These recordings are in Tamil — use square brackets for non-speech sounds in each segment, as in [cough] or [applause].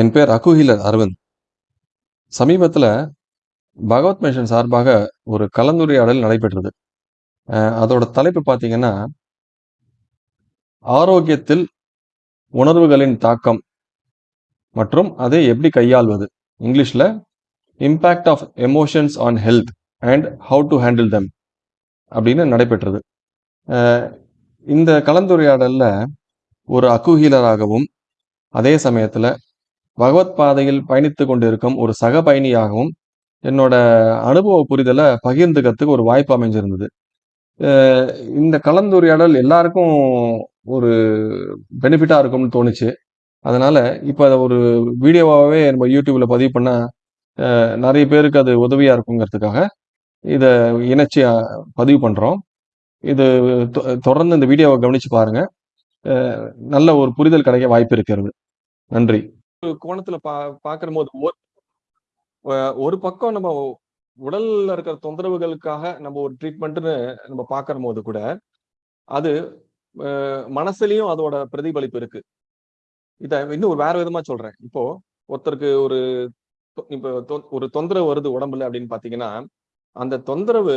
என் பேர் அகுஹிலர் அரவிந்த். சமீபத்தில் பகவத் மிஷன் சார்பாக ஒரு கலந்துரையாடல் நடைபெற்றது. அதோட தலைப்பு பார்த்தீங்கன்னா ஆரோக்கியத்தில் உணர்வுகளின் தாக்கம் மற்றும் அதை எப்படி கையாள்வது? இங்கிலீஷில் impact of emotions on health and how to handle them அப்படின்னு நடைபெற்றது. இந்த கலந்துரையாடலில் ஒரு அக்குஹீலராகவும், அதே சமயத்தில் பகவத் பாதையில் பயணித்து கொண்டிருக்கும் ஒரு சக பயணியாகவும், என்னோட அனுபவ புரிதலை பகிர்ந்துக்கிறதுக்கு ஒரு வாய்ப்பு அமைஞ்சிருந்தது. இந்த கலந்துரையாடல் எல்லாருக்கும் ஒரு பெனிஃபிட்டாக இருக்கும்னு தோணுச்சு. அதனால் இப்போ அதை ஒரு வீடியோவாகவே நம்ம யூடியூப்பில் பதிவு பண்ணால் நிறைய பேருக்கு அது உதவியாக இருக்குங்கிறதுக்காக, இதை இணைச்சி பதிவு பண்ணுறோம் இது தொ தொடர்ந்து இந்த வீடியோவை கவனித்து பாருங்கள் நல்ல ஒரு புரிதல் கிடைக்க வாய்ப்பு இருக்கிறது. நன்றி. கோணத்துல பா பார்க்கும்போது ஒரு ஒரு பக்கம் நம்ம உடல்ல இருக்கிற தொந்தரவுகளுக்காக நம்ம ஒரு ட்ரீட்மெண்ட்னு நம்ம பார்க்கும்போது கூட, அது மனசுலயும் அதோட பிரதிபலிப்பு இருக்கு. இத இன்னும் ஒரு வேற விதமா சொல்றேன். இப்போ ஒருத்தருக்கு ஒரு தொ தொ ஒரு தொந்தரவு வருது உடம்புல அப்படின்னு பாத்தீங்கன்னா அந்த தொந்தரவு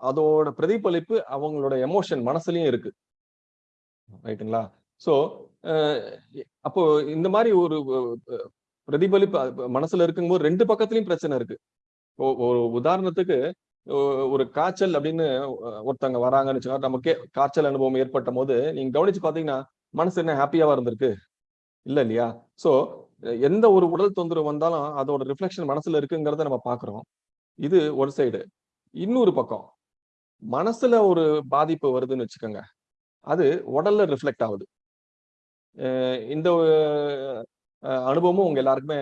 அதோட பிரதிபலிப்பு அவங்களோட எமோஷன் மனசுலயும் இருக்கு. ரைட்டுங்களா? சோ அப்போ இந்த மாதிரி ஒரு பிரதிபலிப்பு மனசுல இருக்கும்போது ரெண்டு பக்கத்துலயும் பிரச்சனை இருக்கு. ஒரு உதாரணத்துக்கு ஒரு காய்ச்சல் அப்படின்னு ஒருத்தவங்க வராங்கன்னு சொன்னா நமக்கே காய்ச்சல் அனுபவம் ஏற்பட்டம்போது, நீங்க கவனிச்சு பார்த்தீங்கன்னா, மனசு என்ன ஹாப்பியாவா இருந்திருக்கு? இல்ல இல்லையா? ஸோ எந்த ஒரு உடல் தொந்தரவு வந்தாலும் அதோட ரிஃப்ளெக்ஷன் மனசுல இருக்குங்கிறத நம்ம பாக்குறோம் இது ஒரு சைடு. இன்னொரு பக்கம், மனசுல ஒரு பாதிப்பு வருதுன்னு வச்சுக்கோங்க. அது உடல்ல ரிஃப்ளெக்ட் ஆகுது இந்த அனுபவமும் உங்க எல்லாருக்குமே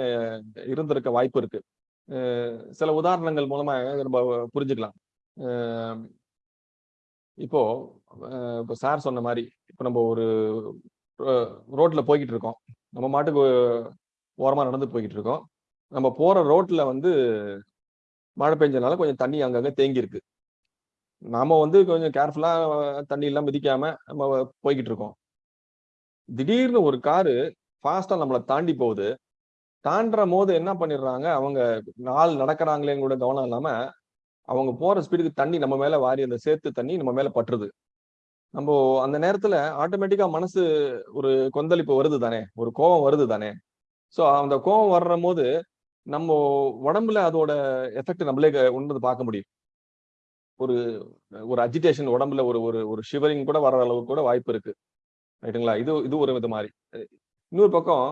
இருந்திருக்க வாய்ப்பு இருக்கு. சில உதாரணங்கள் மூலமா நம்ம புரிஞ்சுக்கலாம். இப்போ இப்போ சார் சொன்ன மாதிரி இப்போ நம்ம ஒரு ரோட்ல போய்கிட்டு இருக்கோம். நம்ம மாட்டுக்கு ஓரமாக நடந்து போய்கிட்டு இருக்கோம். நம்ம போற ரோட்ல வந்து மழை பெஞ்சனால கொஞ்சம் தண்ணி அங்கங்கே தேங்கியிருக்கு. நாம வந்து கொஞ்சம் கேர்ஃபுல்லா தண்ணியெல்லாம் மிதிக்காம நம்ம போய்கிட்டு இருக்கோம். திடீர்னு ஒரு காரு ஃபாஸ்டா நம்மளை தாண்டி போகுது. தாண்டுறம்போது என்ன பண்ணிடுறாங்க, அவங்க நாள் நடக்கிறாங்களேன்னு கூட கவனம் இல்லாம, அவங்க போற ஸ்பீடுக்கு தண்ணி நம்ம மேல வாரி அந்த சேர்த்து தண்ணி நம்ம மேல பட்டுருது. நம்ம அந்த நேரத்துல ஆட்டோமேட்டிக்கா மனசு ஒரு கொந்தளிப்பு வருது தானே! ஒரு கோவம் வருது தானே! ஸோ அந்த கோவம் வர்றம்போது, நம்ம உடம்புல அதோட எஃபெக்ட் நம்மளே க பார்க்க முடியும். ஒரு ஒரு அஜிடேஷன் உடம்புல ஒரு ஒரு ஒரு ஷிவரிங் கூட வர்ற அளவுக்கு கூட வாய்ப்பு இருக்கு. ரைட்டுங்களா? இது இது ஒரு வித மாதிரி இன்னொரு பக்கம்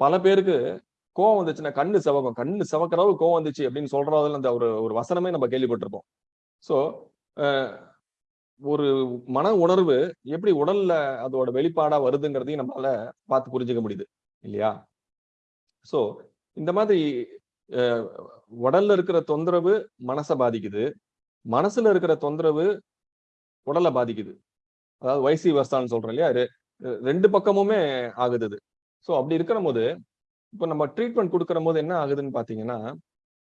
பல பேருக்கு கோவம் வந்துச்சுன்னா கண்ணு சிவக்கும். கண்ணு சிவக்கிற கோவம் வந்துச்சு அப்படின்னு சொல்றதுல அந்த ஒரு ஒரு வசனமே நம்ம கேள்விப்பட்டிருப்போம். ஸோ ஒரு மன உணர்வு எப்படி உடல்ல அதோட வெளிப்பாடா வருதுங்கிறதையும் நம்மளால பார்த்து புரிஞ்சுக்க முடியுது. இல்லையா? ஸோ இந்த மாதிரி உடல்ல இருக்கிற தொந்தரவு மனச பாதிக்குது. மனசுல இருக்கிற தொந்தரவு உடலை பாதிக்குது. அதாவது வைசி வஸ்தான்னு சொல்றோம் இல்லையா? ரெண்டு பக்கமுமே ஆகுது இது. ஸோ அப்படி இருக்கிறம்போது, இப்போ நம்ம ட்ரீட்மெண்ட் குடுக்கிறம்போது என்ன ஆகுதுன்னு பார்த்தீங்கன்னா,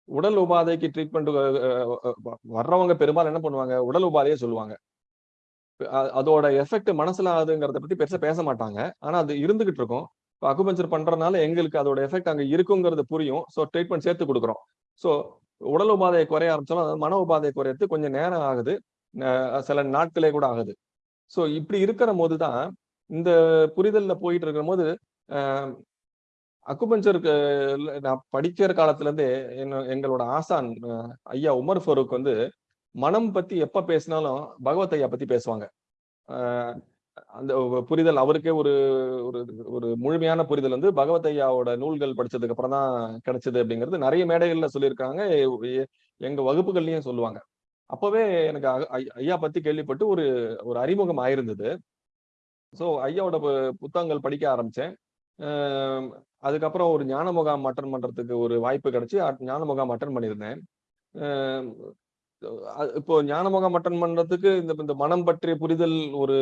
உடல் உபாதைக்கு ட்ரீட்மெண்ட் வர்றவங்க பெரும்பாலும் என்ன பண்ணுவாங்க, உடல் உபாதையே சொல்லுவாங்க. அதோட எஃபெக்ட் மனசுல ஆகுதுங்கிறத பத்தி பெருசா பேச மாட்டாங்க. ஆனா அது இருந்துகிட்டு இருக்கும். இப்போ அக்குபஞ்சர் பண்ணுறதுனால எங்களுக்கு அதோட எஃபெக்ட் அங்கே இருக்குங்கிறது புரியும். ஸோ ட்ரீட்மெண்ட் சேர்த்து கொடுக்குறோம் ஸோ உடல் உபாதை குறைய ஆரம்பிச்சாலும், அதாவது மன உபாதை குறையிறது கொஞ்சம் நேரம் ஆகுது. சில நாட்களே கூட ஆகுது. ஸோ இப்படி இருக்கிறம்போது தான், இந்த புரிதல்ல போயிட்டு இருக்கும்போது, அ அக்குபஞ்சருக்கு நான் படிக்கிற காலத்துலருந்தே என்ன எங்களோட ஆசான் ஐயா உமர் ஃபருக் வந்து, மனம் பத்தி எப்ப பேசினாலும் பகவத் ஐயா பத்தி பேசுவாங்க. அந்த புரிதல் அவருக்கே ஒரு ஒரு ஒரு முழுமையான புரிதல் வந்து பகவத் ஐயாவோட நூல்கள் படிச்சதுக்கு அப்புறம் தான் கிடைச்சது அப்படிங்கிறது நிறைய மேடைகள்ல சொல்லியிருக்காங்க. எங்க வகுப்புகள்லயும் சொல்லுவாங்க. அப்பவே எனக்கு ஐயா பத்தி கேள்விப்பட்டு ஒரு ஒரு அறிமுகம் ஆயிருந்தது. ஸோ ஐயாவோட புத்தகங்கள் படிக்க ஆரம்பிச்சேன். அதுக்கப்புறம் ஒரு ஞான முகாம் அட்டன் பண்ணுறதுக்கு ஒரு வாய்ப்பு கிடச்சி ஞான முகாம் அட்டன் பண்ணியிருந்தேன். இப்போ ஞான முகாம் அட்டன் பண்ணுறதுக்கு இந்த இந்த மனம் பற்றிய புரிதல் ஒரு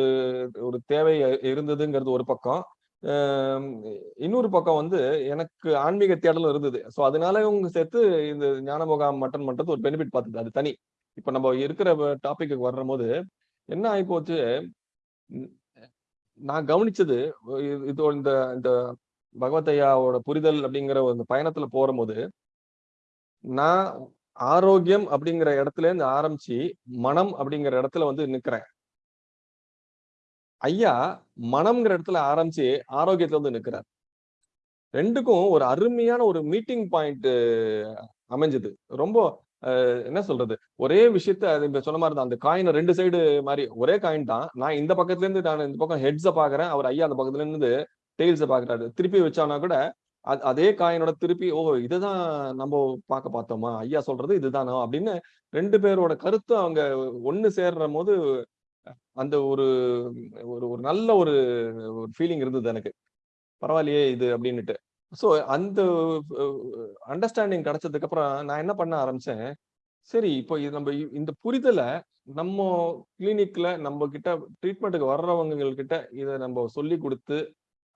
ஒரு தேவை இருந்ததுங்கிறது ஒரு பக்கம். இன்னொரு பக்கம் வந்து எனக்கு ஆன்மீக தேடலும் இருந்தது. ஸோ அதனாலயும் சேர்த்து இந்த ஞான முகாம் அட்டன் பண்ணுறது ஒரு பெனிஃபிட் பார்த்தது. அது தனி. இப்போ நம்ம இருக்கிற டாபிக்குக்கு வரும்போது, என்ன ஆகிப்போச்சு நான் கவனிச்சது இது இந்த இந்த பகவத் ஐயாவோட புரிதல் அப்படிங்கிற ஒரு பயணத்துல போறபோது நான் ஆரோக்கியம் அப்படிங்கிற இடத்துல இருந்து ஆரம்பிச்சு மனம் அப்படிங்கிற இடத்துல வந்து நிக்கிறேன். ஐயா மனம்ங்கிற இடத்துல ஆரம்பிச்சு ஆரோக்கியத்துல வந்து நிக்கிறார். ரெண்டுக்கும் ஒரு அருமையான ஒரு மீட்டிங் பாயிண்ட் அமைஞ்சது. ரொம்ப என்ன சொல்றது? ஒரே விஷயத்த அது இப்ப சொன்ன மாதிரி தான் அந்த காயின் ரெண்டு சைடு மாதிரி ஒரே காயின் தான். நான் இந்த பக்கத்துல இருந்து நான் இந்த பக்கம் ஹெட்ஸை பாக்குறேன். அவர் ஐயா அந்த பக்கத்துல இருந்து டெய்ல்ஸை பாக்குறாரு. திருப்பி வச்சானா கூட அதே காயினோட திருப்பி ஓ இதுதான் நம்ம பார்க்க பார்த்தோமா? ஐயா சொல்றது இதுதானோ? அப்படின்னு ரெண்டு பேரோட கருத்து அவங்க ஒன்னு சேர்ற போது அந்த ஒரு ஒரு ஒரு நல்ல ஒரு ஒரு ஃபீலிங் இருந்தது எனக்கு. பரவாயில்லையே இது அப்படின்னுட்டு. ஸோ அந்த அண்டர்ஸ்டாண்டிங் கிடைச்சதுக்கு அப்புறம் நான் என்ன பண்ண ஆரம்பிச்சேன்? சரி இப்போ இது நம்ம இந்த புரிதலை நம்ம கிளினிக்ல நம்ம கிட்ட ட்ரீட்மெண்ட்டுக்கு வர்றவங்க கிட்ட இதை நம்ம சொல்லி கொடுத்து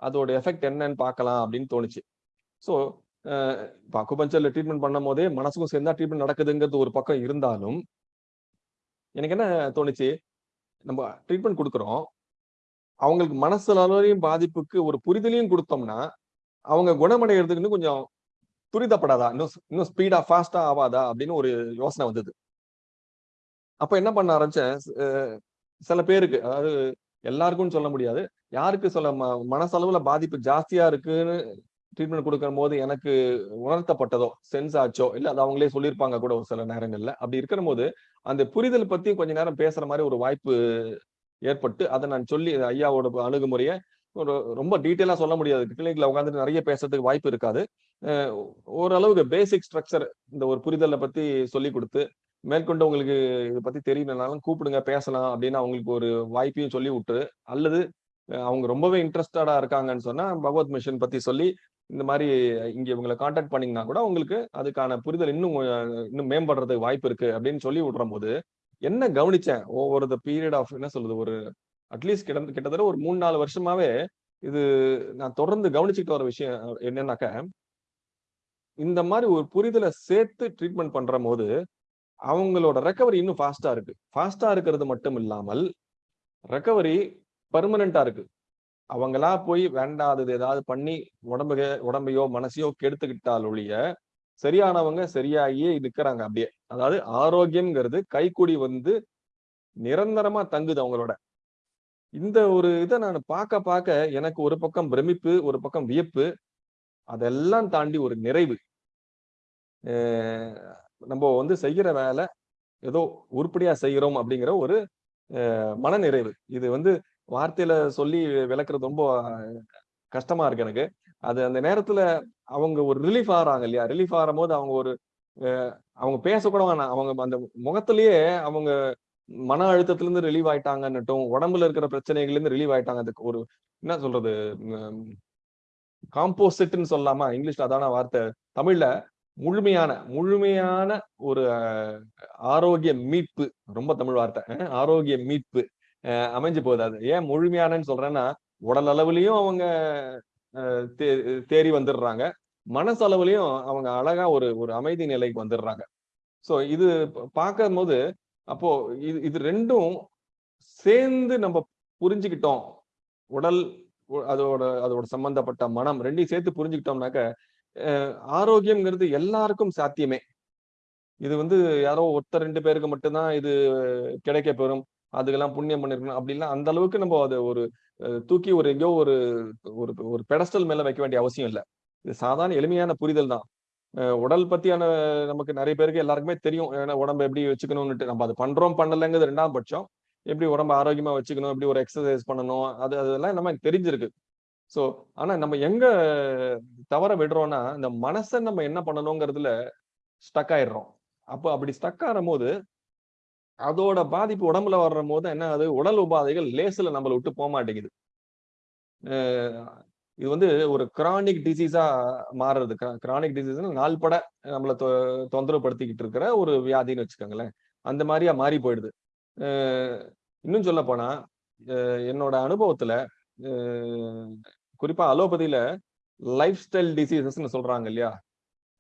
அதோட எஃபெக்ட் என்னன்னு பார்க்கலாம் அப்படின்னு தோணுச்சு. ஸோ இப்போ அக்குபஞ்சர்ல ட்ரீட்மெண்ட் பண்ணும் போதே மனசுக்கும் சேர்ந்தா ட்ரீட்மெண்ட் நடக்குதுங்கிறது ஒரு பக்கம் இருந்தாலும் எனக்கு என்ன தோணுச்சு? நம்ம ட்ரீட்மெண்ட் கொடுக்குறோம். அவங்களுக்கு மனசளவையும் பாதிப்புக்கு ஒரு புரிதலையும் கொடுத்தோம்னா அவங்க குணமடைகிறதுக்கு இன்னும் கொஞ்சம் துரிதப்படாதா? இன்னும் இன்னும் ஸ்பீடா ஃபாஸ்டா ஆவாதா? அப்படின்னு ஒரு யோசனை வந்தது. அப்ப என்ன பண்ண ஆரம்பிச்சேன்? சில பேருக்கு அதாவது எல்லாருக்கும் சொல்ல முடியாது. யாருக்கு சொல்ல ம- மனசளவுல பாதிப்பு ஜாஸ்தியா இருக்குன்னு ட்ரீட்மெண்ட் கொடுக்கும் போது எனக்கு உணர்த்தப்பட்டதோ சென்ஸ் ஆச்சோ இல்ல அது அவங்களே சொல்லியிருப்பாங்க கூட ஒரு சில நேரங்கள்ல. அப்படி இருக்கிற போது அந்த புரிதல் பத்தி கொஞ்ச நேரம் பேசுற மாதிரி ஒரு வாய்ப்பு ஏற்பட்டு அதை நான் சொல்லி ஐயாவோட அணுகுமுறையை ஒரு ரொம்ப டீட்டெயிலாக சொல்ல முடியாது. கிளினிக்ல உட்காந்துட்டு நிறைய பேசுறதுக்கு வாய்ப்பு இருக்காது. ஓரளவுக்கு பேசிக் ஸ்ட்ரக்சர் இந்த ஒரு புரிதலை பத்தி சொல்லி கொடுத்து மேற்கொண்டு உங்களுக்கு இதை பத்தி தெரியலனாலும் கூப்பிடுங்க பேசலாம் அப்படின்னு அவங்களுக்கு ஒரு வாய்ப்பையும் சொல்லி விட்டு அல்லது அவங்க ரொம்பவே இன்ட்ரெஸ்டடா இருக்காங்கன்னு சொன்னா பகவத் மிஷன் பத்தி சொல்லி இந்த மாதிரி இங்க இவங்களை காண்டாக்ட் பண்ணீங்கன்னா கூட உங்களுக்கு அதுக்கான புரிதல் இன்னும் இன்னும் மேம்படுறதுக்கு வாய்ப்பு இருக்கு அப்படின்னு சொல்லி விடுற போது என்ன கவனிச்சேன்? ஒவ்வொரு த பீரியட் ஆஃப் என்ன சொல்றது? ஒரு அட்லீஸ்ட் கிட்ட கிட்டத்தட்ட ஒரு மூணு நாலு வருஷமாவே இது நான் தொடர்ந்து கவனிச்சுக்கிட்டு வர விஷயம் என்னன்னாக்க இந்த மாதிரி ஒரு புரிதலை சேர்த்து ட்ரீட்மெண்ட் பண்ற போது அவங்களோட ரெக்கவரி இன்னும் ஃபாஸ்டா இருக்கு. ஃபாஸ்டா இருக்கிறது மட்டும் இல்லாமல் ரெக்கவரி பர்மனண்டா இருக்கு. அவங்களா போய் வேண்டாதது ஏதாவது பண்ணி உடம்புக உடம்பையோ மனசையோ கெடுத்துக்கிட்டால் ஒழிய சரியானவங்க சரியாகியே நிக்கிறாங்க அப்படியே. அதாவது ஆரோக்கியம்ங்கிறது கைக்கூடி வந்து நிரந்தரமா தங்குது அவங்களோட. இந்த ஒரு இதை நான் பார்க்க பார்க்க எனக்கு ஒரு பக்கம் பிரமிப்பு ஒரு பக்கம் வியப்பு அதெல்லாம் தாண்டி ஒரு நிறைவு. நம்ம வந்து செய்கிற வேலை ஏதோ உருப்படியா செய்கிறோம் அப்படிங்கிற ஒரு மனநிறைவு. மன நிறைவு இது வந்து வார்த்தையில சொல்லி விளக்குறது ரொம்ப கஷ்டமா இருக்கு எனக்கு. அது அந்த நேரத்துல அவங்க ஒரு ரிலீஃப் ஆகிறாங்க இல்லையா? ரிலீஃப் ஆகும் போது அவங்க ஒரு அவங்க பேசக்கூட வேணாம். அவங்க அந்த முகத்திலேயே அவங்க மன அழுத்தத்துல இருந்து ரிலீவ் ஆயிட்டாங்கன்னுட்டும் உடம்புல இருக்கிற பிரச்சனைகள்ல இருந்து ரிலீவ் ஆயிட்டாங்க. அதுக்கு ஒரு என்ன சொல்றது காம்போசிட்னு சொல்லாமா? இங்கிலீஷ்ல அதான வார்த்தை. தமிழ்ல முழுமையான முழுமையான ஒரு ஆரோக்கிய மீட்பு. ரொம்ப தமிழ் வார்த்தை. அஹ், ஆரோக்கிய மீட்பு. அஹ், அமைஞ்சு போகுது அது. ஏன் முழுமையானன்னு சொல்றேன்னா உடல் அளவுலயும் அவங்க அஹ், தேறி வந்துடுறாங்க. மனசளவுலயும் அவங்க அழகா ஒரு ஒரு அமைதி நிலைக்கு வந்துடுறாங்க. சோ இது பார்க்கும் போது அப்போ இது இது ரெண்டும் சேர்ந்து நம்ம புரிஞ்சுக்கிட்டோம். உடல் அதோட அதோட சம்பந்தப்பட்ட மனம் ரெண்டையும் சேர்த்து புரிஞ்சுக்கிட்டோம்னாக்க ஆரோக்கியம்ங்கிறது எல்லாருக்கும் சாத்தியமே. இது வந்து யாரோ ஒருத்தர் ரெண்டு பேருக்கு மட்டும்தான் இது கிடைக்க பெறும். அதுக்கெல்லாம் புண்ணியம் பண்ணிருக்கணும். அப்படிலாம் அந்த அளவுக்கு நம்ம அதை ஒரு தூக்கி ஒரு எங்கேயோ ஒரு ஒரு ஒரு பெடஸ்டல் மேல வைக்க வேண்டிய அவசியம் இல்லை. இது சாதாரண எளிமையான புரிதல் தான். உடல் பத்தியான நமக்கு நிறைய பேருக்கு எல்லாருக்குமே தெரியும். ஏன்னா உடம்ப எப்படி வச்சுக்கணும்னுட்டு நம்ம அது பண்றோம் பண்ணலைங்கிறது ரெண்டாம் பட்சம். எப்படி உடம்ப ஆரோக்கியமா வச்சுக்கணும் எப்படி ஒரு எக்ஸசைஸ் பண்ணணும் அது அதெல்லாம் நமக்கு தெரிஞ்சிருக்கு. ஸோ ஆனா நம்ம எங்க தவற விடுறோம்னா இந்த மனசை நம்ம என்ன பண்ணணுங்கிறதுல ஸ்டக் ஆயிடுறோம். அப்போ அப்படி ஸ்டக் ஆகும் போது அதோட பாதிப்பு உடம்புல வர்ற போது என்ன ஆகுது? உடல் உபாதைகள் லேசுல நம்மளை விட்டு போக மாட்டேங்குது. இது வந்து ஒரு கிரானிக் டிசீஸா மாறுறது. கிரானிக் டிசீஸ் நாள்பட நம்மளை தொ- தொந்தரவுப்படுத்திக்கிட்டு இருக்கிற ஒரு வியாதின்னு வச்சுக்கோங்களேன். அந்த மாதிரியா மாறி போயிடுது. இன்னும் சொல்ல போனா என்னோட அனுபவத்துல குறிப்பா அலோபதியில லைஃப் ஸ்டைல் டிசீசஸ்ன்னு சொல்றாங்க இல்லையா?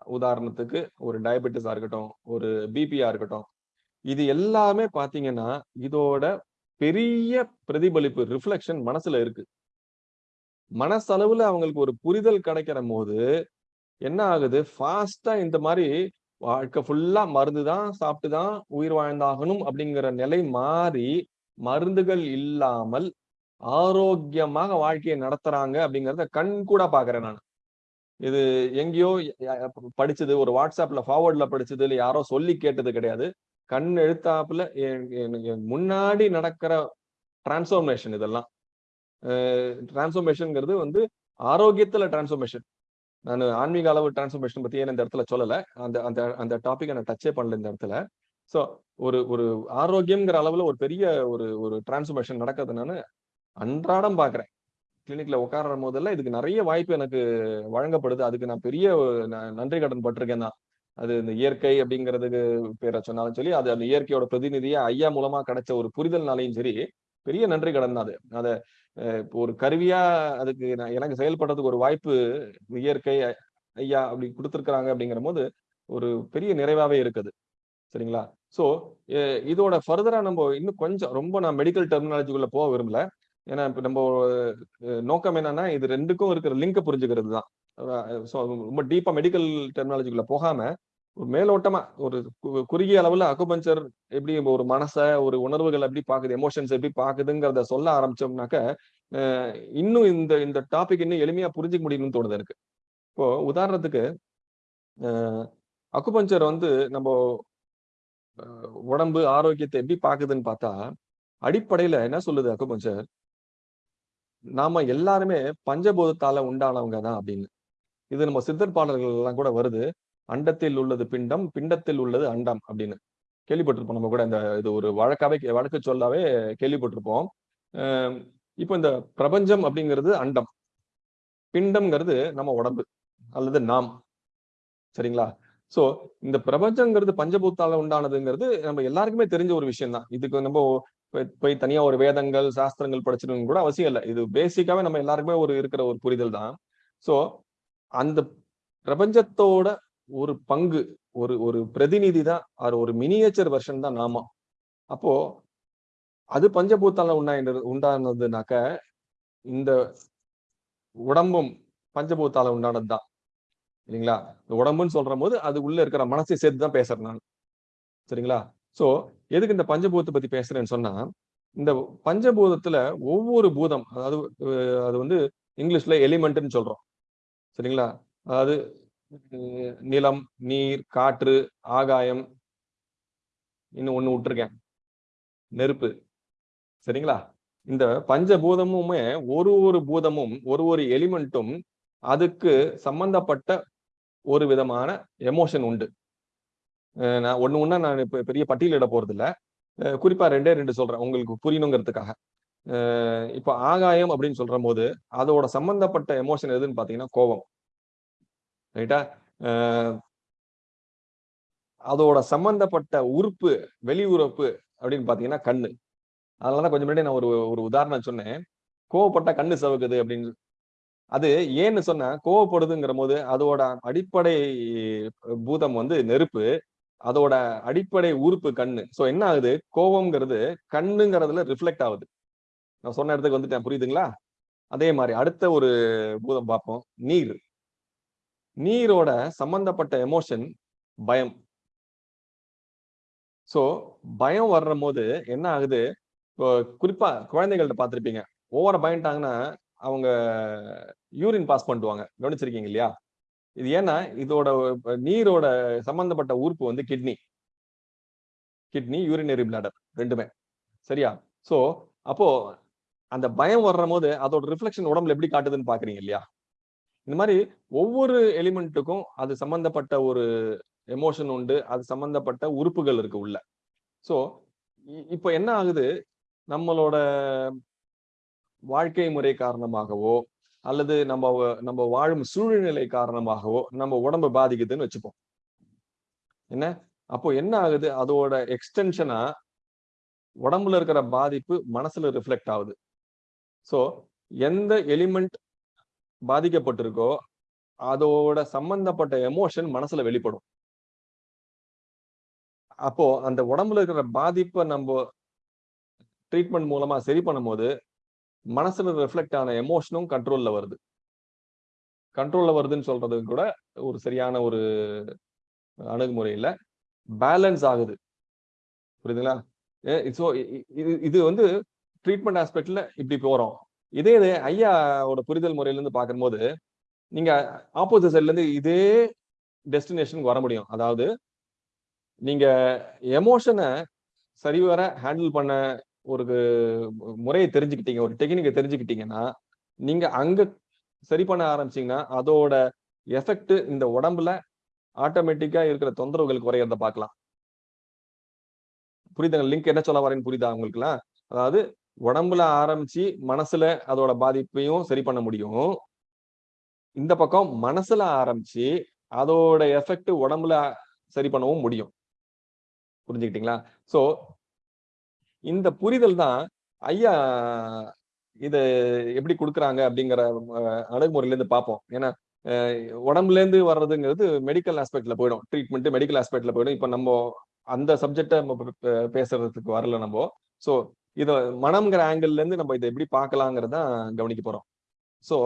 உதாரணத்துக்கு ஒரு டயபெட்டிஸா இருக்கட்டும் ஒரு பிபியா இருக்கட்டும். இது எல்லாமே பாத்தீங்கன்னா இதோட பெரிய பிரதிபலிப்பு ரிஃப்ளெக்ஷன் மனசுல இருக்கு. மனசளவுல அவங்களுக்கு ஒரு புரிதல் கிடைக்கிற போது என்ன ஆகுது? ஃபாஸ்டா இந்த மாதிரி வாழ்க்கை ஃபுல்லா மருந்து தான் சாப்பிட்டு தான் உயிர் வாழ்ந்தாகணும் அப்படிங்கிற நிலை மாறி மருந்துகள் இல்லாமல் ஆரோக்கியமாக வாழ்க்கையை நடத்துறாங்க அப்படிங்கிறத கண் கூட பாக்குறேன் நான். இது எங்கேயோ படிச்சது ஒரு வாட்ஸ்அப்ல ஃபார்வர்ட்ல படிச்சது இல்லை யாரோ சொல்லி கேட்டது கிடையாது. கண் எழுத்தாப்புல முன்னாடி நடக்கிற டிரான்ஸ்ஃபார்மேஷன் இதெல்லாம். டிரான்ஸ்ஃபர்மேஷன்ங்கிறது வந்து ஆரோக்கியத்துல டிரான்ஸ்ஃபர்மேஷன் நான் ஆன்மீக அளவு டிரான்ஸ்ஃபர்மேஷன் பத்தி ஏன் இந்த இடத்துல சொல்லல? அந்த அந்த அந்த டாபிக் நான் டச்சே பண்ணல இந்த இடத்துல. சோ ஒரு ஒரு ஆரோக்கியம்ங்கிற அளவுல ஒரு பெரிய ஒரு ஒரு டிரான்ஸ்ஃபர்மேஷன் நடக்கிறது நான் அன்றாடம் பாக்குறேன். கிளினிக்ல உட்கார்ற போதெல்லாம் இதுக்கு நிறைய வாய்ப்பு எனக்கு வழங்கப்படுது. அதுக்கு நான் பெரிய நன்றி கடன் பட்டிருக்கேன் தான் அது இந்த இயற்கை அப்படிங்கிறதுக்கு பேரை சொன்னாலும் சொல்லி அது அந்த இயற்கையோட பிரதிநிதியா ஐயா மூலமா கிடைச்ச ஒரு புரிதல்னாலையும் சரி பெரிய நன்றி கடன் தான் அது. அதை ஒரு கருவியா அதுக்கு நான் எனக்கு செயல்படுறதுக்கு ஒரு வாய்ப்பு இயற்கை ஐயா அப்படி கொடுத்துருக்குறாங்க அப்படிங்கிற போது ஒரு பெரிய நிறைவாவே இருக்குது. சரிங்களா? ஸோ இதோட ஃபர்தரா நம்ம இன்னும் கொஞ்சம் ரொம்ப நான் மெடிக்கல் டெர்மினாலஜிக்குள்ள போக விரும்பல. ஏன்னா இப்போ நம்ம நோக்கம் என்னன்னா இது ரெண்டுக்கும் இருக்கிற லிங்கை புரிஞ்சுக்கிறது தான் ஸோ ரொம்ப டீப்பா மெடிக்கல் டெர்மினாலஜிக்குள்ள போகாம ஒரு மேலோட்டமா ஒரு கு- குறுகிய அளவுல அக்குபஞ்சர் எப்படி ஒரு மனச ஒரு உணர்வுகள் எப்படி பாக்குது எமோஷன்ஸ் எப்படி பாக்குதுங்கிறத சொல்ல ஆரம்பிச்சோம்னாக்க அஹ், இன்னும் இந்த இந்த டாபிக் இன்னும் எளிமையா புரிஞ்சுக்க முடியும்னு தோணுது எனக்கு இப்போ உதாரணத்துக்கு அக்குபஞ்சர் வந்து நம்ம உடம்பு ஆரோக்கியத்தை எப்படி பாக்குதுன்னு பார்த்தா அடிப்படையில என்ன சொல்லுது அக்குபஞ்சர் நாம எல்லாருமே பஞ்சபூதத்தால உண்டானவங்க தான் அப்படின்னு. இது நம்ம சித்தர் பாடல்கள் எல்லாம் கூட வருது. அண்டத்தில் உள்ளது பிண்டம் பிண்டத்தில் உள்ளது அண்டம் அப்படின்னு. கேள்விப்பட்டிருப்போம் நம்ம கூட இந்த இது ஒரு வழக்காவே வழக்கு சொல்லாவே கேள்விப்பட்டிருப்போம். இப்போ இந்த பிரபஞ்சம் அப்படிங்கிறது அண்டம். பிண்டம்ங்கிறது நம்ம உடம்பு அல்லது நாம். சரிங்களா? சோ இந்த பிரபஞ்சங்கிறது பஞ்சபூத்தால உண்டானதுங்கிறது நம்ம எல்லாருக்குமே தெரிஞ்ச ஒரு விஷயம் தான் இதுக்கு நம்ம போய்- போய் தனியா ஒரு வேதங்கள் சாஸ்திரங்கள் படிச்சிருக்கணும் கூட அவசியம் இல்லை. இது பேசிக்காவே நம்ம எல்லாருக்குமே ஒரு இருக்கிற ஒரு புரிதல் தான் சோ அந்த பிரபஞ்சத்தோட ஒரு பங்கு ஒரு ஒரு பிரதிநிதி தான் அது ஒரு மினியேச்சர் வெர்ஷன் தான் நாம. அப்போ அது பஞ்சபூத்தால உண்டாயின்றது உண்டானதுனாக்க இந்த உடம்பும் பஞ்சபூத்தால உண்டானது தான். இல்லைங்களா? இந்த உடம்புன்னு சொல்ற போது அது உள்ள இருக்கிற மனசை சேர்த்து தான் பேசுறேன் நான். சரிங்களா? சோ எதுக்கு இந்த பஞ்சபூதத்தை பத்தி பேசுறேன்னு சொன்னா இந்த பஞ்சபூதத்துல ஒவ்வொரு பூதம் அதாவது அது வந்து இங்கிலீஷ்ல எலிமெண்ட்னு சொல்றோம். சரிங்களா? அதாவது நிலம் நீர் காற்று ஆகாயம். இன்னும் ஒன்னு விட்டுருக்கேன். நெருப்பு. சரிங்களா? இந்த பஞ்சபூதமுமே ஒரு ஒரு பூதமும் ஒரு ஒரு எலிமெண்ட்டும் அதுக்கு சம்பந்தப்பட்ட ஒரு விதமான எமோஷன் உண்டு. நான் ஒன்று ஒண்ணா நான் இப்போ பெரிய பட்டியலிட போகிறதில்ல குறிப்பாக குறிப்பா ரெண்டே ரெண்டு சொல்றேன் உங்களுக்கு புரியணுங்கிறதுக்காக. இப்போ இப்ப ஆகாயம் அப்படின்னு சொல்கிற போது அதோட சம்பந்தப்பட்ட எமோஷன் எதுன்னு பாத்தீங்கன்னா கோபம். ரைட்டா? அதோட சம்பந்தப்பட்ட உறுப்பு வெளி உறுப்பு அப்படின்னு பாத்தீங்கன்னா கண்ணு. அதனாலதான் கொஞ்சம் முன்னாடி நான் ஒரு ஒரு உதாரணம் சொன்னேன். கோவப்பட்டா கண்ணு சவுக்குது அப்படின்னு. அது ஏன்னு சொன்னா கோவப்படுதுங்கிற போது அதோட அடிப்படை பூதம் வந்து நெருப்பு. அதோட அடிப்படை உறுப்பு கண்ணு. சோ என்ன ஆகுது? கோவம்ங்கிறது கண்ணுங்கிறதுல ரிஃப்ளெக்ட் ஆகுது. நான் சொன்ன இடத்துக்கு வந்துட்டேன். புரியுதுங்களா? அதே மாதிரி அடுத்த ஒரு பூதம் பார்ப்போம். நீர். நீரோட சம்பந்தப்பட்ட எமோஷன் பயம். சோ பயம் வர்ற போது என்ன ஆகுது? இப்போ குறிப்பா குழந்தைகள்ட்ட பார்த்துருப்பீங்க. ஓவர பயன்ட்டாங்கன்னா அவங்க யூரின் பாஸ் பண்ணுவாங்க கவனிச்சிருக்கீங்க இல்லையா? இது ஏன்னா இதோட நீரோட சம்பந்தப்பட்ட உறுப்பு வந்து கிட்னி கிட்னி யூரினரி பிளாடர் ரெண்டுமே. சரியா? சோ அப்போ அந்த பயம் வர்ற போது அதோட ரிஃப்ளெக்ஷன் உடம்புல எப்படி காட்டுதுன்னு பாக்குறீங்க இல்லையா? இந்த மாதிரி ஒவ்வொரு எலிமெண்ட்டுக்கும் அது சம்பந்தப்பட்ட ஒரு எமோஷன் உண்டு அது சம்பந்தப்பட்ட உறுப்புகள் இருக்கு உள்ள. சோ இப்போ என்ன ஆகுது? நம்மளோட வாழ்க்கை முறை காரணமாகவோ அல்லது நம்ம நம்ம வாழும் சூழ்நிலை காரணமாகவோ நம்ம உடம்பு பாதிக்குதுன்னு வச்சுப்போம். என்ன? அப்போ என்ன ஆகுது? அதோட எக்ஸ்டென்ஷனா உடம்புல இருக்கிற பாதிப்பு மனசுல ரிஃப்ளெக்ட் ஆகுது. சோ எந்த எலிமெண்ட் பாதிக்கப்பட்டிருக்கோ அதோட சம்பந்தப்பட்ட எமோஷன் மனசுல வெளிப்படும். அப்போ அந்த உடம்புல இருக்கிற பாதிப்பை நம்ம ட்ரீட்மெண்ட் மூலமா சரி பண்ணும்போது மனசுல ரிஃப்ளெக்ட் ஆன எமோஷனும் கண்ட்ரோல்ல வருது. கண்ட்ரோல்ல வருதுன்னு சொல்றது கூட ஒரு சரியான ஒரு அணுகுமுறை பேலன்ஸ் ஆகுது. புரியுதுங்களா? ஸோ இது இது வந்து ட்ரீட்மெண்ட் ஆஸ்பெக்ட்ல இப்படி போறோம். இதே இது ஐயாவோட புரிதல் முறையில இருந்து பார்க்கும்போது நீங்க ஆப்போசிட் சைட்லேருந்து இதே டெஸ்டினேஷனுக்கு வர முடியும். அதாவது நீங்க எமோஷனை சரிவர ஹேண்டில் பண்ண ஒரு முறையை தெரிஞ்சுக்கிட்டீங்க ஒரு டெக்னிக்கை தெரிஞ்சுக்கிட்டீங்கன்னா நீங்க அங்க சரி பண்ண ஆரம்பிச்சீங்கன்னா அதோட எஃபெக்ட் இந்த உடம்புல ஆட்டோமேட்டிக்கா இருக்கிற தொந்தரவுகள் குறையறத பார்க்கலாம். புரியுதுங்க லிங்க் என்ன சொல்ல வரேன்னு புரியுதா உங்களுக்குலாம் அதாவது உடம்புல ஆரம்பிச்சு மனசுல அதோட பாதிப்பையும் சரி பண்ண முடியும். இந்த பக்கம் மனசுல ஆரம்பிச்சு அதோட எஃபெக்ட் உடம்புல சரி பண்ணவும் முடியும். புரிஞ்சுக்கிட்டீங்களா? சோ இந்த புரிதல் தான் ஐயா இத எப்படி கொடுக்குறாங்க அப்படிங்கிற அஹ், அணுகுமுறையில இருந்து பார்ப்போம். ஏன்னா உடம்புல இருந்து வர்றதுங்கிறது மெடிக்கல் ஆஸ்பெக்ட்ல போயிடும். ட்ரீட்மெண்ட் மெடிக்கல் ஆஸ்பெக்ட்ல போயிடும். இப்ப நம்ம அந்த சப்ஜெக்டை நம்ம பேசுறதுக்கு வரல நம்ம. சோ இதை மனம்ங்கிற ஆங்கிள்லேருந்து நம்ம இதை எப்படி பார்க்கலாங்கிறதான் கவனிக்க போறோம். ஸோ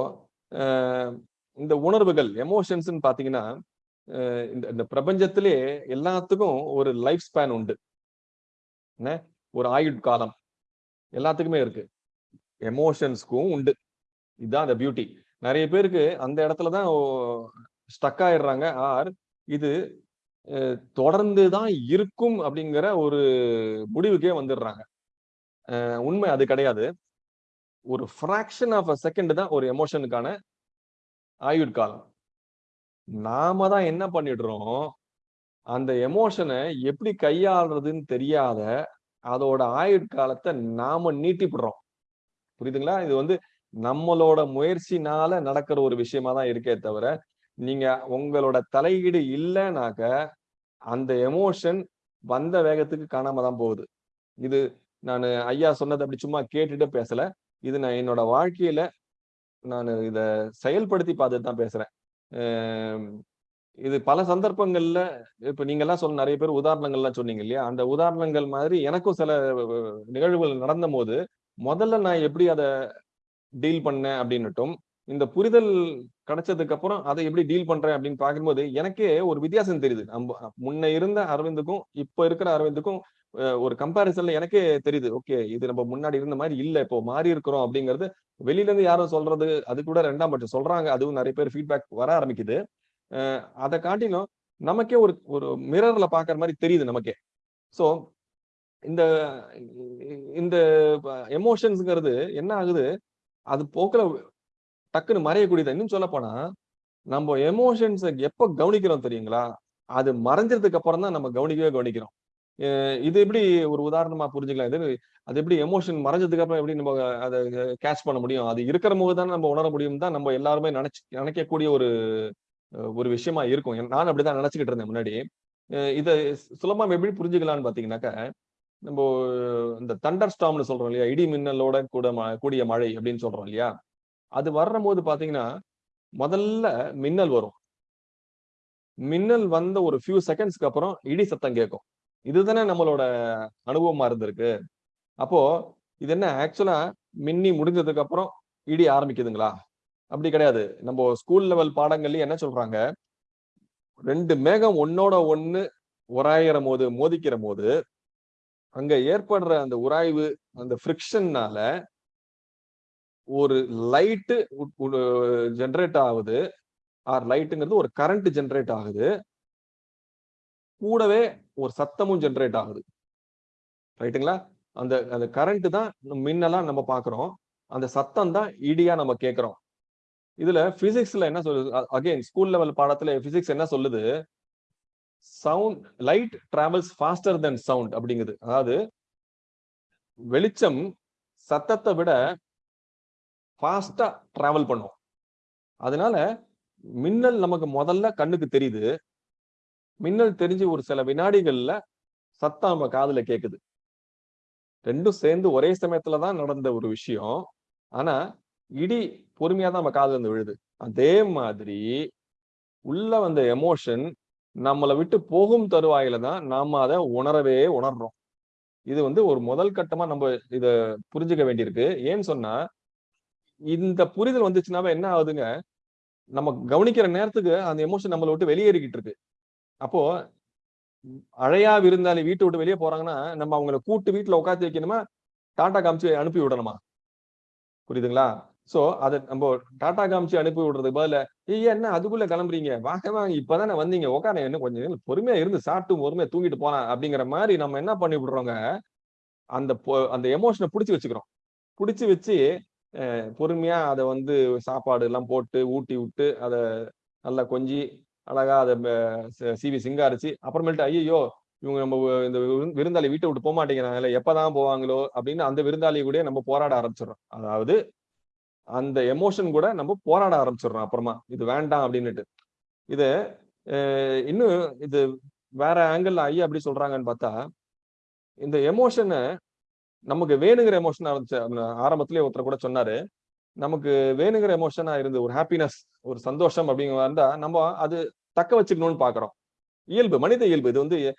இந்த உணர்வுகள் எமோஷன்ஸ்னு பாத்தீங்கன்னா இந்த இந்த பிரபஞ்சத்திலே எல்லாத்துக்கும் ஒரு லைஃப் ஸ்பேன் உண்டு. என்ன? ஒரு ஆயுட்காலம் எல்லாத்துக்குமே இருக்கு. எமோஷன்ஸ்க்கும் உண்டு. இதுதான் அந்த பியூட்டி நிறைய பேருக்கு அந்த இடத்துல தான் ஸ்டக் ஆயிடுறாங்க. ஆர் இது தொடர்ந்து தான் இருக்கும் அப்படிங்கிற ஒரு முடிவுக்கே வந்துடுறாங்க. உண்மை அது கிடையாது. ஒரு ஃப்ராக்ஷன் ஆஃப் அ செகண்ட் தான் ஒரு எமோஷனுக்கான ஆயுட்காலம். நாம தான் என்ன பண்ணிடுறோம்? அந்த எமோஷனை எப்படி கையாளுறதுன்னு தெரியாத அதோட ஆயுட்காலத்தை நாம நீட்டிப்படுறோம். புரியுதுங்களா? இது வந்து நம்மளோட முயற்சினால நடக்கிற ஒரு விஷயமா தான் இருக்கே தவிர நீங்க உங்களோட தலையீடு இல்லைனாக்க அந்த எமோஷன் வந்த வேகத்துக்கு காணாம தான் போகுது. இது நான் ஐயா சொன்னது அப்படி சும்மா கேட்டுட்டு பேசல. இது நான் என்னோட வாழ்க்கையில நான் இத செயல்படுத்தி பார்த்துட்டு தான் பேசுறேன். இது பல சந்தர்ப்பங்கள்ல இப்ப நீங்க எல்லாம் சொன்ன நிறைய பேர் உதாரணங்கள்லாம் சொன்னீங்க இல்லையா? அந்த உதாரணங்கள் மாதிரி எனக்கும் சில நிகழ்வுகள் நடந்த போது முதல்ல நான் எப்படி அதை டீல் பண்ணேன் அப்படின்னுட்டும் இந்த புரிதல் கிடைச்சதுக்கு அப்புறம் அதை எப்படி டீல் பண்றேன் அப்படின்னு பார்க்கும்போது எனக்கே ஒரு வித்தியாசம் தெரியுது. நம்ம முன்ன இருந்த அரவிந்துக்கும் இப்ப இருக்கிற அரவிந்துக்கும் ஒரு கம்பாரிசன்ல எனக்கே தெரியுது. ஓகே இது நம்ம முன்னாடி இருந்த மாதிரி இல்ல. இப்போ மாறி இருக்கிறோம் அப்படிங்கிறது வெளியில இருந்து யாரும் சொல்றது அது கூட ரெண்டாம் பட்சம். சொல்றாங்க அதுவும் நிறைய பேர் ஃபீட்பேக் வர ஆரம்பிக்குது. அதை காட்டிலும் நமக்கே ஒரு ஒரு மிரர்ல பாக்குற மாதிரி தெரியுது நமக்கே. சோ இந்த இந்த எமோஷன்ஸ்ங்கிறது என்ன ஆகுது? அது போக்குல டக்குன்னு மறையக்கூடியது? இன்னும் சொல்ல போனா நம்ம எமோஷன்ஸை எப்ப கவனிக்கிறோம் தெரியுங்களா? அது மறைஞ்சதுக்கு அப்புறம் தான் நம்ம கவனிக்கவே கவனிக்கிறோம். இது எப்படி ஒரு உதாரணமா புரிஞ்சுக்கலாம்? இது அது எப்படி எமோஷன் மறைஞ்சதுக்கு அப்புறம் எப்படி நம்ம அதை கேட்ச் பண்ண முடியும்? அது இருக்கிற போது தான் நம்ம உணர முடியும் தான் நம்ம எல்லாருமே நினைச்சு நினைக்கக்கூடிய ஒரு ஒரு விஷயமா இருக்கும். நான் அப்படிதான் நினைச்சுக்கிட்டு இருந்தேன் முன்னாடி. இதை சுலபமா எப்படி புரிஞ்சுக்கலாம்னு பாத்தீங்கன்னாக்க நம்ம இந்த தண்டர் ஸ்டாம்னு சொல்றோம் இல்லையா? இடி மின்னலோட கூட ம- கூடிய மழை அப்படின்னு சொல்றோம் இல்லையா? அது வர்ற போது பாத்தீங்கன்னா முதல்ல மின்னல் வரும். மின்னல் வந்த ஒரு ஃபியூ செகண்ட்ஸ்க்கு அப்புறம் இடி சத்தம் கேட்கும். இதுதானே நம்மளோட அனுபவமா இருந்திருக்கு. அப்போ இது என்ன? ஆக்சுவலா மின்னி முடிஞ்சதுக்கு அப்புறம் இடி ஆரம்பிக்குதுங்களா? அப்படி கிடையாது. நம்ம ஸ்கூல் லெவல் பாடங்கள்ல என்ன சொல்றாங்க? ரெண்டு மேகம் ஒன்னோட ஒண்ணு உராயிற போது மோதிக்கிற போது அங்க ஏற்படுற அந்த உராய்வு அந்த ஃப்ரிக்ஷன்னால ஒரு லைட்டு ஜென்ரேட் ஆகுது. ஆர் லைட்டுங்கிறது ஒரு கரண்ட் ஜென்ரேட் ஆகுது. கூடவே ஒரு சத்தமும் ஜென்ரேட் ஆகுது. ரைட்டுங்களா அந்த அந்த கரண்ட் தான் மின்னலாம் நம்ம பாக்குறோம் அந்த சத்தம் தான் இடியா நம்ம கேட்குறோம். இதுல பிசிக்ஸ்ல என்ன சொல்லுது? அகைன் ஸ்கூல் லெவல் பாடத்துல பிசிக்ஸ் என்ன சொல்லுது? Sound light travels faster than sound அப்படிங்குது. அதாவது வெளிச்சம் சத்தத்தை விட ஃபாஸ்டா டிராவல் பண்ணும். அதனால மின்னல் நமக்கு முதல்ல கண்ணுக்கு தெரியுது. மின்னல் தெரிஞ்சு ஒரு சில வினாடிகள்ல சத்தம் நம்ம காதுல கேக்குது. ரெண்டும் சேர்ந்து ஒரே சமயத்துல தான் நடந்த ஒரு விஷயம். ஆனா இடி பொறுமையா தான் நம்ம காதுல இருந்து விழுது. அதே மாதிரி உள்ள வந்த எமோஷன் நம்மளை விட்டு போகும் தருவாயில தான் நாம அதை உணரவே உணர்றோம். இது வந்து ஒரு முதல் கட்டமா நம்ம இத புரிஞ்சுக்க வேண்டியிருக்கு. ஏன்னு சொன்னா இந்த புரிதல் வந்துச்சுனாவே என்ன ஆகுதுங்க? நம்ம கவனிக்கிற நேரத்துக்கு அந்த எமோஷன் நம்மளை விட்டு வெளியேறிக்கிட்டு இருக்கு. அப்போ அழையா விருந்தாளி வீட்டை விட்டு வெளியே போறாங்கன்னா நம்ம அவங்கள கூட்டு வீட்டுல உட்காந்து வைக்கணுமா? டாடா காமிச்சு அனுப்பி விடணுமா? புரியுதுங்களா? சோ அதை நம்ம டாடா காமிச்சு அனுப்பி விடுறதுக்கு பதில ஐயா என்ன? அதுக்குள்ள கிளம்புறீங்க? வாங்க வாங்க. இப்பதானே வந்தீங்க. உட்கார என்ன கொஞ்சம் பொறுமையா இருந்து சாப்பிட்டு பொறுமையா தூங்கிட்டு போலாம். அப்படிங்கிற மாதிரி நம்ம என்ன பண்ணி விடுறோங்க? அந்த அந்த எமோஷனை பிடிச்சி வச்சுக்கிறோம். பிடிச்சி வச்சு பொறுமையா அதை வந்து சாப்பாடு எல்லாம் போட்டு ஊட்டி விட்டு அதை நல்லா கொஞ்சி அழகா அதை சிவி சிங்காரிச்சு அப்புறமேட்டு ஐயோ இவங்க நம்ம இந்த விருந்தாளி வீட்டை விட்டு போக மாட்டேங்கிறாங்கல்ல எப்பதான் போவாங்களோ அப்படின்னு அந்த விருந்தாளி கூட நம்ம போராட ஆரம்பிச்சிடறோம். அதாவது அந்த எமோஷன் கூட நம்ம போராட ஆரம்பிச்சிடுறோம் அப்புறமா. இது வேண்டாம் அப்படின்னுட்டு. இது இன்னும் இது வேற ஆங்கிள் ஐயா அப்படி சொல்றாங்கன்னு பார்த்தா இந்த எமோஷனை நமக்கு வேணுங்கிற எமோஷனா இருந்துச்சு ஆரம்பத்திலே ஒருத்தர் கூட சொன்னாரு. நமக்கு வேணுங்கிற எமோஷனா இருந்து ஒரு ஹாப்பினஸ் ஒரு சந்தோஷம் அப்படிங்கிற இருந்தா நம்ம அது தக்க வச்சுக்கணும்னு பாக்குறோம். இயல்பு மனித இயல்பு. இது வந்து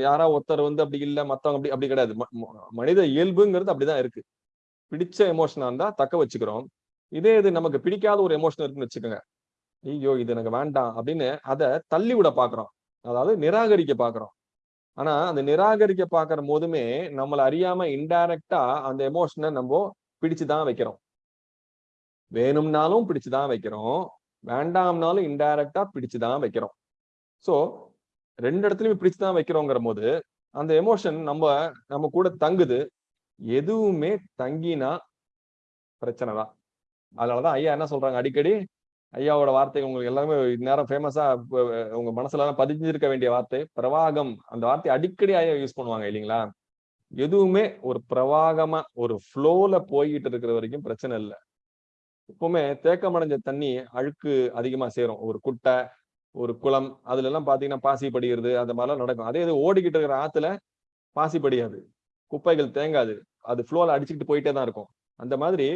யாரா ஒருத்தர் வந்து அப்படி இல்ல மத்தவங்க அப்படி அப்படி கிடையாது. ம- மனித இயல்புங்கிறது அப்படிதான் இருக்கு. பிடிச்ச எமோஷனா இருந்தா தக்க வச்சுக்கிறோம். இதே இது நமக்கு பிடிக்காத ஒரு எமோஷன் இருக்குன்னு வச்சுக்கோங்க. ஐயோ இது எனக்கு வேண்டாம் அப்படின்னு அதை தள்ளி விட பாக்குறோம். அதாவது நிராகரிக்க பாக்குறோம். ஆனா அந்த நிராகரிக்க பாக்குற போதுமே நம்மள அறியாம இன்டைரக்டா அந்த எமோஷனை நம்ம பிடிச்சுதான் வைக்கிறோம். வேணும்னாலும் பிடிச்சுதான் வைக்கிறோம். வேண்டாம்னாலும் இன்டைரக்டா பிடிச்சுதான் வைக்கிறோம். சோ ரெண்டு இடத்துலயுமே பிடிச்சுதான் வைக்கிறோங்கிற போது அந்த எமோஷன் நம்ம நம்ம கூட தங்குது. எதுவுமே தங்கினா பிரச்சனை தான். அதனாலதான் ஐயா என்ன சொல்றாங்க? அடிக்கடி ஐயாவோட வார்த்தை உங்களுக்கு எல்லாருமே நேரம் ஃபேமஸா உங்க மனசுல பதிஞ்சிருக்க வேண்டிய வார்த்தை பிரவாகம். அந்த வார்த்தை அடிக்கடி ஐயா யூஸ் பண்ணுவாங்க இல்லைங்களா? எதுவுமே ஒரு பிரவாகமா ஒரு ஃப்ளோல போய்கிட்டு இருக்கிற வரைக்கும் பிரச்சனை இல்லை. எப்பவுமே தேக்கமடைஞ்ச தண்ணி அழுக்கு அதிகமா சேரும். ஒரு குட்டை ஒரு குளம் அதுல எல்லாம் பாத்தீங்கன்னா பாசி படிகிறது அந்த மாதிரிலாம் நடக்கும். அதே இது ஓடிக்கிட்டு இருக்கிற ஆத்துல பாசி படியாது. குப்பைகள் தேங்காது. அது ஃப்ளோல அடிச்சுக்கிட்டு போயிட்டே தான் இருக்கும். அந்த மாதிரி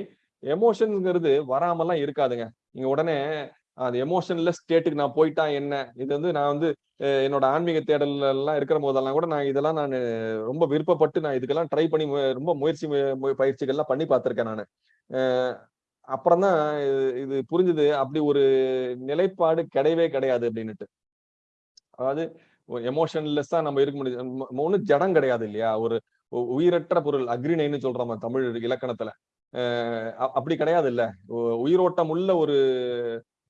எமோஷன்ங்கிறது வராமலாம் இருக்காதுங்க. நீங்க உடனே அந்த எமோஷன்ல ஸ்டேட்டுக்கு நான் போயிட்டா என்ன? இது வந்து நான் வந்து என்னோட ஆன்மீக தேடல் எல்லாம் இருக்கிற போதெல்லாம் கூட நான் இதெல்லாம் நான் ரொம்ப விருப்பப்பட்டு நான் இதுக்கெல்லாம் ட்ரை பண்ணி மு- ரொம்ப முயற்சி பயிற்சிகள்லாம் பண்ணி பார்த்திருக்கேன் நான். அப்புறம் தான் இது புரிஞ்சுது. அப்படி ஒரு நிலைப்பாடு கிடையவே கிடையாது அப்படின்னுட்டு. அதாவது எமோஷன்லெஸ்ஸா நம்ம இருக்க முடியும் ஒன்றும் ஜடம் கிடையாது இல்லையா? ஒரு உயிரற்ற பொருள் அக்ரிணைன்னு சொல்றோம் தமிழ் இலக்கணத்துல. அஹ் அப்படி கிடையாது இல்ல. உயிரோட்டம் உள்ள ஒரு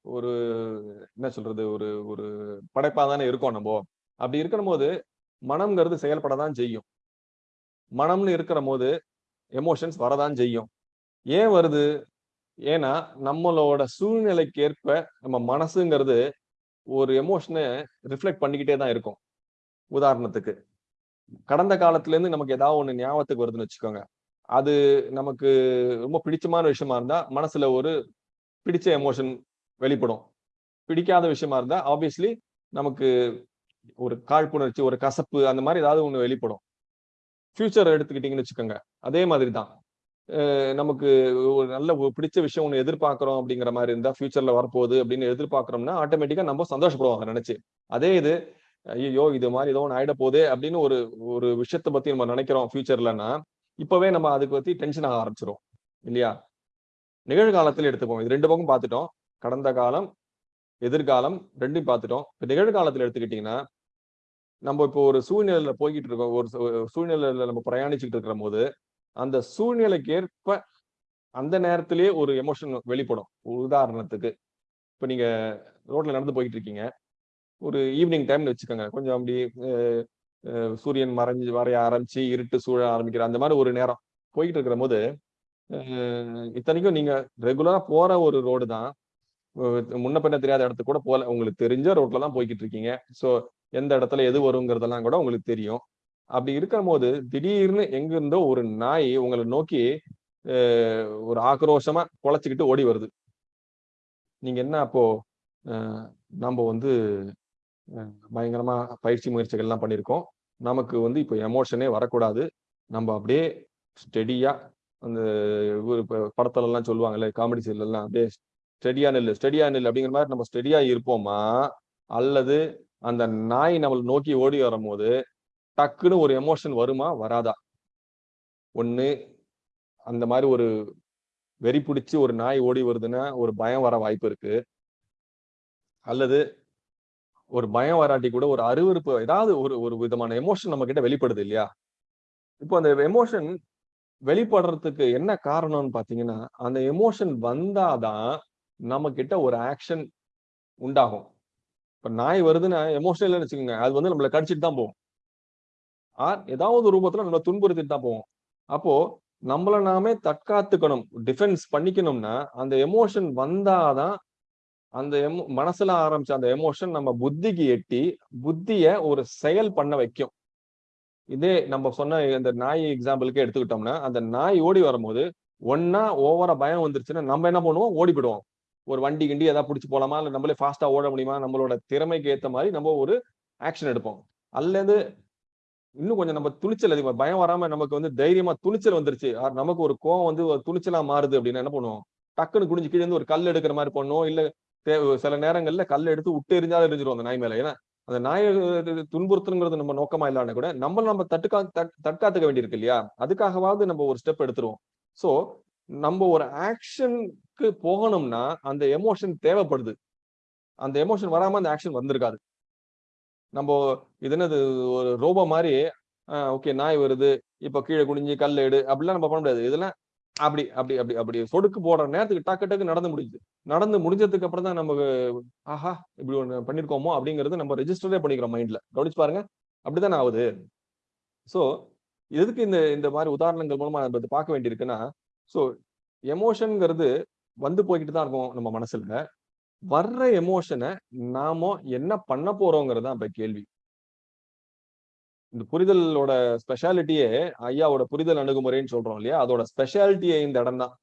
ஒரு என்ன சொல்றது? ஒரு ஒரு படைப்பா தானே இருக்கோம் நம்ம. அப்படி இருக்கிற போது மனம்ங்கிறது செயல்படதான் செய்யும். மனம்னு இருக்கிற போது எமோஷன்ஸ் வரதான் செய்யும். ஏன் வருது? ஏன்னா நம்மளோட சூழ்நிலைக்கு ஏற்ப நம்ம மனசுங்கிறது ஒரு எமோஷனை ரிஃப்ளெக்ட் பண்ணிக்கிட்டே தான் இருக்கும். உதாரணத்துக்கு கடந்த காலத்துலேருந்து நமக்கு ஏதாவது ஒன்று ஞாபகத்துக்கு வருதுன்னு வச்சுக்கோங்க. அது நமக்கு ரொம்ப பிடிச்சமான விஷயமா இருந்தால் மனசில் ஒரு பிடிச்ச எமோஷன் வெளிப்படும். பிடிக்காத விஷயமா இருந்தால் ஆப்வியஸ்லி நமக்கு ஒரு காழ்ப்புணர்ச்சி ஒரு கசப்பு அந்த மாதிரி ஏதாவது ஒன்று வெளிப்படும். ஃபியூச்சர் எடுத்துக்கிட்டிங்கன்னு வச்சுக்கோங்க. அதே மாதிரி தான். நமக்கு ஒரு நல்ல ஒரு பிடிச்ச விஷயம் ஒண்ணு எதிர்பார்க்குறோம் அப்படிங்கிற மாதிரி இருந்தா ஃபியூச்சரில் வரப்போகுது அப்படின்னு எதிர்பார்க்குறோம்னா ஆட்டோமேட்டிக்கா நம்ம சந்தோஷப்படுவோம் அதை நினைச்சு. அதே இது ஐயோ இது மாதிரி ஏதோ ஒன்று ஆயிட போகுது அப்படின்னு ஒரு ஒரு விஷயத்தை பத்தி நம்ம நினைக்கிறோம் ஃபியூச்சர்லன்னா இப்பவே நம்ம அதுக்கு பத்தி டென்ஷன் ஆக ஆரம்பிச்சிடும் இல்லையா? நிகழ்காலத்துல எடுத்துப்போம் இது ரெண்டு பக்கம் பார்த்துட்டோம். கடந்த காலம் எதிர்காலம் ரெண்டும் பார்த்துட்டோம். இப்போ நிகழ்காலத்தில் எடுத்துக்கிட்டிங்கன்னா நம்ம இப்போ ஒரு சூழ்நிலையில் போய்கிட்டு இருக்கோம். ஒரு சூழ்நிலையில் நம்ம பிரயாணிச்சுட்டு இருக்கிற போது அந்த சூழ்நிலைக்கு ஏற்ப அந்த நேரத்திலேயே ஒரு எமோஷன் வெளிப்படும். உதாரணத்துக்கு இப்போ நீங்க ரோட்ல நடந்து போயிட்டு இருக்கீங்க ஒரு ஈவினிங் டைம்னு வச்சுக்கோங்க. கொஞ்சம் அப்படி சூரியன் மறைஞ்சு வரைய ஆரம்பிச்சு இருட்டு சூழ ஆரம்பிக்கிற அந்த மாதிரி ஒரு நேரம் போயிட்டு இருக்கிற போது இத்தனைக்கும் நீங்க ரெகுலரா போற ஒரு ரோடு தான். முன்ன பின்ன தெரியாத இடத்துக்கு கூட போல. உங்களுக்கு தெரிஞ்ச ரோட்ல தான் போய்கிட்டு இருக்கீங்க ஸோ எந்த இடத்துல எது வருங்கிறதெல்லாம் கூட உங்களுக்கு தெரியும். அப்படி இருக்கிற போது திடீர்னு எங்க இருந்தோ ஒரு நாய் உங்களை நோக்கி ஒரு ஆக்ரோஷமா குலைச்சிக்கிட்டு ஓடி வருது. நீங்க என்ன அப்போ நம்ம வந்து பயங்கரமா பயிற்சி முயற்சிகள் எல்லாம் பண்ணியிருக்கோம். நமக்கு வந்து இப்போ எமோஷனே வரக்கூடாது. நம்ம அப்படியே ஸ்டெடியா அந்த இவரு படத்துல எல்லாம் சொல்லுவாங்கல்ல காமெடி சீரியல் எல்லாம் அப்படியே ஸ்டெடியா நெல் ஸ்டெடியா நெல் அப்படிங்கிற மாதிரி நம்ம ஸ்டெடியா இருப்போமா? அல்லது அந்த நாய் நம்மளை நோக்கி ஓடி வரும்போது டக்குன்னு ஒரு எமோஷன் வருமா? வராதா? ஒன்று அந்த மாதிரி ஒரு வெறி பிடிச்சி ஒரு நாய் ஓடி வருதுன்னா ஒரு பயம் வர வாய்ப்பு இருக்கு. அல்லது ஒரு பயம் வராட்டி கூட ஒரு அருவருப்பு ஏதாவது ஒரு ஒரு விதமான எமோஷன் நம்ம கிட்ட வெளிப்படுது இல்லையா? இப்போ அந்த எமோஷன் வெளிப்படுறதுக்கு என்ன காரணம்னு பாத்தீங்கன்னா அந்த எமோஷன் வந்தாதான் நம்ம கிட்ட ஒரு ஆக்ஷன் உண்டாகும். இப்போ நாய் வருதுன்னா எமோஷனல் வச்சுக்கோங்க. அது வந்து நம்மள கடிச்சிட்டு தான் போகும். ஆர் ஏதாவது ரூபத்துல நம்மளை துன்புறுத்திட்டு தான் போவோம். அப்போ நம்மள நாமே தற்காத்துக்கணும் டிஃபென்ஸ் பண்ணிக்கணும்னா அந்த எமோஷன் வந்தாதான் அந்த எமோ மனசுல ஆரம்பிச்ச அந்த எமோஷன் நம்ம புத்திக்கு எட்டி புத்திய ஒரு செயல் பண்ண வைக்கும். இதே நம்ம சொன்ன இந்த நாய் எக்ஸாம்பிளுக்கே எடுத்துக்கிட்டோம்னா அந்த நாய் ஓடி வரும்போது ஒன்னா ஓவரா பயம் வந்துருச்சுன்னா நம்ம என்ன பண்ணுவோம்? ஓடி போயிடுவோம் ஒரு வண்டி கிண்டி ஏதாவது பிடிச்சி போலாமா? இல்லை நம்மளே ஃபாஸ்டா ஓட முடியுமா? நம்மளோட திறமைக்கு ஏத்த மாதிரி நம்ம ஒரு ஆக்ஷன் எடுப்போம். அல்லது இன்னும் கொஞ்சம் நம்ம துணிச்சல் அதிகமா பயம் வராம நமக்கு வந்து தைரியமா துணிச்சல் வந்துருச்சு. நமக்கு ஒரு கோவம் வந்து ஒரு துணிச்சலா மாறுது அப்படின்னா என்ன பண்ணுவோம்? டக்குன்னு குடிஞ்சு கீழே இருந்து ஒரு கல் எடுக்கிற மாதிரி பண்ணுவோம். இல்ல சில நேரங்கள்ல கல் எடுத்து விட்டு எரிஞ்சாலும் எரிஞ்சிரும் அந்த நாய் மேல. ஏன்னா அந்த நாயை துன்புறுத்துங்கிறது நம்ம நோக்கமா இல்லாம கூட நம்மள நம்ம தட்டுக்கா தட்- தற்காத்துக்க வேண்டியிருக்கு இல்லையா? அதுக்காகவாவது நம்ம ஒரு ஸ்டெப் எடுத்துருவோம். சோ நம்ம ஒரு ஆக்ஷனுக்கு போகணும்னா அந்த எமோஷன் தேவைப்படுது. அந்த எமோஷன் வராம அந்த ஆக்ஷன் வந்திருக்காது. நம்ம இது என்னது ஒரு ரோபோ மாதிரி ஓகே நாய் வருது இப்ப கீழே குனிஞ்சு கல் எடு அப்படிலாம் நம்ம பண்ண முடியாது. இதெல்லாம் அப்படி அப்படி அப்படி அப்படி சொடுக்கு போடுற நேரத்துக்கு டக்கு டக்கு நடந்து முடியுது நடந்து முடிஞ்சதுக்கு அப்புறம் தான் நமக்கு ஆஹா இப்படி ஒன்று பண்ணிருக்கோமோ அப்படிங்கிறது நம்ம ரெஜிஸ்டரே பண்ணிக்கிறோம் மைண்ட்ல கவனிச்சு பாருங்க. அப்படிதான் ஆகுது? ஸோ எதுக்கு இந்த இந்த மாதிரி உதாரணங்கள் மூலமா நம்ம பார்க்க வேண்டியிருக்குன்னா ஸோ எமோஷன்ங்கிறது வந்து போய்கிட்டு தான் இருக்கும் நம்ம மனசுல. வர்ற எமோஷனை நாம என்ன பண்ண போறோங்கிறது தான் இப்ப கேள்வி. இந்த புரிதலோட ஸ்பெஷாலிட்டியே ஐயாவோட புரிதல் அணுகுமுறைன்னு சொல்றோம் இல்லையா? அதோட ஸ்பெஷாலிட்டியே இந்த இடம் தான்.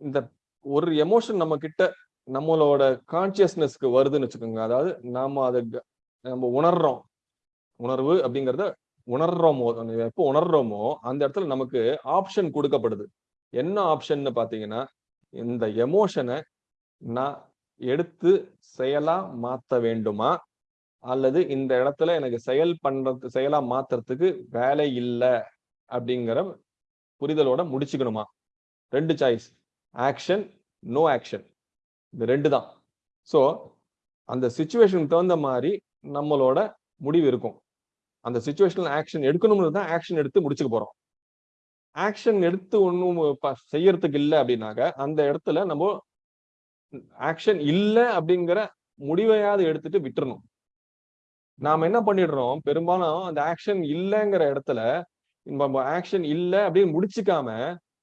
இந்த ஒரு எமோஷன் நம்ம கிட்ட நம்மளோட கான்சியஸ்னஸ்க்கு வருதுன்னு வச்சுக்கோங்க. அதாவது நாம அதை நம்ம உணர்றோம். உணர்வு அப்படிங்கறத உணர்றோமோ எப்போ உணர்றோமோ அந்த இடத்துல நமக்கு ஆப்ஷன் கொடுக்கப்படுது. என்ன ஆப்ஷன்னு பாத்தீங்கன்னா இந்த எமோஷனை நான் எடுத்து செயலா மாத்த வேண்டுமா? அல்லது இந்த இடத்துல எனக்கு செயல் பண்றது செயலா மாத்துறதுக்கு வேலை இல்லை அப்படிங்கிற புரிதலோட முடிச்சுக்கணுமா? ரெண்டு சாய்ஸ் ஆக்ஷன் நோ ஆக்ஷன் இது ரெண்டு தான். ஸோ அந்த சுச்சுவேஷனுக்கு தகுந்த மாதிரி நம்மளோட முடிவு இருக்கும். அந்த சுச்சுவேஷனில் ஆக்ஷன் எடுக்கணும்னு தான் ஆக்ஷன் எடுத்து முடிச்சுக்க போகிறோம் ஆக்ஷன் எடுத்து ஒன்றும் செய்யறதுக்கு இல்லை அப்படின்னாக்க அந்த இடத்துல நம்ம ஆக்ஷன் இல்லை அப்படிங்கிற முடிவையாவது எடுத்துட்டு விட்டுறணும். நாம என்ன பண்ணிடுறோம்? பெரும்பாலும் அந்த ஆக்ஷன் இல்லைங்கிற இடத்துல நம்ம ஆக்ஷன் இல்லை அப்படின்னு முடிச்சுக்காம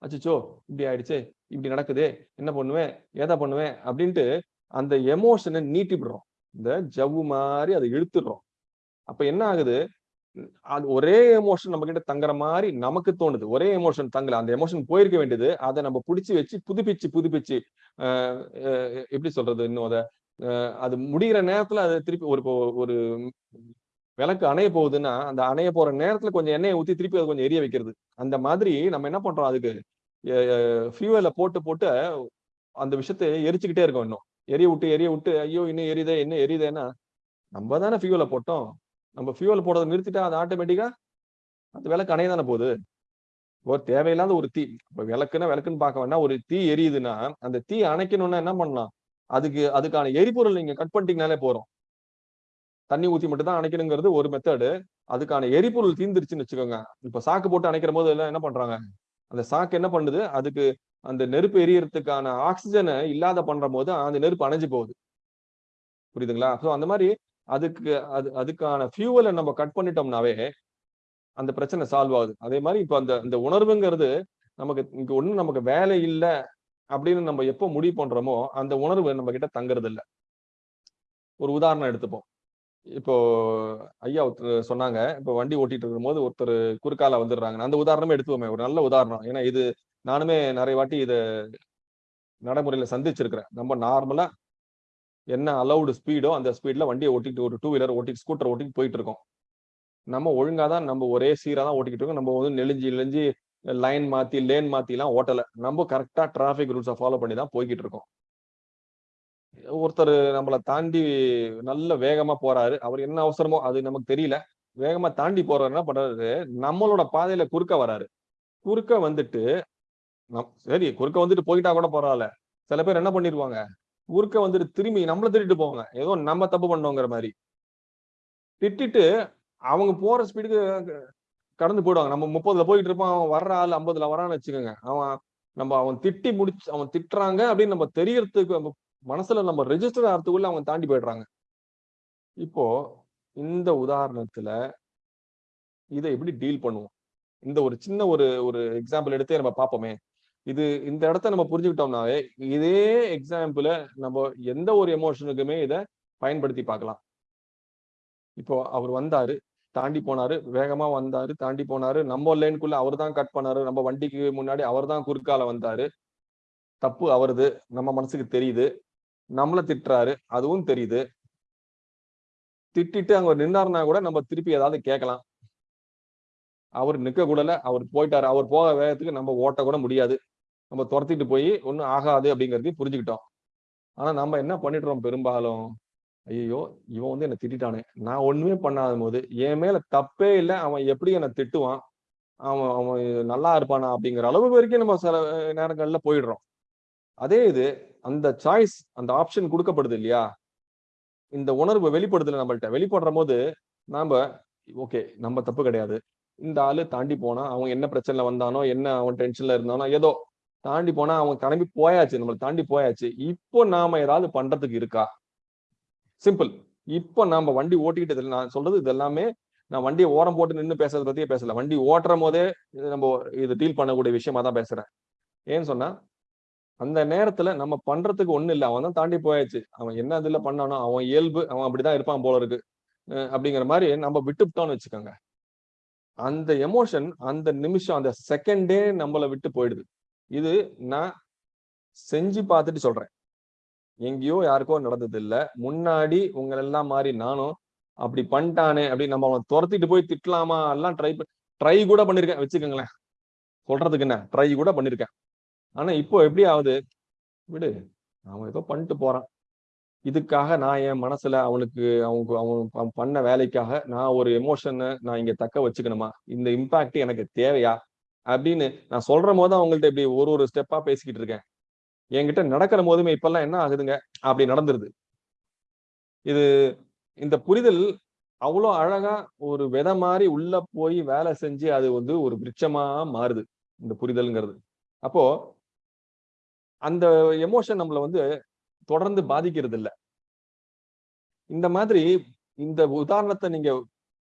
அச்சோ இப்படி ஆயிடுச்சே இப்படி நடக்குதே என்ன பண்ணுவேன் ஏதா பண்ணுவேன் அப்படின்ட்டு அந்த எமோஷனை நீட்டி விடுறோம் இந்த ஜவ்வு மாதிரி அதை இழுத்துடுறோம். அப்ப என்ன ஆகுது? அது ஒரே எமோஷன் நம்ம கிட்ட தங்குற மாதிரி நமக்கு தோணுது. ஒரே எமோஷன் தங்கல. அந்த எமோஷன் போயிருக்க வேண்டியது அதை நம்ம பிடிச்சி வச்சு புதுப்பிச்சு புதுப்பிச்சு அஹ் எப்படி சொல்றது இன்னும் அதை ஆஹ் அது முடிகிற நேரத்துல அது திருப்பி ஒரு ஒரு விளக்கு அணைய போகுதுன்னா அந்த அணைய போற நேரத்துல கொஞ்சம் எண்ணெயை ஊத்தி திருப்பி அதை கொஞ்சம் எரிய வைக்கிறது. அந்த மாதிரி நம்ம என்ன பண்றோம் அதுக்கு? ஃபியூவலை போட்டு போட்டு அந்த விஷயத்தை எரிச்சுக்கிட்டே இருக்கோம் இன்னும். எரிய விட்டு எரிய விட்டு ஐயோ இன்னும் எரியுதே இன்னும் எரியுதேன்னா நம்ம தானே ஃபியூவலை போட்டோம். நம்ம ஃபியூவல் போடுறதை நிறுத்திட்டா அது ஆட்டோமேட்டிக்காக அந்த விளக்கு அணைய தானே போகுது? ஒரு தேவையில்லாத ஒரு தீ இப்போ விளக்குன்னா விளக்குன்னு பார்க்க வேணா ஒரு தீ எரியுதுன்னா அந்த தீ அணைக்கணும்னா என்ன பண்ணலாம்? அதுக்கு அதுக்கான எரிபொருள் நீங்க கட் பண்ணிட்டீங்கனாலே போறோம் தண்ணி ஊற்றி மட்டும் தான் அணைக்கணுங்கிறது ஒரு மெத்தடு அதுக்கான எரிபொருள் தீந்துருச்சுன்னு வச்சுக்கோங்க. இப்போ சாக்கு போட்டு அணைக்கிற போது எல்லாம் என்ன பண்றாங்க? அந்த சாக்கு என்ன பண்ணுது? அதுக்கு அந்த நெருப்பு எரியறதுக்கான ஆக்சிஜனை இல்லாத பண்ற போது அந்த நெருப்பு அணைஞ்சு போகுது. புரியுதுங்களா? ஸோ அந்த மாதிரி அதுக்கு அது அதுக்கான ஃபியூவலை நம்ம கட் பண்ணிட்டோம்னாவே அந்த பிரச்சனை சால்வ் ஆகுது. அதே மாதிரி இப்போ அந்த அந்த உணர்வுங்கிறது நமக்கு இங்க ஒன்றும் நமக்கு வேலை இல்லை அப்படின்னு நம்ம எப்போ முடிவு பண்றோமோ அந்த உணர்வு நம்ம கிட்ட தங்குறது இல்லை ஒரு உதாரணம் எடுத்துப்போம். இப்போ ஐயா ஒருத்தர் சொன்னாங்க இப்போ வண்டி ஓட்டிட்டு இருக்கும்போது ஒருத்தர் குறுக்கால வந்துடுறாங்க அந்த உதாரணமே எடுத்துவோமே ஒரு நல்ல உதாரணம். ஏன்னா இது நானுமே நிறைய வாட்டி இதை நடைமுறையில சந்திச்சிருக்கிறேன். நம்ம நார்மலா என்ன அலௌடு ஸ்பீடோ அந்த ஸ்பீட்ல வண்டியை ஓட்டிட்டு ஒரு டூ வீலர் ஓட்டிட்டு ஸ்கூட்டர் ஓட்டிட்டு போயிட்டு இருக்கோம் நம்ம ஒழுங்கா தான் நம்ம ஒரே சீரா தான் ஓட்டிக்கிட்டு இருக்கோம் நம்ம வந்து நெளிஞ்சு நெளிஞ்சு லைன் மாத்தி லேன் மாற்றிலாம் ஓட்டலை. ஓட்டல நம்ம கரெக்டா டிராஃபிக் ரூல்ஸை ஃபாலோ பண்ணி தான் போய்கிட்டு இருக்கோம் ஒருத்தர் நம்மளை தாண்டி நல்ல வேகமா போறாரு. அவர் என்ன அவசரமோ அது நமக்கு தெரியல. வேகமா தாண்டி போறாரு என்ன பண்றாரு? நம்மளோட பாதையில குறுக்க வராரு. குறுக்க வந்துட்டு நம் சரி குறுக்க வந்துட்டு போயிட்டா கூட பரவாயில்ல. சில பேர் என்ன பண்ணிருவாங்க? ஊருக்க வந்துட்டு திரும்பி நம்மளை திட்டிட்டு போவாங்க. ஏதோ நம்ம தப்பு பண்ணோங்கிற மாதிரி. திட்டிட்டு அவங்க போற ஸ்பீடுக்கு கடந்து போயிடுவாங்க. நம்ம முப்பதுல போயிட்டு இருப்போம். அவன் வர்ற ஆள் ஐம்பதுல வரான்னு வச்சுக்கோங்க. அவன் நம்ம அவன் திட்டி முடிச்சு அவன் திட்டுறாங்க அப்படின்னு நம்ம தெரியறதுக்கு நம்ம மனசுல நம்ம ரெஜிஸ்டர் ஆகிறதுக்குள்ள அவங்க தாண்டி போயிடுறாங்க. இப்போ இந்த உதாரணத்துல இதை எப்படி டீல் பண்ணுவோம்? இந்த ஒரு சின்ன ஒரு ஒரு எக்ஸாம்பிள் எடுத்தே நம்ம பார்ப்போமே. இது இந்த இடத்த நம்ம புரிஞ்சுக்கிட்டோம்னாவே இதே எக்ஸாம்பிள நம்ம எந்த ஒரு எமோஷனுக்குமே இதை பயன்படுத்தி பார்க்கலாம். இப்போ அவர் வந்தாரு தாண்டி போனாரு வேகமா வந்தாரு தாண்டி போனாரு நம்ம லைனுக்குள்ள அவர் தான் கட் பண்ணாரு நம்ம வண்டிக்கு முன்னாடி அவர் தான் குறுக்கால வந்தாரு. தப்பு அவருது நம்ம மனசுக்கு தெரியுது. நம்மள திட்டுறாரு அதுவும் தெரியுது. திட்டிட்டு அங்க நின்னாருன்னா கூட நம்ம திருப்பி ஏதாவது கேட்கலாம். அவர் நிக்க கூடல அவர் போயிட்டாரு அவர் போக வேகத்துக்கு நம்ம ஓட்ட கூட முடியாது. நம்ம துரத்திட்டு போய் ஒன்றும் ஆகாது அப்படிங்கிறதையும் புரிஞ்சுக்கிட்டோம். ஆனா நம்ம என்ன பண்ணிடுறோம் பெரும்பாலும்? ஐயோ இவன் வந்து என்னை திட்டானே நான் ஒண்ணுமே பண்ணாத போது என் மேல தப்பே இல்லை அவன் எப்படி என்னை திட்டுவான்? அவன் அவன் நல்லா இருப்பானா அப்படிங்கிற அளவு வரைக்கும் நம்ம சில நேரங்கள்ல போயிடுறோம். அதே இது அந்த சாய்ஸ் அந்த ஆப்ஷன் கொடுக்கப்படுது இல்லையா? இந்த உணர்வு வெளிப்படுதுல நம்மள்ட்ட. வெளிப்படுற போது நாம ஓகே நம்ம தப்பு கிடையாது. இந்த ஆளு தாண்டி போனா அவன் என்ன பிரச்சனைல வந்தானோ என்ன அவன் டென்ஷன்ல இருந்தானோ ஏதோ தாண்டி போனா அவன் கிளம்பி போயாச்சு நம்மளை தாண்டி போயாச்சு. இப்போ நாம ஏதாவது பண்றதுக்கு இருக்கா? சிம்பிள் இப்போ நாம வண்டி ஓட்டிக்கிட்டு இதுல நான் சொல்றது இது எல்லாமே நான் வண்டியை ஓரம் போட்டு நின்று பேசுறத பத்தியே பேசல. வண்டி ஓட்டுற போதே இது நம்ம இது டீல் பண்ணக்கூடிய விஷயமா தான் பேசுறேன். ஏன்னு சொன்னா அந்த நேரத்துல நம்ம பண்றதுக்கு ஒண்ணு இல்லை. அவன் தான் தாண்டி போயாச்சு. அவன் என்ன இதுல பண்ணானோ அவன் இயல்பு அவன் அப்படிதான் இருப்பான் போல இருக்கு. அஹ் அப்படிங்கிற மாதிரி நம்ம விட்டுவிட்டோம்னு வச்சுக்கோங்க. அந்த எமோஷன் அந்த நிமிஷம் அந்த செகண்டே நம்மளை விட்டு போயிடுது. இது நான் செஞ்சு பார்த்துட்டு சொல்றேன். எங்கேயோ யாருக்கோ நடந்தது இல்ல முன்னாடி உங்களெல்லாம் மாதிரி நானும் அப்படி பண்ணிட்டானே அப்படி நம்ம அவனை துரத்திட்டு போய் திட்டலாமா? எல்லாம் ட்ரை ட்ரை கூட பண்ணிருக்கேன். வச்சுக்கோங்களேன். சொல்றதுக்கு என்ன? ட்ரை கூட பண்ணிருக்கேன். ஆனா இப்போ எப்படி ஆகுது? விடு. அவன் ஏதோ பண்ணிட்டு போறான். இதுக்காக நான் என் மனசுல அவனுக்கு அவங்க அவன் பண்ண வேலைக்காக நான் ஒரு எமோஷனை நான் இங்க தக்க வச்சுக்கணுமா? இந்த இம்பாக்ட் எனக்கு தேவையா? அப்படின்னு நான் சொல்ற போது அவங்கள்ட்ட இப்படி ஒரு ஒரு ஸ்டெப்பா பேசிக்கிட்டு இருக்கேன். என்கிட்ட நடக்கிற போதுமே இப்பெல்லாம் என்ன ஆகுதுங்க? அப்படி நடந்துருது. இது இந்த புரிதல் அவ்வளோ அழகா ஒரு விதை மாதிரி உள்ள போய் வேலை செஞ்சு அது வந்து ஒரு விருட்சமா மாறுது இந்த புரிதல்ங்கிறது. அப்போ அந்த எமோஷன் நம்மள வந்து தொடர்ந்து பாதிக்கிறது இல்ல இந்த மாதிரி இந்த உதாரணத்தை நீங்க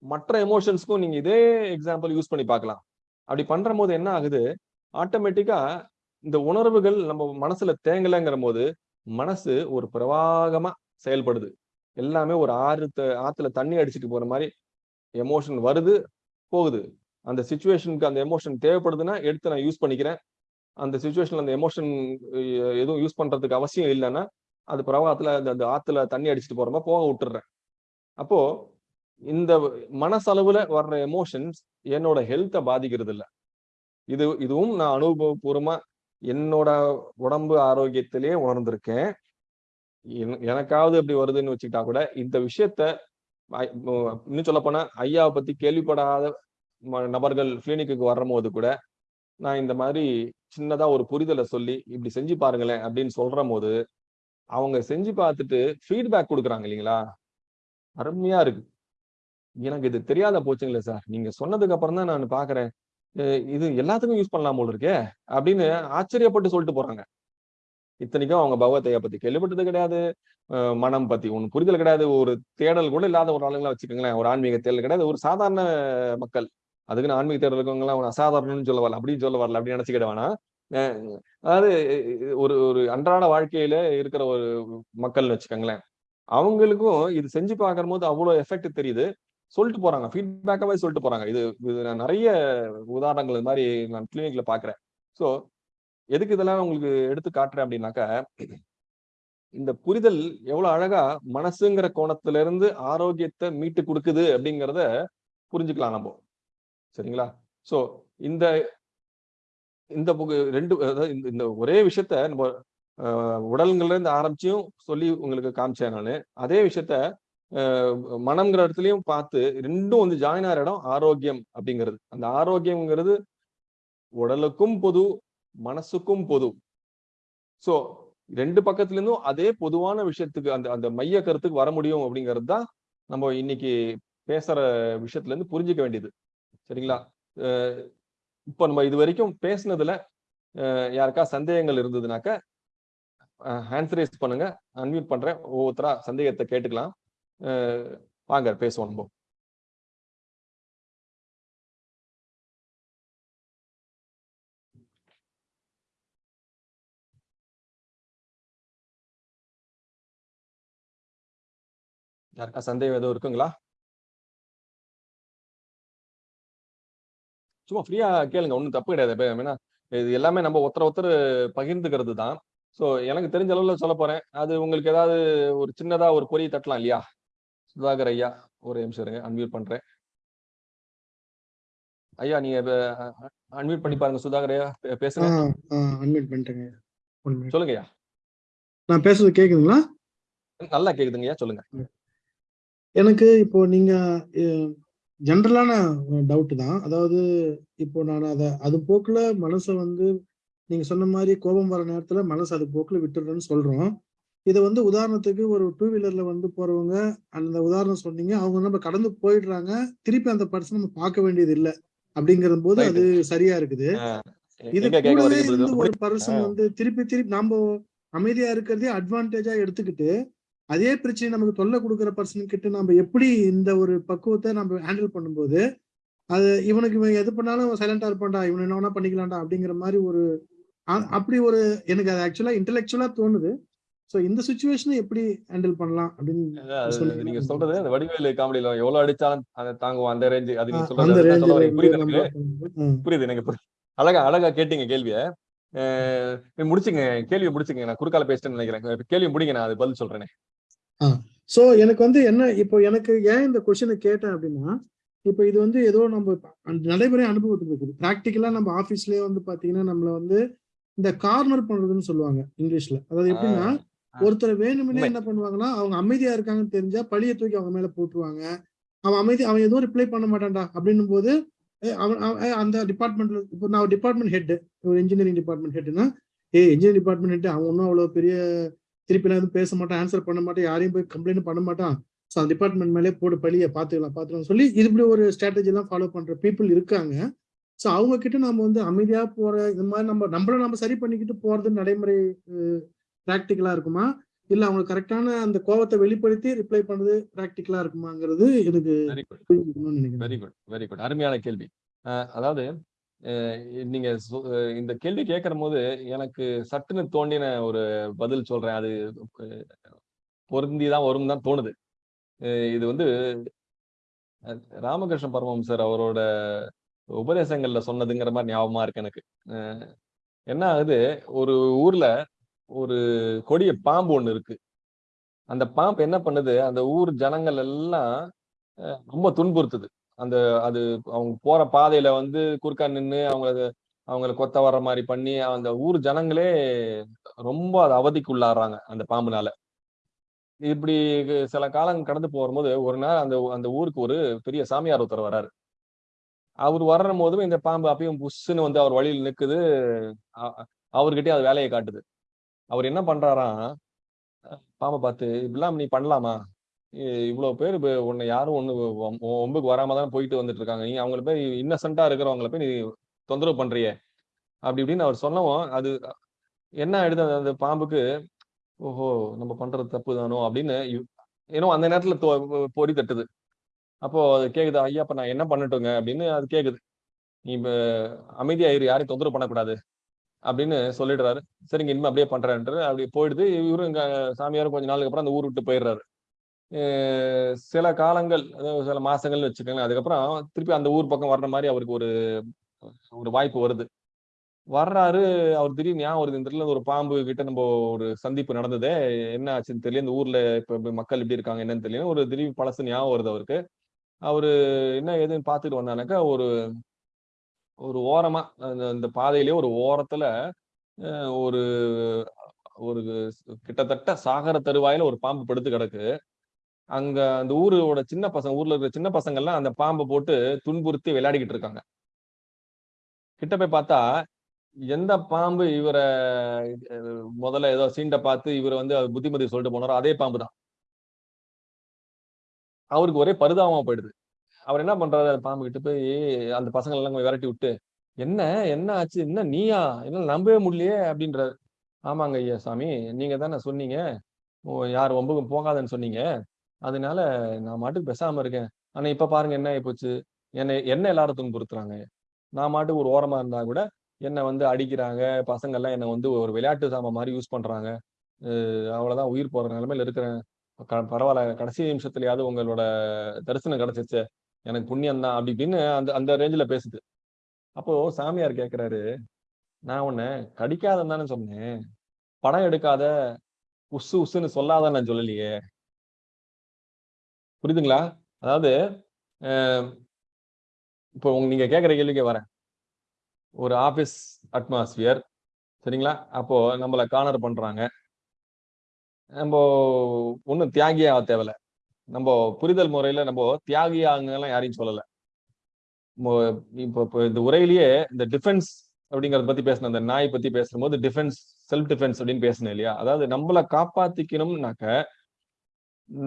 மற்ற எமோஷன்ஸ்க்கும் நீங்க இதே எக்ஸாம்பிள் யூஸ் பண்ணி பார்க்கலாம். அப்படி பண்ற போது என்ன ஆகுது? ஆட்டோமேட்டிக்கா இந்த உணர்வுகள் நம்ம மனசுல தேங்கலைங்கிற போது மனசு ஒரு பிரவாகமா செயல்படுது. எல்லாமே ஒரு ஆறு ஆத்துல தண்ணி அடிச்சுட்டு போற மாதிரி எமோஷன் வருது போகுது. அந்த சுச்சுவேஷனுக்கு அந்த எமோஷன் தேவைப்படுதுன்னா எடுத்து நான் யூஸ் பண்ணிக்கிறேன். அந்த சுச்சுவேஷன்ல அந்த எமோஷன் எதுவும் யூஸ் பண்றதுக்கு அவசியம் இல்லைன்னா அது பிரவாகத்துல அந்த அந்த ஆத்துல தண்ணி அடிச்சுட்டு போற மாதிரி போக விட்டுறேன். அப்போ இந்த மனசளவுல வர்ற எமோஷன்ஸ் என்னோட ஹெல்த்தை பாதிக்கிறது இல்லை இது இதுவும் நான் அனுபவபூர்வமா என்னோட உடம்பு ஆரோக்கியத்திலேயே உணர்ந்திருக்கேன். எனக்காவது அப்படி வருதுன்னு வச்சுக்கிட்டா கூட இந்த விஷயத்த இன்னும் சொல்ல போனா ஐயாவை பத்தி கேள்விப்படாத நபர்கள் கிளினிக்கு வரும்போது கூட நான் இந்த மாதிரி சின்னதா ஒரு புரிதலை சொல்லி இப்படி செஞ்சு பாருங்களேன் அப்படின்னு சொல்ற போது அவங்க செஞ்சு பார்த்துட்டு ஃபீட்பேக் கொடுக்குறாங்க இல்லைங்களா? அருமையா இருக்கு. எனக்கு இது தெரியாத போச்சுங்களே சார் நீங்க சொன்னதுக்கு அப்புறம் தான் நான் பாக்குறேன். இது எல்லாத்துக்கும் யூஸ் பண்ணலாம் போல இருக்கே அப்படின்னு ஆச்சரியப்பட்டு சொல்லிட்டு போறாங்க. இத்தனைக்கும் அவங்க பகவத்தைய பத்தி கேள்விப்பட்டது கிடையாது. மனம் பத்தி ஒண்ணு புரிதல் கிடையாது. ஒரு தேடல் கூட இல்லாத ஒரு ஆளுங்களா வச்சுக்கோங்களேன். ஒரு ஆன்மீக தேடல் கிடையாது. ஒரு சாதாரண மக்கள். அதுக்குன்னு ஆன்மீக தேடல் இருக்கவங்களாம் அவன் அசாதாரணம்னு சொல்ல வரல அப்படின்னு சொல்ல வரல அப்படின்னு நினைச்சுக்கிட வேணாம் அதாவது ஒரு ஒரு அன்றாட வாழ்க்கையில இருக்கிற ஒரு மக்கள்னு வச்சுக்கோங்களேன். அவங்களுக்கும் இது செஞ்சு பார்க்கும் போது அவ்வளவு எஃபெக்ட் தெரியுது. சொல்லிட்டு போறாங்க. ஃபீட்பேக்காவே சொல்லிட்டு போறாங்க. இது இது நான் நிறைய உதாரணங்கள் இது மாதிரி நான் கிளினிக்ல பாக்குறேன் ஸோ எதுக்கு இதெல்லாம் உங்களுக்கு எடுத்து காட்டுறேன் அப்படின்னாக்கா இந்த புரிதல் எவ்வளவு அழகா மனசுங்கிற கோணத்துல இருந்து ஆரோக்கியத்தை மீட்டு கொடுக்குது அப்படிங்கிறத புரிஞ்சுக்கலாம் நம்ம. சரிங்களா? சோ இந்த இந்த ரெண்டு இந்த ஒரே விஷயத்த நம்ம உடல்கள்ல இருந்து ஆரம்பிச்சும் சொல்லி உங்களுக்கு காமிச்சேன் நான். அதே விஷயத்த மனம்ங்கிற இடத்துலயும் பார்த்து ரெண்டும் வந்து ஜாயின் ஆகிற இடம் ஆரோக்கியம் அப்படிங்கிறது. அந்த ஆரோக்கியம்ங்கிறது உடலுக்கும் பொது மனசுக்கும் பொது. ஸோ ரெண்டு பக்கத்துல இருந்தும் அதே பொதுவான விஷயத்துக்கு அந்த அந்த மைய கருத்துக்கு வர முடியும் அப்படிங்கிறது தான் நம்ம இன்னைக்கு பேசுற விஷயத்துல இருந்து புரிஞ்சுக்க வேண்டியது. சரிங்களா? இப்போ நம்ம இது வரைக்கும் பேசுனதுல யாருக்கா சந்தேகங்கள் இருந்ததுனாக்க ஹேண்ட் ரைஸ் பண்ணுங்க. அன்மியூட் பண்றேன். ஒவ்வொருத்தரா சந்தேகத்தை கேட்டுக்கலாம். வாங்க பேசுவோம் நம்ம. யாருக்கா சந்தேகம் எதுவும் இருக்குங்களா? சும்மா ஃப்ரீயா கேளுங்க ஒன்றும் தப்பு கிடையாது ஏன்னா இது எல்லாமே நம்ம ஒருத்தர் ஒருத்தர் பகிர்ந்துக்கிறது தான் ஸோ எனக்கு தெரிஞ்ச அளவில் சொல்ல போறேன். அது உங்களுக்கு ஏதாவது ஒரு சின்னதா ஒரு பொறி தட்டலாம் இல்லையா? சுதாகர் ஐயா ஒரு நிமிஷம் இருங்க அன்மியூட் பண்றேன். ஐயா நீங்க அன்மியூட் பண்ணி பாருங்க சுதாகர் ஐயா பேசுங்க. அன்மியூட் பண்ணிட்டேங்க. சொல்லுங்க ஐயா. நான் பேசுறது கேக்குதுங்களா? நல்லா கேக்குதுங்க ஐயா சொல்லுங்க. எனக்கு இப்போ நீங்க ஜென்ரலான டவுட் தான். அதாவது இப்போ நான் அதை அது போக்குல மனசை வந்து நீங்க சொன்ன மாதிரி கோபம் வர நேரத்துல மனசு அது போக்குல விட்டுடுறேன்னு சொல்றோம். இதை வந்து உதாரணத்துக்கு ஒரு டூ வீலர்ல வந்து போறவங்க அந்த உதாரணம் சொன்னீங்க அவங்க நம்ம கடந்து போயிடுறாங்க திருப்பி அந்த பர்சன் நம்ம பார்க்க வேண்டியது இல்லை அப்படிங்கிற போது. அது சரியா இருக்குது இது கூடவே brother? ஒரு பர்சன் வந்து திருப்பி திருப்பி நாம அமைதியா இருக்கிறதே அட்வான்டேஜா எடுத்துக்கிட்டு அதே பிரச்சனை நமக்கு தொல்லை கொடுக்குற பர்சன் கிட்ட நம்ம எப்படி இந்த ஒரு பக்குவத்தை நம்ம ஹேண்டில் பண்ணும்போது அது இவனுக்கு இவன் எது பண்ணாலும் சைலண்டா இருப்பான்டா இவன் என்ன வேணா பண்ணிக்கலாம்டா அப்படிங்கிற மாதிரி ஒரு அப்படி ஒரு எனக்கு அது ஆக்சுவலா இன்டெலெக்சுவலா தோணுது சோ இந்த சுச்சுவேஷனை எப்படி ஹேண்டில் பண்ணலாம் அப்படின்னு நீங்க சொல்றது அந்த வடிவேலு காமெடியில எவ்வளவு அடிச்சாலும் அதை தாங்குவோம் அந்த ரேஞ்சு அது நீங்க சொல்றது புரியுது. புரியுது எனக்கு புரியுது. அழகா அழகா கேட்டீங்க கேள்விய. முடிச்சுங்க கேள்வியை முடிச்சுங்க நான் குறுக்கால பேசிட்டேன்னு நினைக்கிறேன். கேள்வி முடிங்க நான் அது பதில் சொல்றேனே. சோ எனக்கு வந்து என்ன இப்போ எனக்கு ஏன் இந்த கொஸ்டினை கேட்டேன் அப்படின்னா இப்போ இது வந்து ஏதோ நம்ம நடைமுறை அனுபவத்துக்கு இருக்குது. ப்ராக்டிக்கலா நம்ம ஆபீஸ்லயே வந்து பாத்தீங்கன்னா நம்மள வந்து இந்த கார்னர் பண்றதுன்னு சொல்லுவாங்க இங்கிலீஷ்ல அதாவது எப்படின்னா. ஒருத்தர் வேணும்னே. என்ன பண்ணுவாங்கன்னா அவங்க அமைதியா இருக்காங்கன்னு தெரிஞ்சா பழிய தூக்கி அவங்க மேல போட்டுருவாங்க. அவன் அமைதி அவன் எதுவும் ரிப்ளை பண்ண மாட்டான்டா அப்படின்னும் போது அவன் அந்த டிபார்ட்மெண்ட்ல இப்போ நான் டிபார்ட்மெண்ட் ஹெட் ஒரு இன்ஜினியரிங் டிபார்ட்மெண்ட் ஹெட்னா ஏ இன்ஜினியரிங் டிபார்ட்மெண்ட் ஹெட் அவன் ஒன்றும் அவ்வளவு பெரிய திருப்பி எதுவும் பேச மாட்டான் ஆன்சர் பண்ண மாட்டான் யாரையும் போய் கம்ப்ளைண்ட் பண்ண மாட்டான். ஸோ அந்த டிபார்ட்மெண்ட் மேலே போடு பழிய பார்த்துக்கலாம் பார்த்துக்கலாம் சொல்லி இது இப்படி ஒரு ஸ்ட்ராட்டஜி எல்லாம் ஃபாலோ பண்ற பீப்புள் இருக்காங்க. ஸோ அவங்க கிட்ட நம்ம வந்து அமைதியா போற இந்த மாதிரி நம்ம நம்மள நம்ம சரி பண்ணிக்கிட்டு போறது நடைமுறை ப்ராக்டிக்கலா இருக்குமா? இல்ல அவங்க கரெக்டான அந்த கோவத்தை வெளிப்படுத்தி ரிப்ளை பண்றது ப்ராக்டிக்கலா இருக்குமாங்கிறது எனக்கு வெரி குட் வெரி குட் அருமையான கேள்வி. அதாவது நீங்க இந்த கேள்வி கேட்கிற போது எனக்கு சட்டுன்னு தோண்டின ஒரு பதில் சொல்றேன். அது பொருந்தி தான் வரும் தான் தோணுது இது வந்து ராமகிருஷ்ண பரமஹம்சர் அவரோட உபதேசங்கள்ல சொன்னதுங்கிற மாதிரி ஞாபகமா இருக்கு எனக்கு. என்ன ஆகுது? ஒரு ஊர்ல ஒரு கொடிய பாம்பு ஒண்ணு இருக்கு. அந்த பாம்பு என்ன பண்ணுது? அந்த ஊர் ஜனங்கள் எல்லாம் ரொம்ப துன்புறுத்துது. அந்த அது அவங்க போற பாதையில வந்து குறுக்கா நின்னு அவங்கள அவங்கள கொத்த வர்ற மாதிரி பண்ணி அந்த ஊர் ஜனங்களே ரொம்ப அது அவதிக்கு உள்ளாடுறாங்க அந்த பாம்புனால. இப்படி சில காலம் கடந்து போகும்போது ஒரு நாள் அந்த அந்த ஊருக்கு ஒரு பெரிய சாமியார் ஒருத்தர் வர்றாரு. அவர் வர்ற போதும் இந்த பாம்பு அப்பயும் புஷ்ஷுன்னு வந்து அவர் வழியில் நிக்குது. அ- அவர்கிட்டயே அது வேலையை காட்டுது. அவர் என்ன பண்றாராம் பாம்பை பார்த்து இப்படிலாம் நீ பண்ணலாமா? இவ்வளோ பேர் இப்ப உன்னை யாரும் ஒன்று ஒம்புக்கு வராம தான் போயிட்டு வந்துட்டு இருக்காங்க நீ அவங்கள போய் இன்னசென்ட்டா இருக்கிறவங்கள போய் நீ தொந்தரவு பண்றியே. அப்படி இப்படின்னு அவர் சொன்னவும் அது என்ன ஆயிடுது அந்த- பாம்புக்கு ஓஹோ நம்ம பண்றது தப்பு தானோ? அப்படின்னு ஏன்னோ அந்த நேரத்துல தொ- பொறி தட்டுது. அப்போ அது கேக்குது ஐயா அப்ப நான் என்ன பண்ணட்டுங்க? அப்படின்னு அது கேக்குது. நீ இப்போ அமைதியா யாரையும் தொந்தரவு பண்ணக்கூடாது. அப்படின்னு சொல்லிடுறாரு. சரிங்க இனிமே அப்படியே பண்றேன்ட்டு அப்படி போயிடுது. இவரும் இங்க சாமியாரும் கொஞ்ச நாளுக்கு அப்புறம் அந்த ஊர் விட்டு போயிடுறாரு. சில காலங்கள் அதாவது சில மாசங்கள்னு வச்சுக்கோங்களேன். அதுக்கப்புறம் திருப்பி அந்த ஊர் பக்கம் வர்ற மாதிரி அவருக்கு ஒரு ஒரு வாய்ப்பு வருது. வர்றாரு. அவர் திடீர்னு ஞாபகம் ஒரு இந்த ஒரு பாம்பு கிட்ட நம்ம ஒரு சந்திப்பு நடந்ததே. என்ன ஆச்சுன்னு தெரியல. இந்த ஊர்ல இப்ப இப்ப மக்கள் எப்படி இருக்காங்க என்னன்னு தெரியல. ஒரு திடீர் பழசு ஞாபகம் வருது அவருக்கு. அவரு என்ன ஏதுன்னு பார்த்துட்டு வந்தானாக்கா ஒரு ஒரு ஓரமா அந்த பாதையிலே ஒரு ஓரத்துல ஒரு ஒரு கிட்டத்தட்ட சாகர தருவாயில ஒரு பாம்பு படுத்து கிடக்கு. அங்க அந்த ஊரோட சின்ன பசங்க ஊர்ல இருக்கிற சின்ன பசங்க எல்லாம் அந்த பாம்பை போட்டு துன்புறுத்தி விளையாடிக்கிட்டு இருக்காங்க. கிட்ட போய் பார்த்தா எந்த பாம்பு இவரை முதல்ல ஏதோ சீண்டை பார்த்து இவரை வந்து புத்திமதி சொல்லிட்டு போனாரோ அதே பாம்பு தான். அவருக்கு ஒரே பரிதாபமா போயிடுது. அவர் என்ன பண்றாரு? பாம்பு கிட்ட போய் அந்த பசங்க எல்லாம் விரட்டி விட்டு என்ன என்ன ஆச்சு? என்ன நீயா? என்ன நம்பவே முடியலையே அப்படின்றாரு. ஆமாங்க ஐயா சாமி நீங்க தானே சொன்னீங்க. ஓ, யார் ஒம்புக்கும் போகாதன்னு சொன்னீங்க. அதனால நான் மாட்டுக்கு பெசாம இருக்கேன். ஆனா இப்ப பாருங்க என்ன ஆயிப்போச்சு என்னை என்ன எல்லாரும் துன்புறுத்துறாங்க. நான் மாட்டுக்கு ஒரு ஓரமா இருந்தா கூட என்னை வந்து அடிக்கிறாங்க பசங்க எல்லாம் என்னை வந்து ஒரு விளையாட்டு சாமான் மாதிரி யூஸ் பண்றாங்க. அவ்வளவுதான் உயிர் போற நிலைமையில இருக்கிறேன். க- பரவாயில்ல கடைசி நிமிஷத்துலயாவது உங்களோட தரிசனம் கிடைச்சிச்சு எனக்கு புண்ணியம் தான் அப்படி இப்படின்னு அந்த அந்த ரேஞ்சில் பேசுது. அப்போ சாமியார் கேட்குறாரு நான் உன்னை கடிக்காதன்னு தானே சொன்னேன். படம் எடுக்காத உசு உசுன்னு சொல்லாத நான் சொல்லலையே. புரியுதுங்களா? அதாவது இப்போ உங்க நீங்க கேட்குற கேள்விக்கே வரேன். ஒரு ஆபீஸ் அட்மாஸ்பியர் சரிங்களா? அப்போ நம்மள கார்னர் பண்றாங்க. நம்ம ஒன்றும் தியாகியாக தேவையில்ல. நம்ம புரிதல் முறையில நம்ம தியாகியாங்கெல்லாம் யாரையும் சொல்லல. இப்போ இப்போ இந்த உரையிலேயே இந்த டிஃபென்ஸ் அப்படிங்கறத பத்தி பேசின அந்த நாய் பத்தி பேசும்போது டிஃபென்ஸ் செல்ஃப் டிஃபென்ஸ் அப்படின்னு பேசினேன் இல்லையா? அதாவது நம்மளை காப்பாத்திக்கணும்னாக்க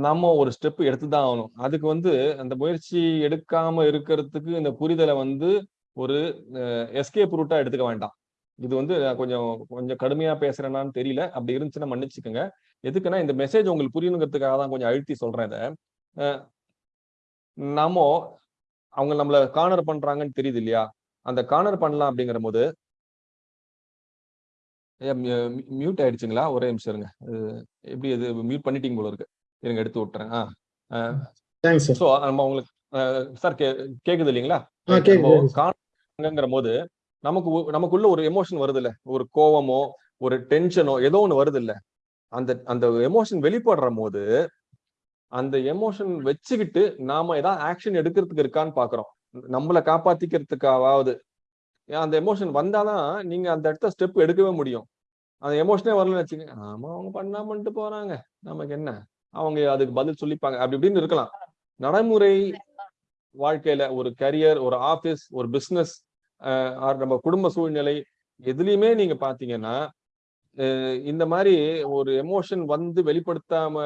நம்ம ஒரு ஸ்டெப் எடுத்துதான் ஆகணும். அதுக்கு வந்து அந்த முயற்சி எடுக்காம இருக்கிறதுக்கு இந்த புரிதலை வந்து ஒரு எஸ்கேப் ரூட்டா எடுத்துக்க வேண்டாம். இது வந்து நான் கொஞ்சம் கொஞ்சம் கடுமையா பேசுறேனான்னு தெரியல. அப்படி இருந்துச்சுன்னா மன்னிச்சுக்கோங்க. எதுக்குன்னா இந்த மெசேஜ் உங்களுக்கு புரியணுங்கிறதுக்காக தான் கொஞ்சம் அழுத்தி சொல்றேன் இதை. அஹ் நாம அவங்க நம்மள கார்னர் பண்றாங்கன்னு தெரியுது இல்லையா? அந்த கார்னர் பண்ணலாம் அப்படிங்கிற போது மியூட் ஆயிடுச்சுங்களா? ஒரே நிமிஷம் இருங்க. எப்படி இது மியூட் பண்ணிட்டீங்க போல இருக்கு. இருங்க எடுத்து விட்டுறேன். ஆ ஸோ நம்ம உங்களுக்கு சார் கே கேக்குது இல்லைங்களா? நம்ம காணுங்கிற போது நமக்கு நமக்குள்ள ஒரு எமோஷன் வருது இல்ல ஒரு கோவமோ ஒரு டென்ஷனோ ஏதோ ஒண்ணு வருது இல்ல அந்த அந்த எமோஷன் வெளிப்படுற போது அந்த எமோஷன் வச்சுக்கிட்டு நாம ஏதாவது ஆக்ஷன் எடுக்கிறதுக்கு இருக்கான்னு பாக்குறோம். நம்மளை காப்பாத்திக்கிறதுக்காவது ஏன் அந்த எமோஷன் வந்தாதான் நீங்க அந்த இடத்த ஸ்டெப் எடுக்கவே முடியும். அந்த எமோஷனே வரலன்னு வச்சுக்கோங்க ஆமா அவங்க பண்ணாமன்ட்டு போறாங்க. நமக்கு என்ன? அவங்க அதுக்கு பதில் சொல்லிப்பாங்க. அப்படி இப்படின்னு இருக்கலாம். நடைமுறை வாழ்க்கையில ஒரு கரியர் ஒரு ஆபீஸ் ஒரு பிசினஸ் நம்ம குடும்ப சூழ்நிலை எதுலயுமே நீங்க பாத்தீங்கன்னா இந்த மாதிரி ஒரு எமோஷன் வந்து வெளிப்படுத்தாம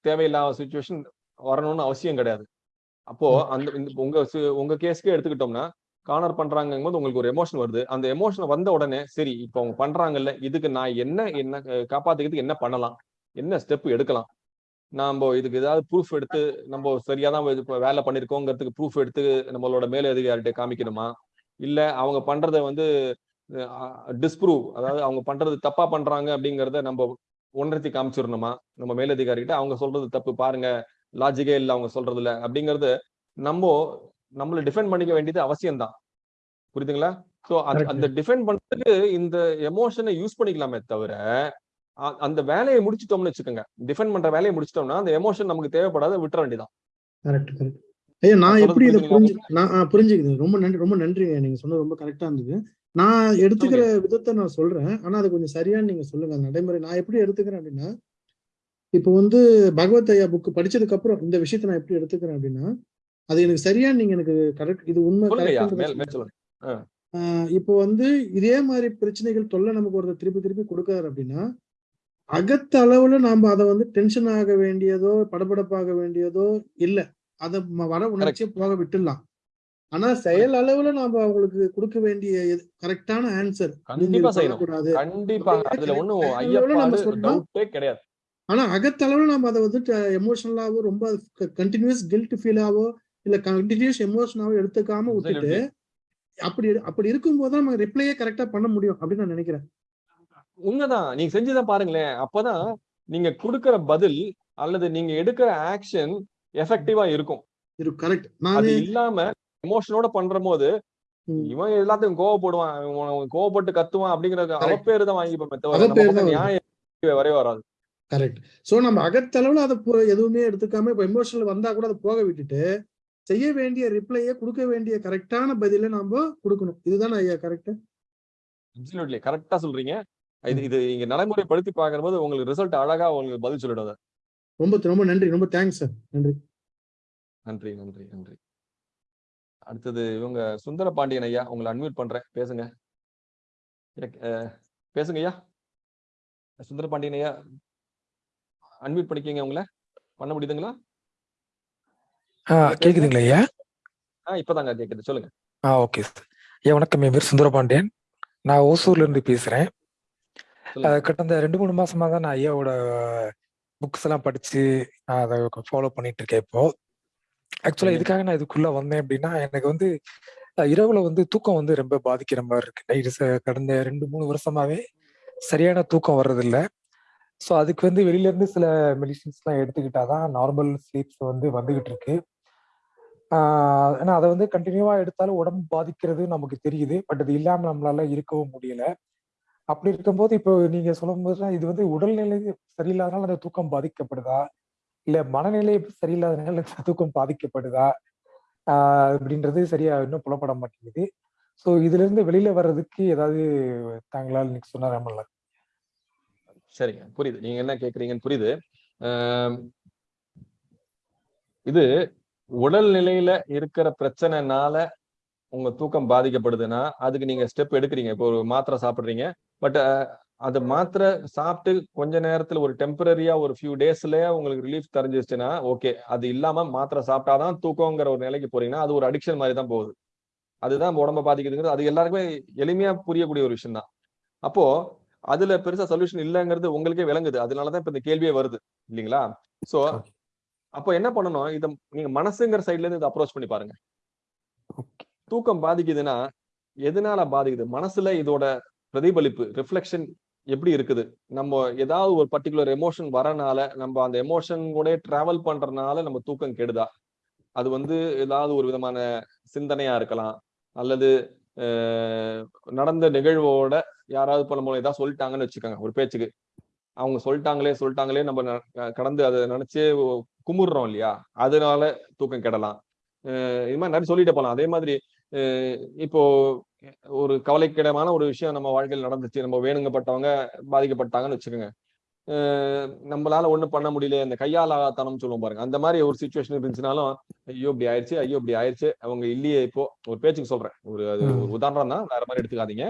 தேவையில்லாத சுச்சுவேஷன் வரணும்னு அவசியம் கிடையாது. அப்போ அந்த உங்க உங்க கேஸ்க்கே எடுத்துக்கிட்டோம்னா கார்னர் பண்றாங்கும் போது உங்களுக்கு ஒரு எமோஷன் வருது. அந்த எமோஷன் வந்த உடனே சரி இப்போ அவங்க பண்றாங்கல்ல இதுக்கு நான் என்ன என்ன காப்பாத்திக்கிறதுக்கு என்ன பண்ணலாம்? என்ன ஸ்டெப் எடுக்கலாம்? நாம இதுக்கு ஏதாவது ப்ரூஃப் எடுத்து நம்ம சரியா தான் வேலை பண்ணிருக்கோங்கிறதுக்கு ப்ரூஃப் எடுத்து நம்மளோட மேலதிகாரிட்ட காமிக்கணுமா? இல்ல அவங்க பண்றத வந்து டிஸ்ப்ரூவ் அதாவது அவங்க பண்றது தப்பா பண்றாங்க அப்படிங்கறத நம்ம உணர்த்தி காமிச்சிடணுமா? நம்ம மேலதிகாரிகிட்ட அவங்க சொல்றது தப்பு பாருங்க லாஜிக்கே இல்ல அவங்க சொல்றதுல அப்படிங்கறது நம்ம நம்மள டிஃபெண்ட் பண்ணிக்க வேண்டியது அவசியம்தான். புரியுதுங்களா? Correct. அந்த டிஃபெண்ட் பண்றதுக்கு இந்த எமோஷனை யூஸ் பண்ணிக்கலாமே தவிர அந்த வேலையை முடிச்சிட்டோம்னு வச்சுக்கோங்க. டிஃபெண்ட் பண்ற வேலையை முடிச்சிட்டோம்னா அந்த எமோஷன் நமக்கு தேவைப்படாத விட்டுற வேண்டியதான் கரெக்ட் கரெக்ட் ஐயா நான் எப்படி இதை புரிஞ்சு நான் புரிஞ்சுக்குது. ரொம்ப நன்றி ரொம்ப நன்றிங்க. நீங்க சொன்னது ரொம்ப கரெக்டா இருந்தது. நான் எடுத்துக்கிற விதத்தை நான் சொல்றேன். ஆனா அது கொஞ்சம் சரியான்னு நீங்க சொல்லுங்க. நடைமுறை நான் எப்படி எடுத்துக்கிறேன் அப்படின்னா இப்போ வந்து பகவத் ஐயா புக் படிச்சதுக்கு அப்புறம் இந்த விஷயத்தை நான் எப்படி எடுத்துக்கிறேன் அப்படின்னா அது எனக்கு சரியான்னு நீங்க எனக்கு கரெக்ட் இது உண்மை இப்போ வந்து இதே மாதிரி பிரச்சனைகள் தொல்லை நமக்கு ஒருத்தர் திருப்பி திருப்பி கொடுக்காரு அப்படின்னா அகத்த அளவுல நாம அதை வந்து டென்ஷன் ஆக வேண்டியதோ படபடப்பாக வேண்டியதோ இல்ல. அதை வர உணர்ச்சியை போக விட்டுடலாம். ஆனா செயல் அளவுல நாம அவங்களுக்கு கொடுக்க வேண்டிய கரெக்டான ஆன்சர் கண்டிப்பா செய்யணும். கூடாது கண்டிப்பா. அதுல ஒண்ணும் கிடையாது. ஆனா அகத்தளவுல நம்ம அதை வந்து எமோஷனலாவோ ரொம்ப கண்டினியூஸ் கில்ட் ஃபீலாவோ இல்ல கண்டினியூஸ் எமோஷனாவோ எடுத்துக்காம விட்டுட்டு. அப்படி அப்படி இருக்கும்போது தான் நம்ம ரிப்ளையே கரெக்டா பண்ண முடியும் அப்படின்னு நான் நினைக்கிறேன். உண்மைதான். நீங்க செஞ்சுதான் பாருங்களேன். அப்பதான் நீங்க கொடுக்கிற பதில் அல்லது நீங்க எடுக்கிற ஆக்ஷன் எஃபெக்டிவா இருக்கும். இருக்கு கரெக்ட் அது இல்லாம எமோஷனோட பண்ற போது. இவன் எல்லாத்தையும் கோவப்படுவான். கோவப்பட்டு கத்துவான் அப்படிங்கறது அவ Correct. பேரு தான் வாங்கிப்போமே தவிர வரவே வராது. கரெக்ட் சோ நம்ம அகத்தளவுல அதை போ- எதுவுமே எடுத்துக்காம இப்ப எமோஷனல் வந்தா கூட அதை போக விட்டுட்டு செய்ய வேண்டிய ரிப்ளையை கொடுக்க வேண்டிய கரெக்டான பதில நாம கொடுக்கணும். இதுதானே ஐயா கரெக்ட் அப்சல்யூட்லி கரெக்டா சொல்றீங்க. இது இது இங்க நடைமுறைப்படுத்தி பார்க்கும்போது உங்களுக்கு ரிசல்ட் அழகா உங்களுக்கு பதில் சொல்லிடுது. ரொம்ப ரொம்ப நன்றி. ரொம்ப தேங்க்ஸ் சார் நன்றி. நன்றி நன்றி நன்றி. அடுத்தது இவங்க சுந்தர பாண்டியன் ஐயா உங்களை அன்மியூட் பண்றேன். பேசுங்க. பேசுங்க ஐயா. சுந்தர பாண்டியன் ஐயா அன்மியூட் பண்ணிக்கங்க உங்களை. பண்ண முடியுதுங்களா? ஆ கேக்குதுங்களா ஐயா? ஆ இப்பதாங்க கேக்குது. சொல்லுங்க. ஆ ஓகே ஐயா வணக்கம். என் பேர் சுந்தரபாண்டியன் நான் ஓசூர்ல இருந்து பேசுறேன். கடந்த ரெண்டு மூணு மாசமா தான் நான் ஐயாவோட புக்ஸ் எல்லாம் படிச்சு நான் அதை ஃபாலோ பண்ணிட்டு இருக்கேன் இப்போ. ஆக்சுவலா. இதுக்காக நான் இதுக்குள்ள வந்தேன் அப்படின்னா எனக்கு வந்து அஹ், இரவுல வந்து தூக்கம் வந்து ரொம்ப பாதிக்கிற மாதிரி இருக்கு. நைட்டு கடந்த ரெண்டு மூணு வருஷமாவே சரியான தூக்கம் வர்றதில்ல. ஸோ அதுக்கு வந்து வெளியில இருந்து சில மெடிசின்ஸ்லாம் எடுத்துக்கிட்டாதான் நார்மல் ஸ்லீப்ஸ் வந்து வந்துகிட்டு இருக்கு. ஏன்னா அதை வந்து கண்டினியூவா எடுத்தாலும் உடம்பு பாதிக்கிறது நமக்கு தெரியுது. பட் அது இல்லாம நம்மளால இருக்கவும் முடியல. அப்படி இருக்கும்போது இப்போ நீங்க சொல்லும் போதுலாம் இது வந்து உடல்நிலை சரியில்லாதனால அந்த தூக்கம் பாதிக்கப்படுதா? இல்ல மனநிலை சரியில்லாதனால இந்த தூக்கம் பாதிக்கப்படுதா? ஆஹ் அப்படின்றது சரியா இன்னும் புலப்பட மாட்டேங்குது. ஸோ இதுல இருந்து வெளியில வர்றதுக்கு ஏதாவது தாங்களால் இன்னைக்கு சொன்னா ரொம்ப சரிங்க புரியுது. நீங்க என்ன கேக்குறீங்கன்னு புரியுது. இது உடல் நிலையில இருக்கிற பிரச்சனைனால உங்க தூக்கம் பாதிக்கப்படுதுன்னா அதுக்கு நீங்க ஸ்டெப் எடுக்கிறீங்க. இப்போ ஒரு மாத்திரை சாப்பிடுறீங்க. பட் அது மாத்திரை சாப்பிட்டு கொஞ்ச நேரத்துல ஒரு டெம்பரரியா ஒரு ஃபியூ டேஸ்லயே உங்களுக்கு ரிலீஃப் தெரிஞ்சிருச்சுன்னா ஓகே அது இல்லாம மாத்திரை சாப்பிட்டாதான் தூக்கங்கிற ஒரு நிலைக்கு போறீங்கன்னா அது ஒரு அடிக்ஷன் மாதிரி தான் போகுது. அதுதான் உடம்ப பாதிக்குதுங்கிறது. அது எல்லாருக்குமே எளிமையா புரியக்கூடிய ஒரு விஷயம் தான். அப்போ அதுல பெருசா சொல்யூஷன் இல்லைங்கிறது உங்களுக்கே விளங்குது. அதனாலதான் இப்ப இந்த கேள்வியே வருது இல்லைங்களா? சோ. அப்போ என்ன பண்ணணும்? இத நீங்க மனசுங்கிற சைட்ல இருந்து இதை அப்ரோச் பண்ணி பாருங்க. தூக்கம் பாதிக்குதுன்னா எதனால பாதிக்குது? மனசுல இதோட பிரதிபலிப்பு ரிஃப்ளெக்ஷன் எப்படி இருக்குது? நம்ம ஏதாவது ஒரு பர்டிகுலர் எமோஷன் வரனால நம்ம அந்த எமோஷன் கூட டிராவல் பண்றதுனால நம்ம தூக்கம் கெடுதா? அது வந்து ஏதாவது ஒரு விதமான சிந்தனையா இருக்கலாம். அல்லது நடந்த நிகழ்வோட யாராவது இப்ப நம்ம ஏதாவது சொல்லிட்டாங்கன்னு வச்சுக்கோங்க ஒரு பேச்சுக்கு. அவங்க சொல்லிட்டாங்களே சொல்லிட்டாங்களே நம்ம ந- கடந்து அதை நினைச்சே குமுறுறோம் இல்லையா? அதனால தூக்கம் கெடலாம். இது மாதிரி நிறைய சொல்லிட்டு போகலாம் அதே மாதிரி இப்போ ஒரு கவலைக்கிடமான ஒரு விஷயம் நம்ம வாழ்க்கையில் நடந்துச்சு. நம்ம வேணுங்கப்பட்டவங்க பாதிக்கப்பட்டாங்கன்னு வச்சுக்கோங்க. நம்மளால ஒண்ணும் பண்ண முடியல. இந்த கையாலாத்தனம் சொல்லுவோம் பாருங்க. அந்த மாதிரி ஒரு சுச்சுவேஷன் இருந்துச்சுனாலும் ஐயோ இப்படி ஆயிடுச்சு ஐயோ இப்படி ஆயிடுச்சு அவங்க இல்லையே இப்போ. ஒரு பேச்சுக்கு சொல்றேன். ஒரு அது. ஒரு உதாரணம் தான். வேற மாதிரி எடுத்துக்காதீங்க.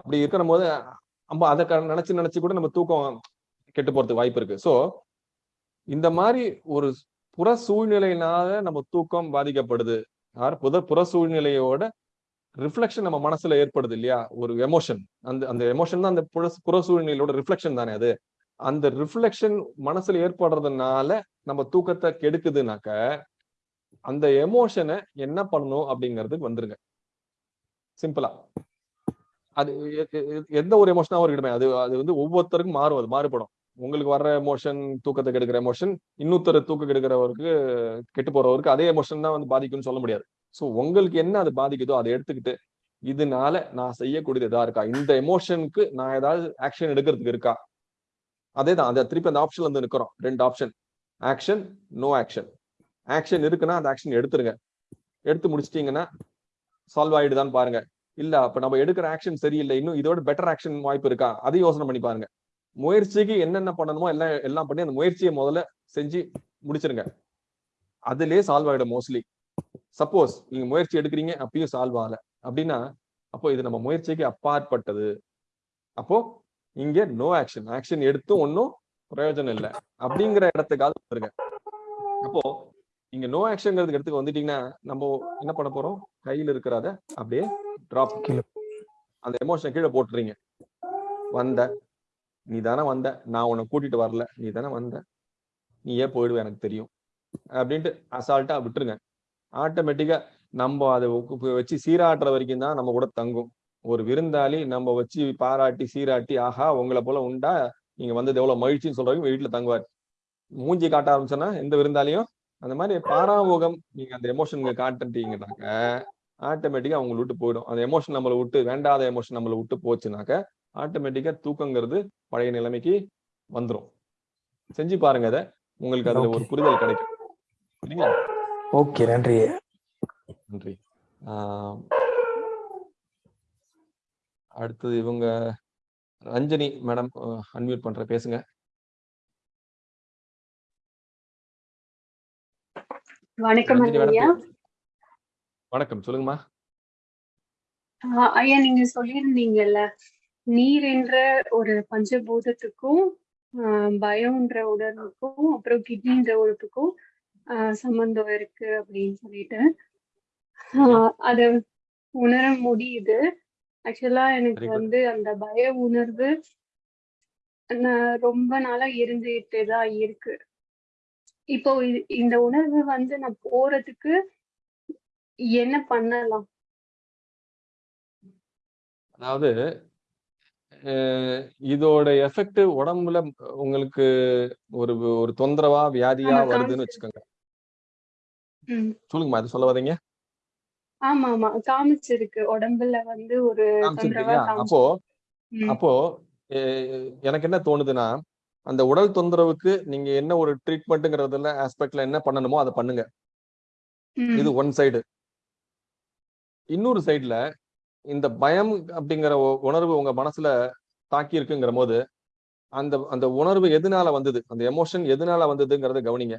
அப்படி இருக்கிற போது நம்ம அதை நினைச்சு நினைச்சு கூட நம்ம தூக்கம் கெட்டு போறதுக்கு வாய்ப்பு இருக்கு. சோ இந்த மாதிரி ஒரு புற சூழ்நிலையினால நம்ம தூக்கம் பாதிக்கப்படுது. புத புற சூழ்நிலையோட ரிஃப்ளெக்ஷன் நம்ம மனசுல ஏற்படுது இல்லையா? ஒரு எமோஷன் அந்த அந்த எமோஷன் தான் அந்த புற புற சூழ்நிலையோட ரிஃப்ளெக்ஷன் தானே அது. அந்த ரிஃப்ளெக்ஷன் மனசுல ஏற்படுறதுனால நம்ம தூக்கத்தை கெடுக்குதுனாக்க அந்த எமோஷனை என்ன பண்ணணும் அப்படிங்கிறதுக்கு வந்துருங்க. சிம்பிளா அது எந்த ஒரு எமோஷனாவும் இருக்கட்டுமே அது அது வந்து ஒவ்வொருத்தருக்கும் மாறும். அது மாறுபடும். உங்களுக்கு வர்ற எமோஷன் தூக்கத்தை கெடுக்கிற எமோஷன் இன்னொருத்தர் தூக்கம் கெடுக்கிறவருக்கு கெட்டு போறவருக்கு அதே எமோஷன் தான் வந்து பாதிக்கும்னு சொல்ல முடியாது. ஸோ உங்களுக்கு என்ன அது பாதிக்குதோ அதை எடுத்துக்கிட்டு இதனால நான் செய்யக்கூடியது எதா இருக்கா? இந்த எமோஷனுக்கு நான் ஏதாவது ஆக்ஷன் எடுக்கிறதுக்கு இருக்கா? அதே தான் அதை திருப்பி அந்த ஆப்ஷன்ல வந்து நிற்கிறோம் ரெண்டு option action no action action இருக்குன்னா அந்த ஆக்ஷன் எடுத்துருங்க. எடுத்து முடிச்சிட்டீங்கன்னா சால்வ் ஆயிடுதான்னு பாருங்க. இல்ல அப்ப நம்ம எடுக்கிற ஆக்ஷன் சரியில்லை. இன்னும் இதோட பெட்டர் ஆக்ஷன் வாய்ப்பு இருக்கா? அதையும் யோசனை பண்ணி பாருங்க. முயற்சிக்கு என்னென்ன பண்ணணுமோ எல்லாம் எல்லாம் பண்ணி அந்த முயற்சியை முதல்ல செஞ்சு முடிச்சிருங்க. அதுலயே சால்வ் ஆயிடும் மோஸ்ட்லி சப்போஸ் நீங்க முயற்சி எடுக்கிறீங்க அப்பயும் சால்வ் ஆகல. அப்படின்னா அப்போ இது நம்ம முயற்சிக்கு அப்பாற்பட்டது. அப்போ இங்க நோ ஆக்ஷன் ஆக்ஷன் எடுத்தும் ஒன்றும் பிரயோஜனம் இல்லை. அப்படிங்கிற இடத்துக்காவது வந்துருங்க. அப்போ இங்க நோ ஆக்ஷன்ங்கிறதுக்கு இடத்துக்கு வந்துட்டீங்கன்னா நம்ம என்ன பண்ண போறோம்? கையில இருக்கிறத அப்படியே டிராப் கீழே. அந்த எமோஷனை கீழே போட்டுறீங்க. வந்த நீ தானே வந்த நான் உன்னை கூட்டிட்டு வரல நீ தானே வந்த. நீ ஏன் போயிடுவ எனக்கு தெரியும். அப்படின்ட்டு அசால்ட்டா விட்டுருங்க. ஆட்டோமேட்டிக்கா நம்ம அதை வச்சு சீராட்டுற வரைக்கும் தான் நம்ம கூட தங்கும். ஒரு விருந்தாளி நம்ம வச்சு பாராட்டி சீராட்டி ஆஹா உங்களை போல உண்டா? நீங்க வந்தது எவ்வளவு மகிழ்ச்சின்னு சொல்றவங்க வீட்டுல தங்குவார். மூஞ்சி காட்ட ஆரம்பிச்சோன்னா எந்த விருந்தாலையும் அந்த மாதிரி பாராமுகம் நீங்க அந்த எமோஷன் காட்டுட்டீங்கன்னாக்க ஆட்டோமேட்டிக்கா அவங்களை விட்டு போயிடும். அந்த எமோஷன் நம்மளை விட்டு வேண்டாத எமோஷன் நம்மளை விட்டு போச்சுனாக்க ஆட்டோமேட்டிக்கா தூக்கங்கிறது பழைய நிலைமைக்கு வந்துரும். செஞ்சு பாருங்க அதை உங்களுக்கு அதுல ஒரு. புரிதல் கிடைக்கும். சரிங்களா? ஓகே நன்றி. நன்றி. ஆஹ் அடுத்தது இவங்க ரஞ்சனி மேடம் அன்மியூட் பண்ற பேசுங்க. வணக்கம் வணக்கம் சொல்லுங்கம்மா. ஐயா நீங்க சொல்லியிருந்தீங்கல்ல. நீர் என்ற ஒரு பஞ்சபூதத்துக்கும் பயம்ன்ற உணர்வுக்கும் அப்புறம் கிட்னின்ற உறுப்புக்கும் சம்பந்தம் இருக்கு அப்படின்னு சொல்லிட்டு. அத உணர முடியுது. ஆக்சுவலா எனக்கு. வந்து அந்த பய உணர்வு நான் ரொம்ப நாளா இருந்துகிட்டே தான் இருக்கு. இப்போ இந்த உணர்வு வந்து நான் போறதுக்கு என்ன பண்ணலாம்? அதாவது இதோட எஃபெக்ட் உடம்புல உங்களுக்கு ஒரு ஒரு தொந்தரவா வியாதியா வருதுன்னு. வச்சுக்கோங்க. சொல்லுங்கம்மா அது சொல்ல வரீங்க ஆமா ஆமா காமிச்சிருக்கு உடம்புல வந்து ஒரு அப்போ. அப்போ எனக்கு என்ன தோணுதுன்னா அந்த உடல் தொந்தரவுக்கு நீங்க என்ன ஒரு ட்ரீட்மெண்ட்டுங்கிறதுல ஆஸ்பெக்ட்ல என்ன பண்ணணுமோ அதை பண்ணுங்க. இது ஒன் சைடு இன்னொரு சைடுல இந்த பயம் அப்படிங்கிற உணர்வு உங்க மனசுல தாக்கி இருக்குங்கிற போது அந்த அந்த உணர்வு எதனால வந்தது அந்த எமோஷன் எதனால வந்ததுங்கிறத கவனிங்க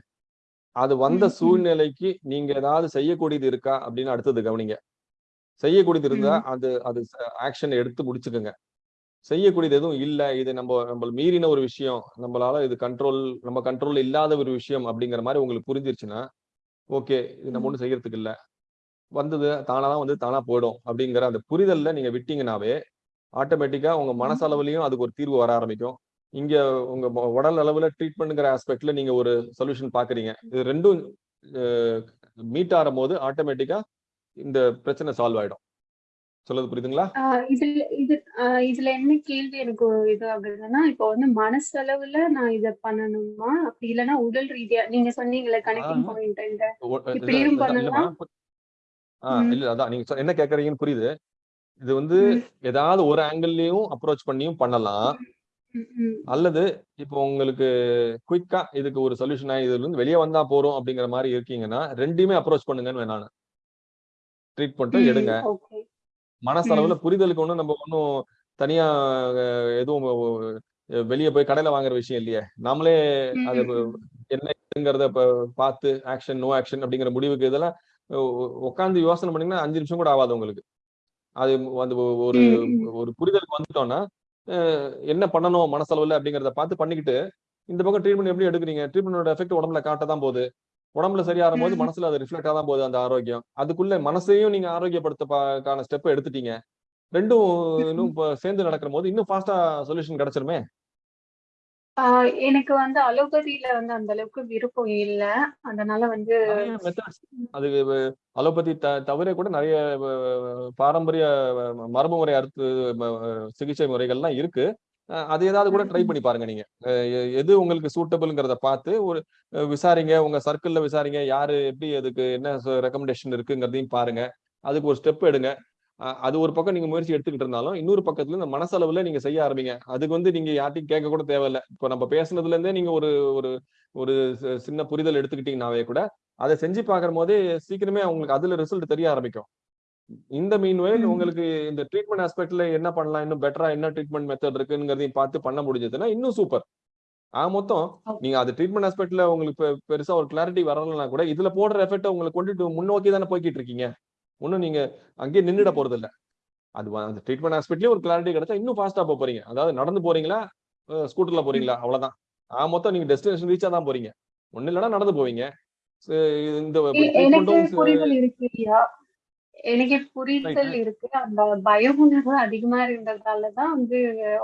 அது வந்த. சூழ்நிலைக்கு நீங்க ஏதாவது செய்யக்கூடியது இருக்கா அப்படின்னு அடுத்தது கவனிங்க செய்யக்கூடியது இருந்தா. அது அது ஆக்ஷன் எடுத்து முடிச்சுக்கோங்க செய்யக்கூடியது எதுவும் இல்ல இது நம்ம நம்ம மீறின ஒரு விஷயம் நம்மளால இது கண்ட்ரோல் நம்ம கண்ட்ரோல் இல்லாத ஒரு விஷயம் அப்படிங்கிற மாதிரி உங்களுக்கு புரிஞ்சிருச்சுன்னா ஓகே இது நம்ம ம். ஒண்ணும் செய்யறதுக்கு இல்ல வந்தது தானாதான் வந்து தானா போயிடும் அப்படிங்கிற அந்த புரிதல்ல நீங்க விட்டீங்கன்னாவே ஆட்டோமேட்டிக்கா உங்க மனசளவுலயும் அதுக்கு ஒரு தீர்வு வர ஆரம்பிக்கும். இங்க உங்க மொ- உடல் அளவுல ட்ரீட்மெண்ட்ங்கிற ஆஸ்பெக்ட்ல நீங்க ஒரு சொல்யூஷன் பாக்குறீங்க. இது ரெண்டும் மீட் ஆகும் போது ஆட்டோமேட்டிக்கா இந்த பிரச்சனை சால்வ் ஆயிடும். சொல்றது புரியுதுங்களா? இதுல இது இதுல என்ன கேள்வி எனக்கு இது ஆகுதுன்னா இப்போ வந்து மனசளவுல நான் இத பண்ணணுமா? அப்படி இல்லைன்னா உடல் ரீதியா நீங்க சொன்னீங்கல்ல கனெக்டிங். பாயிண்ட் இந்த இப்படியும் பண்ணலாம். பு- ஆ ம். இல்ல அதான் நீங்க என்ன கேக்குறீங்கன்னு புரியுது இது வந்து ஏதாவது ஒரு ஆங்கிள்லயும் அப்ரோச் பண்ணியும் பண்ணலாம். அல்லது இப்போ உங்களுக்கு குயிக்கா இதுக்கு ஒரு சொல்யூஷன் இதுல இருந்து வெளியே வந்தா போறோம் அப்படிங்கிற மாதிரி இருக்கீங்கன்னா ரெண்டையுமே அப்ரோச் பண்ணுங்கன்னு ட்ரீட்மெண்ட்டை ம், எடுங்க. மனசளவுல புரிதலுக்கு ஒண்ணும் நம்ம ஒன்றும் தனியா எதுவும் வெளியே போய் கடையில வாங்குற விஷயம் இல்லையே நாமளே அது ம், ம். என்ன இதுங்கிறத இப்ப பார்த்து ஆக்ஷன் நோ ஆக்ஷன் அப்படிங்கிற முடிவுக்கு இதெல்லாம் உட்காந்து யோசனை பண்ணீங்கன்னா அஞ்சு நிமிஷம் கூட ஆகாது உங்களுக்கு. அது அந்த ஒரு. ஒரு புரிதலுக்கு வந்துட்டோம்னா என்ன பண்ணணும் மனசளவுல அப்படிங்கிறத பார்த்து பண்ணிக்கிட்டு இந்த பக்கம் ட்ரீட்மெண்ட் எப்படி எடுக்கிறீங்க? ட்ரீட்மெண்டோட எஃபெக்ட் உடம்புல காட்ட தான் போகுது. உடம்புல சரியாகும் போது. மனசுல அது ரிஃப்ளெக்ட் தான் போகுது அந்த ஆரோக்கியம். அதுக்குள்ள மனசையும் நீங்க ஆரோக்கியப்படுத்தக்கான ஸ்டெப் எடுத்துட்டீங்க. ரெண்டும் இன்னும் இப்ப சேர்ந்து நடக்கிற போது இன்னும் ஃபாஸ்டா சொல்யூஷன் கிடைச்சிருமே. எனக்கு வந்து அலோபதியில வந்து அந்த அளவுக்கு விருப்பம் இல்ல. அதனால வந்து அது அலோபதி தவிர கூட நிறைய பாரம்பரிய மரபு முறை அறுத்து சிகிச்சை முறைகள்லாம் இருக்கு. அது ஏதாவது கூட ட்ரை பண்ணி பாருங்க நீங்க. எது உங்களுக்கு சூட்டபிள்ங்கிறத பார்த்து ஒரு விசாரிங்க. உங்க சர்க்கிள்ல விசாரிங்க. யாரு எப்படி அதுக்கு என்ன ரெக்கமெண்டேஷன் இருக்குங்கிறதையும் பாருங்க. அதுக்கு ஒரு ஸ்டெப் எடுங்க. அது ஒரு பக்கம் நீங்க முயற்சி எடுத்துக்கிட்டு இருந்தாலும் இன்னொரு பக்கத்துல இந்த மனசளவுல நீங்க செய்ய ஆரம்பிங்க. அதுக்கு வந்து நீங்க யார்ட்டையும் கேட்க கூட தேவையில்ல. இப்போ நம்ம பேசுனதுல இருந்தே நீங்க ஒரு ஒரு ஒரு சின்ன புரிதல் எடுத்துக்கிட்டீங்கன்னாவே கூட அதை செஞ்சு பார்க்குற போதே சீக்கிரமே உங்களுக்கு அதுல ரிசல்ட் தெரிய ஆரம்பிக்கும். இந்த மீன்வேல். உங்களுக்கு இந்த ட்ரீட்மெண்ட் ஆஸ்பெக்ட்ல என்ன பண்ணலாம்? இன்னும் பெட்டரா என்ன ட்ரீட்மெண்ட் மெத்தட் இருக்குங்கிறதையும் பார்த்து பண்ண முடிஞ்சதுன்னா இன்னும் சூப்பர் ஆ மொத்தம். நீங்க அது ட்ரீட்மெண்ட் ஆஸ்பெக்ட்ல உங்களுக்கு பெருசா ஒரு கிளாரிட்டி வரலனா கூட இதுல போடுற எஃபெக்ட் உங்களை கொண்டுட்டு முன்னோக்கி தானே போய்கிட்டு இருக்கீங்க. ஒன்னும் நீங்க அங்கேயே நின்னுட போறது இல்ல அது அந்த ட்ரீட்மெண்ட் ஆஸ்பெக்ட்லயே ஒரு கிளாரிட்டி கிடைச்சா இன்னும் ஃபாஸ்டா போறீங்க. அதாவது நடந்து போறீங்களா? ஸ்கூட்டர்ல போறீங்களா? அவ்வளவுதான். ஆ மொத்தம் நீங்க டெஸ்டினேஷன் ரீச்சா தான் போறீங்க. ஒண்ணு இல்லைன்னா நடந்து போவீங்க. இந்த எனக்கு புரிதல் இருக்கு அந்த பய உணர்வு அதிகமா இருந்ததாலதான் வந்து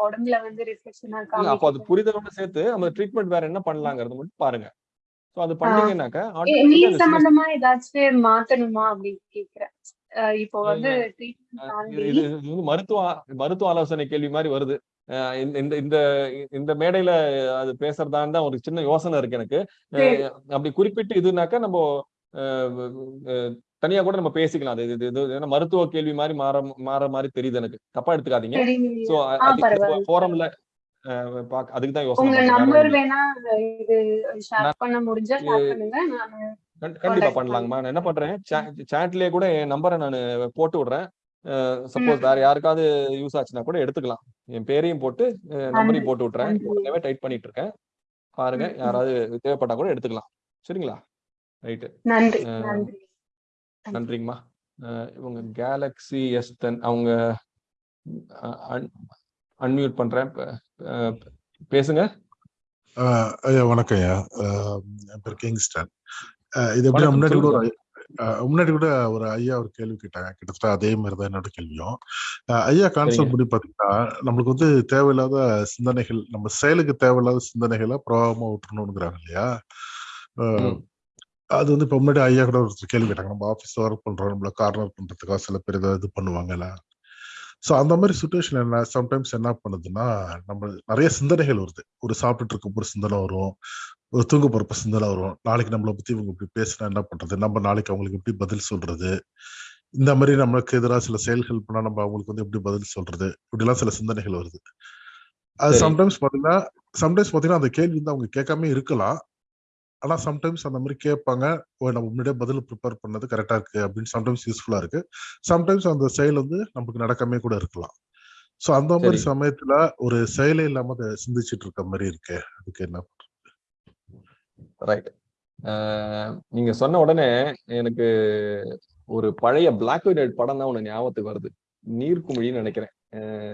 உடம்புல வந்து ரிஃப்ளெக்ஷனா அப்போ அது புரிதலோட சேர்த்து அந்த ட்ரீட்மெண்ட் வேற என்ன பண்ணலாங்கிறது மட்டும் பாருங்க. சோ அது பண்ணீங்கன்னாக்கா சின்ன சம்பந்தமா ஏதாச்சும் மாத்தணுமா அப்படின்னு கேக்குறேன். இப்போ வந்து இது வந்து மருத்துவ மருத்துவ ஆலோசனை கேள்வி மாதிரி வருது. இந்த இந்த இந்த மேடையில அது பேசுறதான்னு தான் ஒரு சின்ன யோசனை இருக்கு எனக்கு. அப்படி குறிப்பிட்டு இதுனாக்கா நம்ம தனியா கூட நம்ம பேசிக்கலாம். அது இது ஏன்னா மருத்துவ கேள்வி மாதிரி மாற மாற மாதிரி தெரியுது எனக்கு. தப்பா எடுத்துக்காதீங்க. சோ ஃபோரம்ல அதுக்கு தான் யோசனை கண்டிப்பா பண்ணலாங்கம்மா. நான் என்ன பண்றேன்? சாட்லயே கூட என் நம்பரை நான் போட்டு விடுறேன். சப்போஸ். வேற யாருக்காவது யூஸ் ஆச்சுன்னா கூட எடுத்துக்கலாம். என் பேரையும் போட்டு நம்பரையும் போட்டு விட்டுறேன். உடனே டைப் பண்ணிட்டு இருக்கேன். பாருங்க. யாராவது தேவைப்பட்டா கூட எடுத்துக்கலாம். சரிங்களா? ரைட்டு நன்றிங்கம்மா. இவங்க கேலக்ஸி எஸ் டென் அவங்க அன்மியூட் பண்றேன். பேசுங்க. ஐயா வணக்கம் ஐயா. என் பேர் கிங்ஸ்டன். இது எப்படி முன்னாடி கூட முன்னாடி கூட ஒரு ஐயா ஒரு கேள்வி கேட்டாங்க. கிட்டத்தட்ட அதே மாதிரி தான் என்னோட கேள்வியும். ஐயா கான்செப்ட். படி பாத்தீங்கன்னா நம்மளுக்கு வந்து தேவையில்லாத சிந்தனைகள் நம்ம செயலுக்கு தேவையில்லாத சிந்தனைகளை பிரபாவமா விட்டுறணுங்கிறாங்க இல்லையா. அது வந்து இப்ப முன்னாடி ஐயா கூட ஒரு கேள்வி கேட்டாங்க. நம்ம ஆபீஸ்ல ஒர்க் பண்றோம் நம்மள கார்னர் பண்றதுக்காக சில பேர் ஏதாவது இது பண்ணுவாங்கல்ல. ஸோ அந்த மாதிரி சுச்சுவேஷன் என்ன சம்டைம்ஸ் என்ன பண்ணுதுன்னா நம்ம நிறைய சிந்தனைகள் வருது. ஒரு சாப்பிட்டுட்டு இருக்க ஒரு சிந்தனை வரும். ஒரு தூங்க போறப்ப சிந்தனை வரும். நாளைக்கு நம்மளை பத்தி இவங்க இப்படி பேசினா என்ன பண்றது? நம்ம நாளைக்கு அவங்களுக்கு எப்படி பதில் சொல்றது? இந்த மாதிரி நம்மளுக்கு எதிராக சில செயல்கள் பண்ணா நம்ம அவங்களுக்கு வந்து எப்படி பதில் சொல்றது? இப்படிலாம் சில சிந்தனைகள் வருது. அது. சம்டைம்ஸ் பாத்தீங்கன்னா சம்டைம்ஸ் பாத்தீங்கன்னா அந்த கேள்வி வந்து அவங்க கேட்காம இருக்கலாம். ஆனா சம்டைம்ஸ் அந்த மாதிரி கேட்பாங்க ஓ நம்ம முன்னாடியே பதில் ப்ரிப்பேர் பண்ணது கரெக்டா இருக்கு அப்படின்னு சம்டைம்ஸ் யூஸ்ஃபுல்லா இருக்கு. சம்டைம்ஸ் அந்த செயல் வந்து நமக்கு நடக்காம கூட இருக்கலாம். சோ அந்த மாதிரி. சமயத்துல ஒரு செயலே இல்லாம அதை சிந்திச்சிட்டு இருக்க மாதிரி இருக்கு அதுக்கு என்ன ரைட் நீங்க சொன்ன உடனே எனக்கு ஒரு பழைய பிளாக் அண்ட் ஒயிட் படம் தான் ஒண்ணு ஞாபகத்துக்கு வருது. நீர்க்குமிழின்னு நினைக்கிறேன்.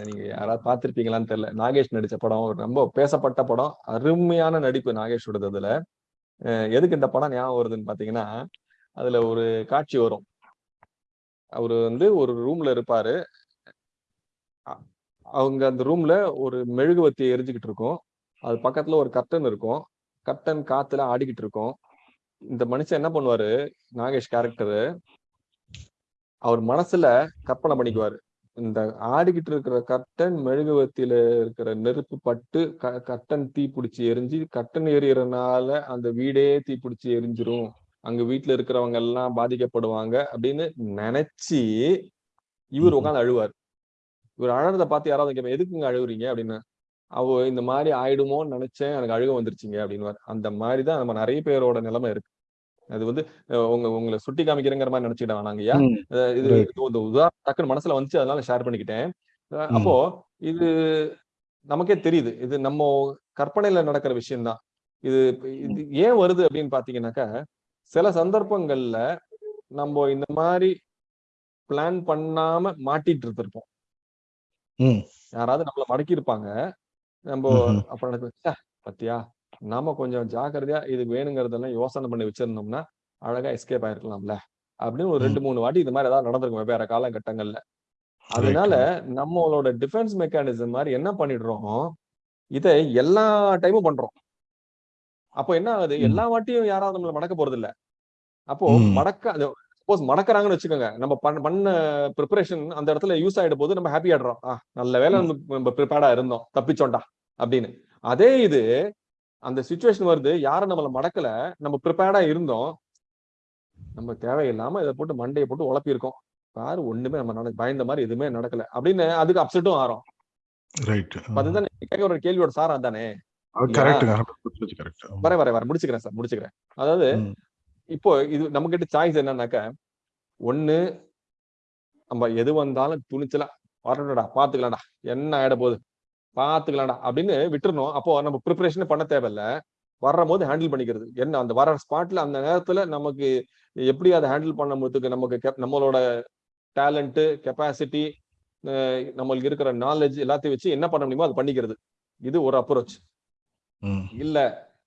நீங்க யாராவது பார்த்திருப்பீங்களான்னு தெரியல. நாகேஷ் நடிச்ச படம் ரொம்ப பேசப்பட்ட படம் அருமையான நடிப்பு நாகேஷோடது அதுல. எதுக்கு இந்த படம் ஞாபகம் வருதுன்னு பாத்தீங்கன்னா அதுல ஒரு காட்சி வரும். அவரு வந்து ஒரு ரூம்ல இருப்பாரு. அவங்க அந்த ரூம்ல ஒரு மெழுகுவத்தி எரிஞ்சுக்கிட்டு இருக்கும். அது பக்கத்துல ஒரு கர்டன் இருக்கும். கர்டன் காத்துல ஆடிக்கிட்டு இருக்கும். இந்த மனுஷன் என்ன பண்ணுவாரு? நாகேஷ் கேரக்டரு அவர் மனசுல கற்பனை பண்ணிக்குவாரு. இந்த ஆடிக்கிட்டு இருக்கிற கர்டன் மெழுகுவத்தியில இருக்கிற நெருப்பு பட்டு க- கர்டன் தீ பிடிச்சி எரிஞ்சு கர்டன் எரியறனால அந்த வீடே தீ பிடிச்சி எரிஞ்சிரும். அங்க வீட்டுல இருக்கிறவங்க எல்லாம் பாதிக்கப்படுவாங்க அப்படின்னு நினைச்சு இவர். உட்காந்து அழுவார். இவர் அழறத பார்த்து யாராவது கேட்பேன் எதுக்குங்க அழுவுறீங்க? அப்படின்னு. அவ இந்த மாதிரி ஆயிடுமோன்னு நினைச்சேன் எனக்கு அழுக வந்துருச்சுங்க அப்படின்னு அந்த மாதிரி தான் நம்ம நிறைய பேரோட நிலைமை இருக்கு. அது வந்து உங்க உங்களை சுட்டி காமிக்கிறேங்கிற மாதிரி நினைச்சுக்கிட்ட வேணாங்கய்யா இது உதாரணம் டக்குன்னு மனசுல வந்துச்சு அதனால ஷேர் பண்ணிக்கிட்டேன். அப்போ இது நமக்கே தெரியுது இது நம்ம கற்பனையில நடக்கிற விஷயம்தான். இது இது ஏன் வருது அப்படின்னு பாத்தீங்கன்னாக்கா சில சந்தர்ப்பங்கள்ல நம்ம இந்த மாதிரி பிளான் பண்ணாம மாட்டிட்டு இருந்திருப்போம். யாராவது நம்மள மடக்கி இருப்பாங்க நம்ம. அப்ப ச்சே, பாத்தியா? நாம கொஞ்சம் ஜாக்கிரதையா இது வேணுங்கிறதெல்லாம் யோசனை பண்ணி வச்சிருந்தோம்னா அழகா எஸ்கேப் ஆயிருக்கலாம்ல. அப்படின்னு ஒரு. ரெண்டு மூணு வாட்டி இது மாதிரி ஏதாவது நடந்திருக்கும் வெவ்வேறு காலகட்டங்கள்ல. அதனால நம்மளோட டிஃபென்ஸ் மெக்கானிசம் மாதிரி என்ன பண்ணிடுறோம்? இதை எல்லா டைமும் பண்றோம். அப்போ என்ன ஆகுது. எல்லா வாட்டியும் யாராவது நம்மள மடக்க போறது இல்ல அப்போ. மடக்க சப்போஸ் மடக்கறாங்கன்னு வச்சுக்கோங்க. நம்ம பண்ண பண்ண ப்ரிப்பரேஷன் அந்த இடத்துல யூஸ் ஆயிட போது நம்ம ஹாப்பி ஆயிடுறோம். ஆ நல்ல வேலை நம்ம ப்ரிப்பேர்டா இருந்தோம். தப்பிச்சோண்டா அப்படின்னு. அதே இது அந்த சுச்சுவேஷன் வருது. யாரும் நம்மள மடக்கல. நம்ம ப்ரிப்பேர்டா இருந்தோம். நம்ம தேவையில்லாம இதை போட்டு மண்டையை போட்டு உழப்பி இருக்கோம் பாரு ஒண்ணுமே நம்ம பயந்த மாதிரி எதுவுமே நடக்கல. அப்படின்னு அதுக்கு அப்செட்டும் ஆறோம். அதுதான் ஒரு கேள்வியோட சாரம் தானே கரெக்டுங்க கரெக்ட் வர வர வர. முடிச்சுக்கிறேன் சார் முடிச்சுக்கிறேன். அதாவது. இப்போ இது நம்ம கிட்ட சாய்ஸ் என்னன்னாக்க ஒண்ணு நம்ம எது வந்தாலும் துணிச்சலா வரணும்டா பாத்துக்கலாம்டா. என்ன ஆயிட போகுது? பாத்துக்கலாம்டா அப்படின்னு விட்டுறணும். அப்போ நம்ம ப்ரிப்பரேஷனே பண்ண தேவையில்ல. வர்ற போது ஹேண்டில் பண்ணிக்கிறது. என்ன அந்த வர ஸ்பாட்ல அந்த நேரத்துல நமக்கு எப்படி அதை ஹேண்டில் பண்ணுறதுக்கு நமக்கு cap- நம்மளோட டேலண்ட் கெப்பாசிட்டி நம்மளுக்கு இருக்கிற நாலேஜ் எல்லாத்தையும் வச்சு என்ன பண்ண முடியுமோ அது பண்ணிக்கிறது. இது ஒரு அப்ரோச். இல்ல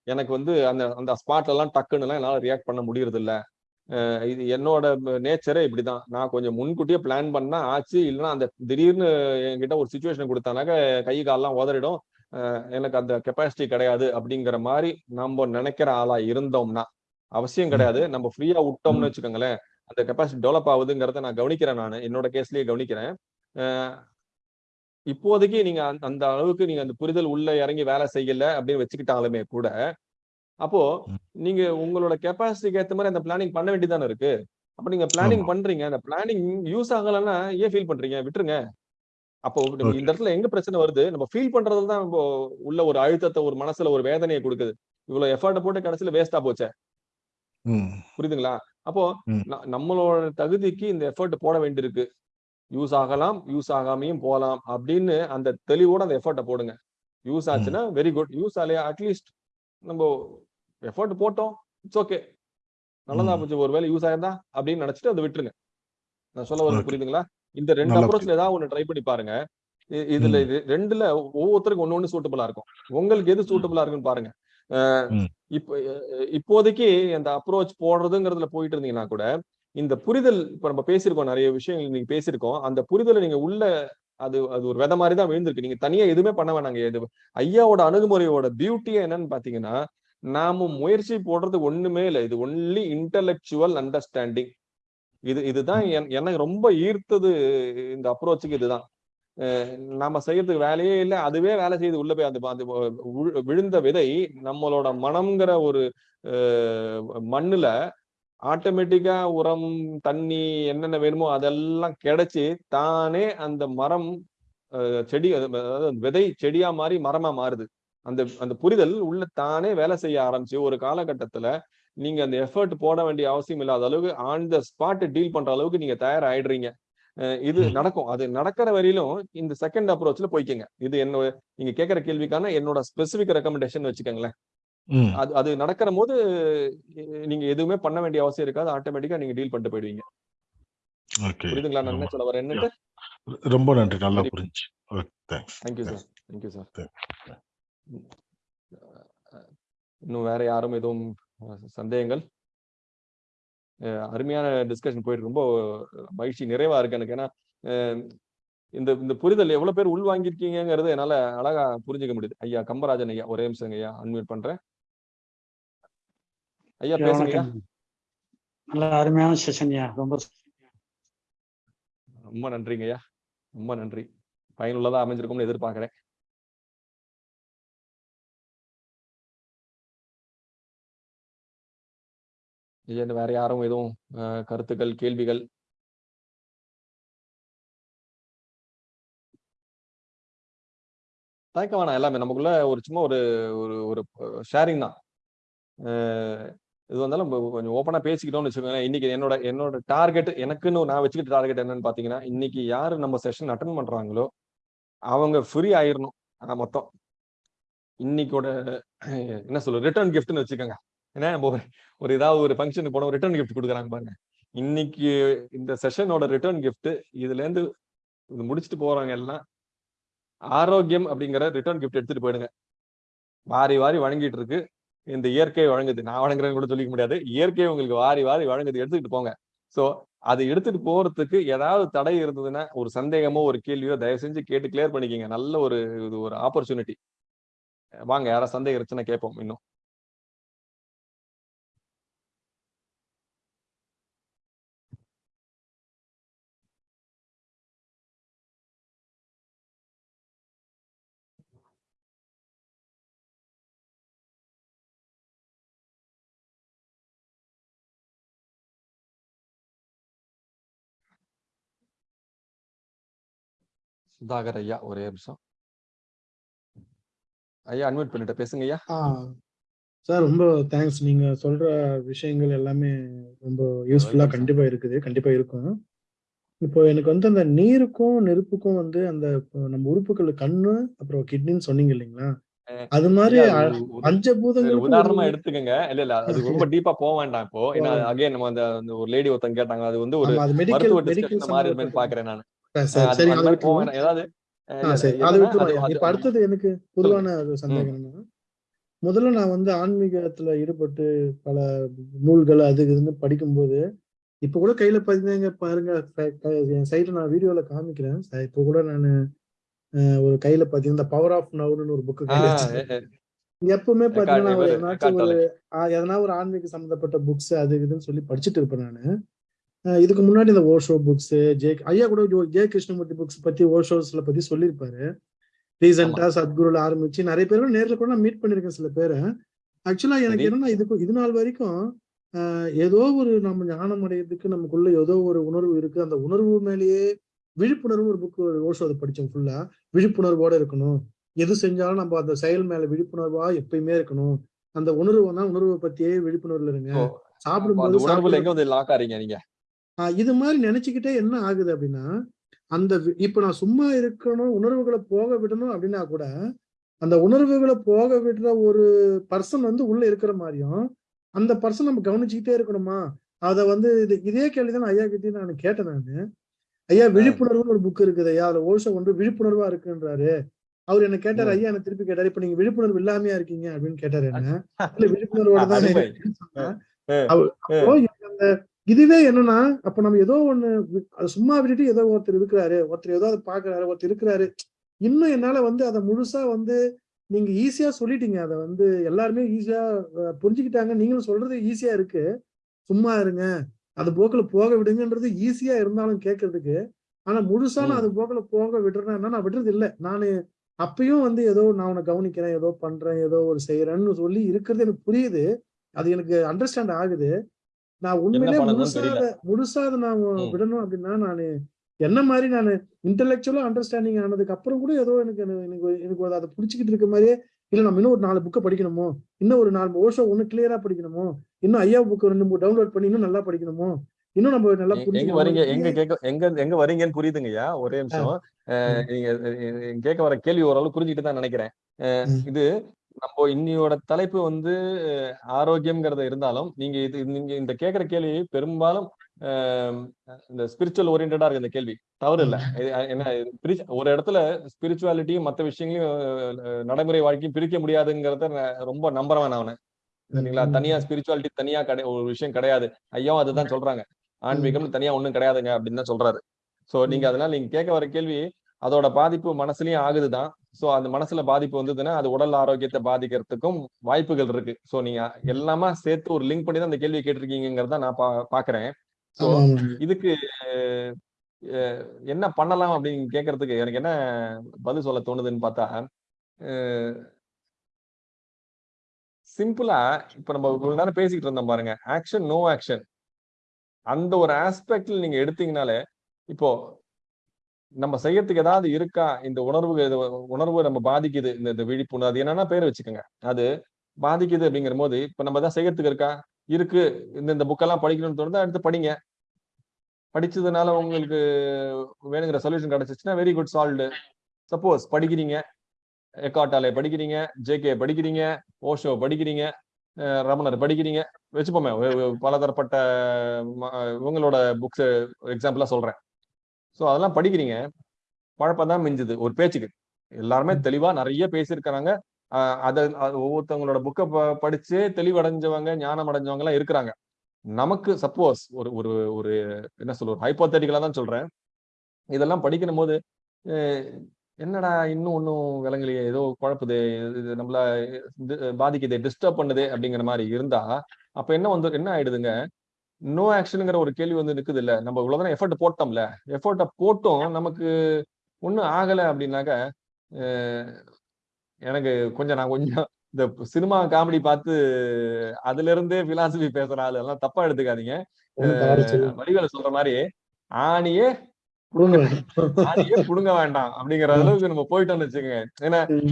எனக்கு வந்து அந்த அந்த ஸ்பாட்ல எல்லாம் டக்குன்னு எல்லாம் என்னால ரியாக்ட் பண்ண முடியறது இல்ல இது என்னோட நேச்சரே இப்படிதான். நான் கொஞ்சம் முன்கூட்டியே பிளான் பண்ணா ஆச்சு. இல்லைன்னா அந்த திடீர்னு என்கிட்ட ஒரு சுச்சுவேஷன் கொடுத்தானாக்க கை கால்லாம் உதறிடும். எனக்கு அந்த கெப்பாசிட்டி கிடையாது அப்படிங்கிற மாதிரி நம்ம நினைக்கிற ஆளா இருந்தோம்னா அவசியம் கிடையாது. நம்ம ஃப்ரீயா விட்டோம்னு வச்சுக்கோங்களேன். அந்த கெப்பாசிட்டி டெவலப் ஆகுதுங்கிறத நான் கவனிக்கிறேன் நான். என்னோட கேஸ்லயே கவனிக்கிறேன். இப்போதைக்கு நீங்க அந்த- அந்த அளவுக்கு நீங்க அந்த புரிதல் உள்ள இறங்கி வேலை செய்யல அப்படின்னு வச்சுக்கிட்டாலுமே கூட அப்போ. நீங்க உங்களோட கெப்பாசிட்டிக்கு ஏத்த மாதிரி அந்த பிளானிங் பண்ண வேண்டியதானே இருக்கு? அப்ப நீங்க பிளானிங். பண்றீங்க. அந்த பிளானிங் யூஸ் ஆகலைன்னா ஏன் ஃபீல் பண்றீங்க? விட்டுருங்க. அப்போ. இந்த இடத்துல எங்க பிரச்சனை வருது? நம்ம ஃபீல் பண்றதுல தான் உள்ள ஒரு அழுத்தத்தை ஒரு மனசுல ஒரு வேதனையை கொடுக்குது. இவ்வளவு எஃபர்ட் போட்டு கடைசியில வேஸ்டா போச்சே. புரியுதுங்களா? அப்போ நம்மளோட தகுதிக்கு இந்த எஃபர்ட் போட வேண்டியிருக்கு. யூஸ் ஆகலாம் யூஸ் ஆகாமையும் போகலாம் அப்படின்னு அந்த தெளிவோட அந்த எஃபர்ட்டை போடுங்க. யூஸ் ஆச்சுன்னா வெரி குட் யூஸ் ஆலையா அட்லீஸ்ட் நம்ம எஃபர்ட் போட்டோம். இட்ஸ் ஓகே நல்லதா ம். போச்சு. ஒருவேளை யூஸ் ஆயிருந்தா அப்படின்னு நினைச்சிட்டு அதை விட்டுருங்க. நான் சொல்ல வரது. புரியுதுங்களா? இந்த ரெண்டு அப்ரோச்ல ஏதாவது ஒண்ணு ட்ரை பண்ணி பாருங்க. இதுல. இது ரெண்டுல ஒவ்வொருத்தருக்கும் ஒண்ணு ஒண்ணு சூட்டபிளா இருக்கும். உங்களுக்கு எது சூட்டபிளா இருக்குன்னு பாருங்க. இப்போ இப்போதைக்கு அந்த அப்ரோச் போடுறதுங்கிறதுல போயிட்டு இருந்தீங்கன்னா கூட இந்த புரிதல் இப்ப நம்ம பேசியிருக்கோம் நிறைய விஷயங்கள் நீங்க பேசியிருக்கோம். அந்த புரிதலை நீங்க உள்ள அது அது ஒரு வித மாதிரி தான் விழுந்திருக்கு. நீங்க தனியா எதுவுமே பண்ண வேணாங்க. இது ஐயாவோட அணுகுமுறையோட பியூட்டியே என்னன்னு பாத்தீங்கன்னா நாம முயற்சி போடுறது ஒண்ணுமே இல்லை. இது ஒன்லி இன்டலெக்சுவல் அண்டர்ஸ்டாண்டிங் இது இதுதான் எனக்கு ரொம்ப ஈர்த்தது இந்த அப்ரோச்சுக்கு இதுதான். நாம செய்யறதுக்கு வேலையே இல்லை. அதுவே வேலை செய்து உள்ள போய் அது அது விழுந்த விதை நம்மளோட மனம்ங்கிற ஒரு மண்ணுல ஆட்டோமேட்டிக்கா உரம் தண்ணி என்னென்ன வேணுமோ அதெல்லாம் கிடைச்சு தானே அந்த மரம் செடி அது- அதாவது விதை செடியா மாறி மரமா மாறுது. அந்த அந்த புரிதல் உள்ள தானே வேலை செய்ய ஆரம்பிச்சு. ஒரு காலகட்டத்துல நீங்க அந்த எஃபர்ட் போட வேண்டிய அவசியம் இல்லாத அளவுக்கு ஆன் த ஸ்பாட் டீல் பண்ற அளவுக்கு நீங்க தயாராயிடுறீங்க. இது. நடக்கும். அது நடக்கிற வரையிலும் இந்த செகண்ட் அப்ரோச்ல போய்க்கங்க. இது என்னோட நீங்க கேட்கிற கேள்விக்கான என்னோட ஸ்பெசிபிக் ரெக்கமெண்டேஷன் வச்சுக்கோங்களேன். அது அது நடக்கிற போது நீங்க எதுவுமே பண்ண வேண்டிய அவசியம் இருக்காது. ஆட்டோமேட்டிக்கா நீங்க டீல் பண்ணிட்டு போயிடுவீங்க. புரியுதுங்களா? நான் என்ன சொல்ல வரேன் என்னட்டு ரொம்ப நன்றி. நல்லா. புரிஞ்சு தேங்க்யூ சார் தேங்க்யூ சார் இன்னும் வேற யாரும் எதுவும் சந்தேகங்கள்? அருமையான டிஸ்கஷன் போயிட்டு ரொம்ப மகிழ்ச்சி நிறைவா இருக்கு எனக்கு. ஏன்னா இந்த இந்த புரிதல் எவ்வளவு பேர் உள்வாங்கியிருக்கீங்கிறது என்னால அழகா புரிஞ்சுக்க முடியுது. ஐயா கம்பராஜன் ஐயா ஒரே நிமிஷம் ஐயா. அன்மியூட் பண்றேன். ஐயா பேசுங்க. நல்ல அருமையான செஷன்யா ரொம்ப ரொம்ப நன்றிங்க ஐயா. ரொம்ப நன்றி. பயனுள்ளதா அமைஞ்சிருக்கும்னு எதிர்பார்க்கிறேன். ஐயா வேற யாரும் எதுவும் கருத்துக்கள் கேள்விகள்? தயக்க வேணாம். எல்லாமே நமக்குள்ள ஒரு சும்மா ஒரு ஒரு ஒரு ஷேரிங் தான். இது வந்தாலும் நம்ம கொஞ்சம் ஓப்பனா பேசிக்கிட்டோம்னு வச்சுக்கோங்களேன். இன்னைக்கு என்னோட என்னோட டார்கெட் எனக்குன்னு நான் வச்சுக்கிட்ட டார்கெட் என்னன்னு பாத்தீங்கன்னா இன்னைக்கு யாரு நம்ம செஷன் அட்டன் பண்றாங்களோ அவங்க ஃப்ரீ ஆயிரணும். ஆனா மொத்தம். இன்னைக்கோட என்ன சொல்ல ரிட்டர்ன் கிஃப்ட்னு வச்சுக்கோங்க. ஏன்னா நம்ம ஒரு ஏதாவது ஒரு ஃபங்க்ஷனுக்கு போனோம் ரிட்டர்ன் கிஃப்ட் கொடுக்குறாங்க பாருங்க. இன்னைக்கு இந்த செஷனோட ரிட்டர்ன் கிஃப்ட் இதுல இருந்து இது முடிச்சுட்டு போறவங்க எல்லாம் ஆரோக்கியம் அப்படிங்கிற ரிட்டர்ன் கிஃப்ட் எடுத்துட்டு போயிடுங்க. வாரி வாரி வழங்கிட்டு இருக்கு. இந்த இயற்கை வழங்குது. நான் வழங்குறேன்னு கூட சொல்லிக்க முடியாது. இயற்கை உங்களுக்கு வாரி வாரி வழங்குது. எடுத்துக்கிட்டு போங்க. சோ அதை எடுத்துட்டு போறதுக்கு ஏதாவது தடை இருந்ததுன்னா ஒரு சந்தேகமோ ஒரு கேள்வியோ தயவு செஞ்சு கேட்டு கிளியர் பண்ணிக்கிங்க. நல்ல ஒரு இது ஒரு ஆப்பர்ச்சுனிட்டி வாங்க யாராவது சந்தேகம் இருந்துச்சுன்னா கேட்போம் இன்னும். சுதாகர் ஐயா ஒரே நிமிஷம். ஐயா அன்மியூட் பண்ணிட்டு பேசுங்க ஐயா சார் ரொம்ப தேங்க்ஸ் நீங்க சொல்ற விஷயங்கள் எல்லாமே ரொம்ப யூஸ்ஃபுல்லா. கண்டிப்பா இருக்குது கண்டிப்பா இருக்கும். இப்போ எனக்கு வந்து அந்த நீருக்கும் நெருப்புக்கும் வந்து அந்த நம்ம உறுப்புகள் கண்ணு அப்புறம் கிட்னின்னு சொன்னீங்க இல்லைங்களா? அது மாதிரி பஞ்சபூதங்களுக்கும் உதாரணமா எடுத்துக்கங்க. இல்ல இல்ல அது ரொம்ப டீப்பா போக வேண்டாம் இப்போ. ஏன்னா அகைன் நம்ம அந்த ஒரு லேடி ஒருத்தங்க கேட்டாங்க அது வந்து ஒரு மெடிக்கல் மருத்துவ இருப்பேன்னு பாக்குறேன் நான். சரி ஏதாவது அதை இப்ப அடுத்தது எனக்கு பொதுவான சந்தேகம் முதல்ல நான் வந்து ஆன்மீகத்துல ஈடுபட்டு பல நூல்கள் அது இதுன்னு படிக்கும்போது இப்ப கூட கையில பாத்தீங்க பாருங்க. என் சைட்ல நான் வீடியோல காமிக்கிறேன். இப்ப கூட நான் ஒரு கையில பாத்தீங்கன்னா பவர் ஆஃப் நவுன்னு ஒரு புக்கு எப்பவுமே பாத்தீங்கன்னா ஒரு எதனா ஒரு ஆன்மீக சம்பந்தப்பட்ட புக்ஸ் அது இதுன்னு சொல்லி படிச்சுட்டு இருப்பேன் நானு. இதுக்கு முன்னாடி இந்த ஓஷோ புக்ஸ் ஜே ஐயா கூட ஜோ- கிருஷ்ணமூர்த்தி புக்ஸ் பத்தி ஓஷோஸ்ல பத்தி சொல்லியிருப்பாரு. ரீசெண்டா சத்குருல ஆரம்பிச்சு நிறைய பேரும் நேர்ல கூட நான் மீட் பண்ணிருக்கேன் சில பேரை. ஆக்சுவலா எனக்கு. என்னன்னா இதுக்கு இது நாள் வரைக்கும் ஏதோ ஒரு நம்ம ஞானம் அடையிறதுக்கு நமக்குள்ள ஏதோ ஒரு உணர்வு இருக்கு. அந்த உணர்வு மேலேயே விழிப்புணர்வு ஒரு புக் ஓஷோ அதை படிச்சோம் ஃபுல்லா விழிப்புணர்வோட இருக்கணும். எது செஞ்சாலும் நம்ம அந்த செயல் மேல விழிப்புணர்வா எப்பயுமே இருக்கணும். அந்த உணர்வு தான் உணர்வை பத்தியே விழிப்புணர்வுல இருங்க. சாப்பிடும்போது உணர்வுல எங்க வந்து நீங்க? இது மாதிரி நினைச்சுக்கிட்டே என்ன ஆகுது அப்படின்னா அந்த இப்ப நான் சும்மா இருக்கணும் உணர்வுகளை போக விடணும் அப்படின்னா கூட அந்த உணர்வுகளை போக விடுற ஒரு பர்சன் வந்து உள்ள இருக்கிற மாதிரியும் அந்த பர்சன் நம்ம கவனிச்சுக்கிட்டே இருக்கணுமா? அத வந்து இது இதே கேள்விதான் ஐயா கிட்டயும் நான் கேட்டேன் நானு. ஐயா விழிப்புணர்வுன்னு ஒரு புக் இருக்குது ஐயா அதுல ஓஷோ வந்து விழிப்புணர்வா இருக்குன்றாரு. அவர் என்ன கேட்டாரு. ஐயா என்ன திருப்பி கேட்டாரு இப்ப நீங்க விழிப்புணர்வு இல்லாமையா இருக்கீங்க? அப்படின்னு கேட்டாரு என்ன. இல்ல விழிப்புணர்வோட தான் இதுவே என்னன்னா அப்ப நம்ம ஏதோ ஒண்ணு அது சும்மா விட்டுட்டு ஏதோ ஒருத்தர் இருக்கிறாரு ஒருத்தர் ஏதோ அதை பாக்குறாரு ஒருத்தர் இருக்கிறாரு. இன்னும் என்னால வந்து அதை முழுசா வந்து நீங்க ஈஸியா சொல்லிட்டீங்க. அதை வந்து எல்லாருமே ஈஸியா புரிஞ்சுக்கிட்டாங்க. நீங்களும் சொல்றது ஈஸியா இருக்கு. சும்மா இருங்க. அது போக்குல போக விடுங்கன்றது ஈஸியா இருந்தாலும் கேட்கறதுக்கு. ஆனா முழுசா நான். அது போக்குல போக விடுறேன்னா நான் விடுறது இல்ல. நானு அப்பயும் வந்து ஏதோ நான் உன்னை கவனிக்கிறேன் ஏதோ பண்றேன் ஏதோ ஒரு செய்யறேன்னு சொல்லி இருக்கிறது எனக்கு புரியுது. அது எனக்கு அண்டர்ஸ்டாண்ட் ஆகுது. நான் உண்மையிலே முழுசா முழுசா அதை நான். விடணும் அப்படின்னா நானு என்ன மாதிரி நான் இன்டெலெக்சுவலா அண்டர்ஸ்டாண்டிங் ஆனதுக்கு அப்புறம் கூட ஏதோ எனக்கு எனக்கு எனக்கு அதை புடிச்சுக்கிட்டு இருக்க மாதிரியே இல்ல நம்ம இன்னும் ஒரு நாலு புக்கை படிக்கணுமோ? இன்னும் ஒரு நாலு ஓஷோ ஒண்ணு கிளியரா படிக்கணுமோ? இன்னும் ஐயா புக் ரெண்டு மூணு டவுன்லோட் பண்ணி இன்னும் நல்லா படிக்கணுமோ? இன்னும் நம்ம நல்லா எங்க வரீங்க? எங்க கேட்க எங்க எங்க வரீங்கன்னு புரியுதுங்கய்யா? ஒரே நிமிஷம். நீங்க கேட்க வர கேள்வி ஓரளவு புரிஞ்சுட்டு தான் நினைக்கிறேன். இது நம்ம இன்னியோட தலைப்பு வந்து ஆரோக்கியம்ங்கிறது இருந்தாலும் நீங்க இது நீங்க இந்த கேட்கிற கேள்வி பெரும்பாலும் இந்த ஸ்பிரிச்சுவல் ஓரியன்டா இருக்கு இந்த கேள்வி. தவறு இல்ல. என்ன ஒரு இடத்துல ஸ்பிரிச்சுவாலிட்டியும் மத்த விஷயங்களையும் நடைமுறை வாழ்க்கையும் பிரிக்க முடியாதுங்கிறத ரொம்ப நம்புறவன் நான் சரிங்களா. தனியா ஸ்பிரிச்சுவாலிட்டி தனியா கிடை ஒரு விஷயம் கிடையாது. ஐயாவும் அதுதான் சொல்றாங்க. ஆன்மீகம் தனியா ஒண்ணும் கிடையாதுங்க அப்படின்னு தான் சொல்றாரு. சோ நீங்க அதனால நீங்க கேட்க வர கேள்வி அதோட பாதிப்பு மனசுலயும் ஆகுதுதான். சோ அந்த மனசுல பாதிப்பு வந்ததுன்னா அது உடல் ஆரோக்கியத்தை பாதிக்கிறதுக்கும் வாய்ப்புகள் இருக்கு. சோ நீங்க எல்லாமே சேர்த்து ஒரு லிங்க் பண்ணி தான் அந்த கேள்வியை கேட்டிருக்கீங்கிறத நான் பா பாக்குறேன். ஆமா. இதுக்கு என்ன பண்ணலாம் அப்படின்னு கேட்கறதுக்கு எனக்கு என்ன பதில் சொல்ல தோணுதுன்னு பார்த்தா சிம்பிளா இப்ப நம்ம இவ்வளவு நேரம் பேசிக்கிட்டு இருந்தோம் பாருங்க. ஆக்ஷன் நோ ஆக்ஷன் அந்த ஒரு ஆஸ்பெக்ட்ல நீங்க எடுத்தீங்கனாலே இப்போ நம்ம செய்யறதுக்கு ஏதாவது இருக்கா? இந்த உணர்வு உணர்வு நம்ம பாதிக்குது. இந்த இந்த விழிப்புணர்வு அது என்னன்னா பேர் வச்சுக்கோங்க. அது பாதிக்குது அப்படிங்கிற போது இப்ப நம்ம தான் செய்யறதுக்கு இருக்கா? இருக்கு. இந்த இந்த புக்கெல்லாம் படிக்கணும்னு தோணுதா? எடுத்து படிங்க. படிச்சதுனால உங்களுக்கு வேணுங்கிற சொல்யூஷன் கிடைச்சிச்சுன்னா வெரி குட் சால்வ்டு சப்போஸ் படிக்கிறீங்க. எக்காட்டாலே படிக்கிறீங்க. ஜேகே படிக்கிறீங்க. ஓஷோ படிக்கிறீங்க. ரமணர் படிக்கிறீங்க. வச்சுப்போமே. பலதரப்பட்ட உங்களோட இவங்களோட புக்ஸ் எக்ஸாம்பிளா சொல்றேன். ஸோ அதெல்லாம் படிக்கிறீங்க. பழப்பம் தான் மிஞ்சுது. ஒரு பேச்சுக்கு. எல்லாருமே தெளிவா நிறைய பேசியிருக்கிறாங்க. அத ஒவ்வொருத்தவங்களோட புக்கை படிச்சு தெளிவடைஞ்சவங்க ஞானம் அடைஞ்சவங்க எல்லாம் இருக்கிறாங்க. நமக்கு சப்போஸ் ஒரு ஒரு ஒரு என்ன சொல்ல ஒரு ஹைப்போத்தட்டிக்கலா தான் சொல்றேன். இதெல்லாம் படிக்கும் போது என்னடா இன்னும் ஒன்றும் விளங்கலையே? ஏதோ குழப்புது. இது- நம்மள பாதிக்குது. டிஸ்டர்ப் பண்ணுது. அப்படிங்கிற மாதிரி இருந்தா அப்ப என்ன வந்து என்ன ஆயிடுதுங்க? நோ ஆக்ஷனுங்கிற ஒரு கேள்வி வந்து நிக்குது இல்ல நம்ம இவ்வளவுதானே எஃபர்ட் போட்டோம்ல. எஃபர்ட்டை போட்டும் நமக்கு ஒண்ணும் ஆகல அப்படின்னாக்க எனக்கு கொஞ்சம் நான் கொஞ்சம் இந்த சினிமா காமெடி பார்த்து அதுல இருந்தே பிலாசபி பேசுற ஆளு எல்லாம் தப்பா எடுத்துக்காதீங்க. வடிவேல சொல்ற மாதிரி ஆணியே. ஆணியே புடுங்க வேண்டாம் அப்படிங்கிற அளவுக்கு நம்ம போயிட்டோம்னு வச்சுக்கோங்க. ஏன்னா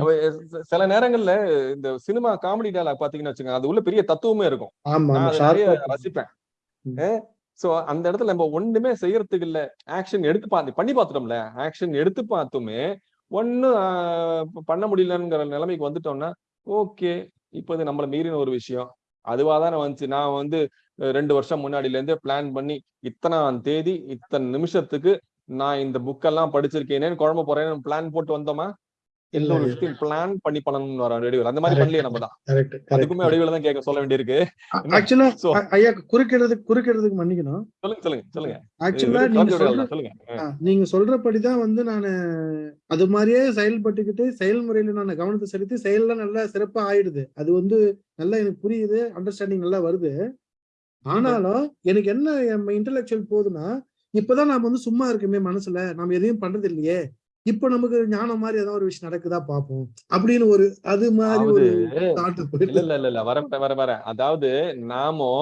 சில- நேரங்கள்ல இந்த சினிமா காமெடி டயலாக் பாத்தீங்கன்னு வச்சுக்கோங்க அது உள்ள பெரிய தத்துவமே இருக்கும். நான் ரசிப்பேன். சோ அந்த இடத்துல நம்ம ஒண்ணுமே செய்யறதுக்கு இல்ல. ஆக்ஷன் எடுத்து பார்த்து பண்ணி பார்த்துட்டோம்ல. ஆக்ஷன் எடுத்து பார்த்துமே ஒண்ணும் பண்ண முடியலங்கிற நிலைமைக்கு வந்துட்டோம்னா ஓகே. இப்போ இது நம்மள மீறின ஒரு விஷயம். அதுவா தானே வந்துச்சு. நான் வந்து ரெண்டு வருஷம் முன்னாடில இருந்தே பிளான் பண்ணி இத்தனாம் தேதி இத்தனை நிமிஷத்துக்கு நான் இந்த புக்கெல்லாம் படிச்சிருக்கேனேன்னு குழம்பு போறேன்னு பிளான் போட்டு வந்தோமா? எந்த இல்ல ஒரு விஷயத்தையும் பிளான் பண்ணி பண்ணணும்னு வர வடிவில் அந்த மாதிரி பண்ணலையே நம்ம தான்? அதுக்குமே வடிவில் தான் கேட்க சொல்ல வேண்டியிருக்கு? ஆக்சுவலா ஐயா குறுக்கிடுறதுக்கு குறுக்கிடுறதுக்கு மன்னிக்கணும். சொல்லுங்க சொல்லுங்க சொல்லுங்க. ஆக்சுவலா நீங்க சொல்லுங்க. நீங்க சொல்றபடிதான் வந்து நான் அது மாதிரியே செயல்பட்டுக்கிட்டு செயல்முறையில நான் கவனத்தை செலுத்தி செயல்லாம் நல்லா சிறப்பா ஆயிடுது. அது வந்து நல்லா எனக்கு புரியுது அண்டர்ஸ்டாண்டிங் நல்லா வருது. ஆனாலும் எனக்கு என்ன இன்டெலெக்சுவல் போகுதுன்னா இப்பதான் நாம வந்து சும்மா இருக்குமே மனசுல நாம எதையும் பண்றது இல்லையே இப்ப நமக்கு ஞானம் மாதிரி ஏதாவது ஒரு விஷயம் நடக்குதா பார்ப்போம். அப்படின்னு ஒரு அது மாதிரி ஒரு இல்ல இல்ல இல்ல வர வர வர அதாவது நாமோ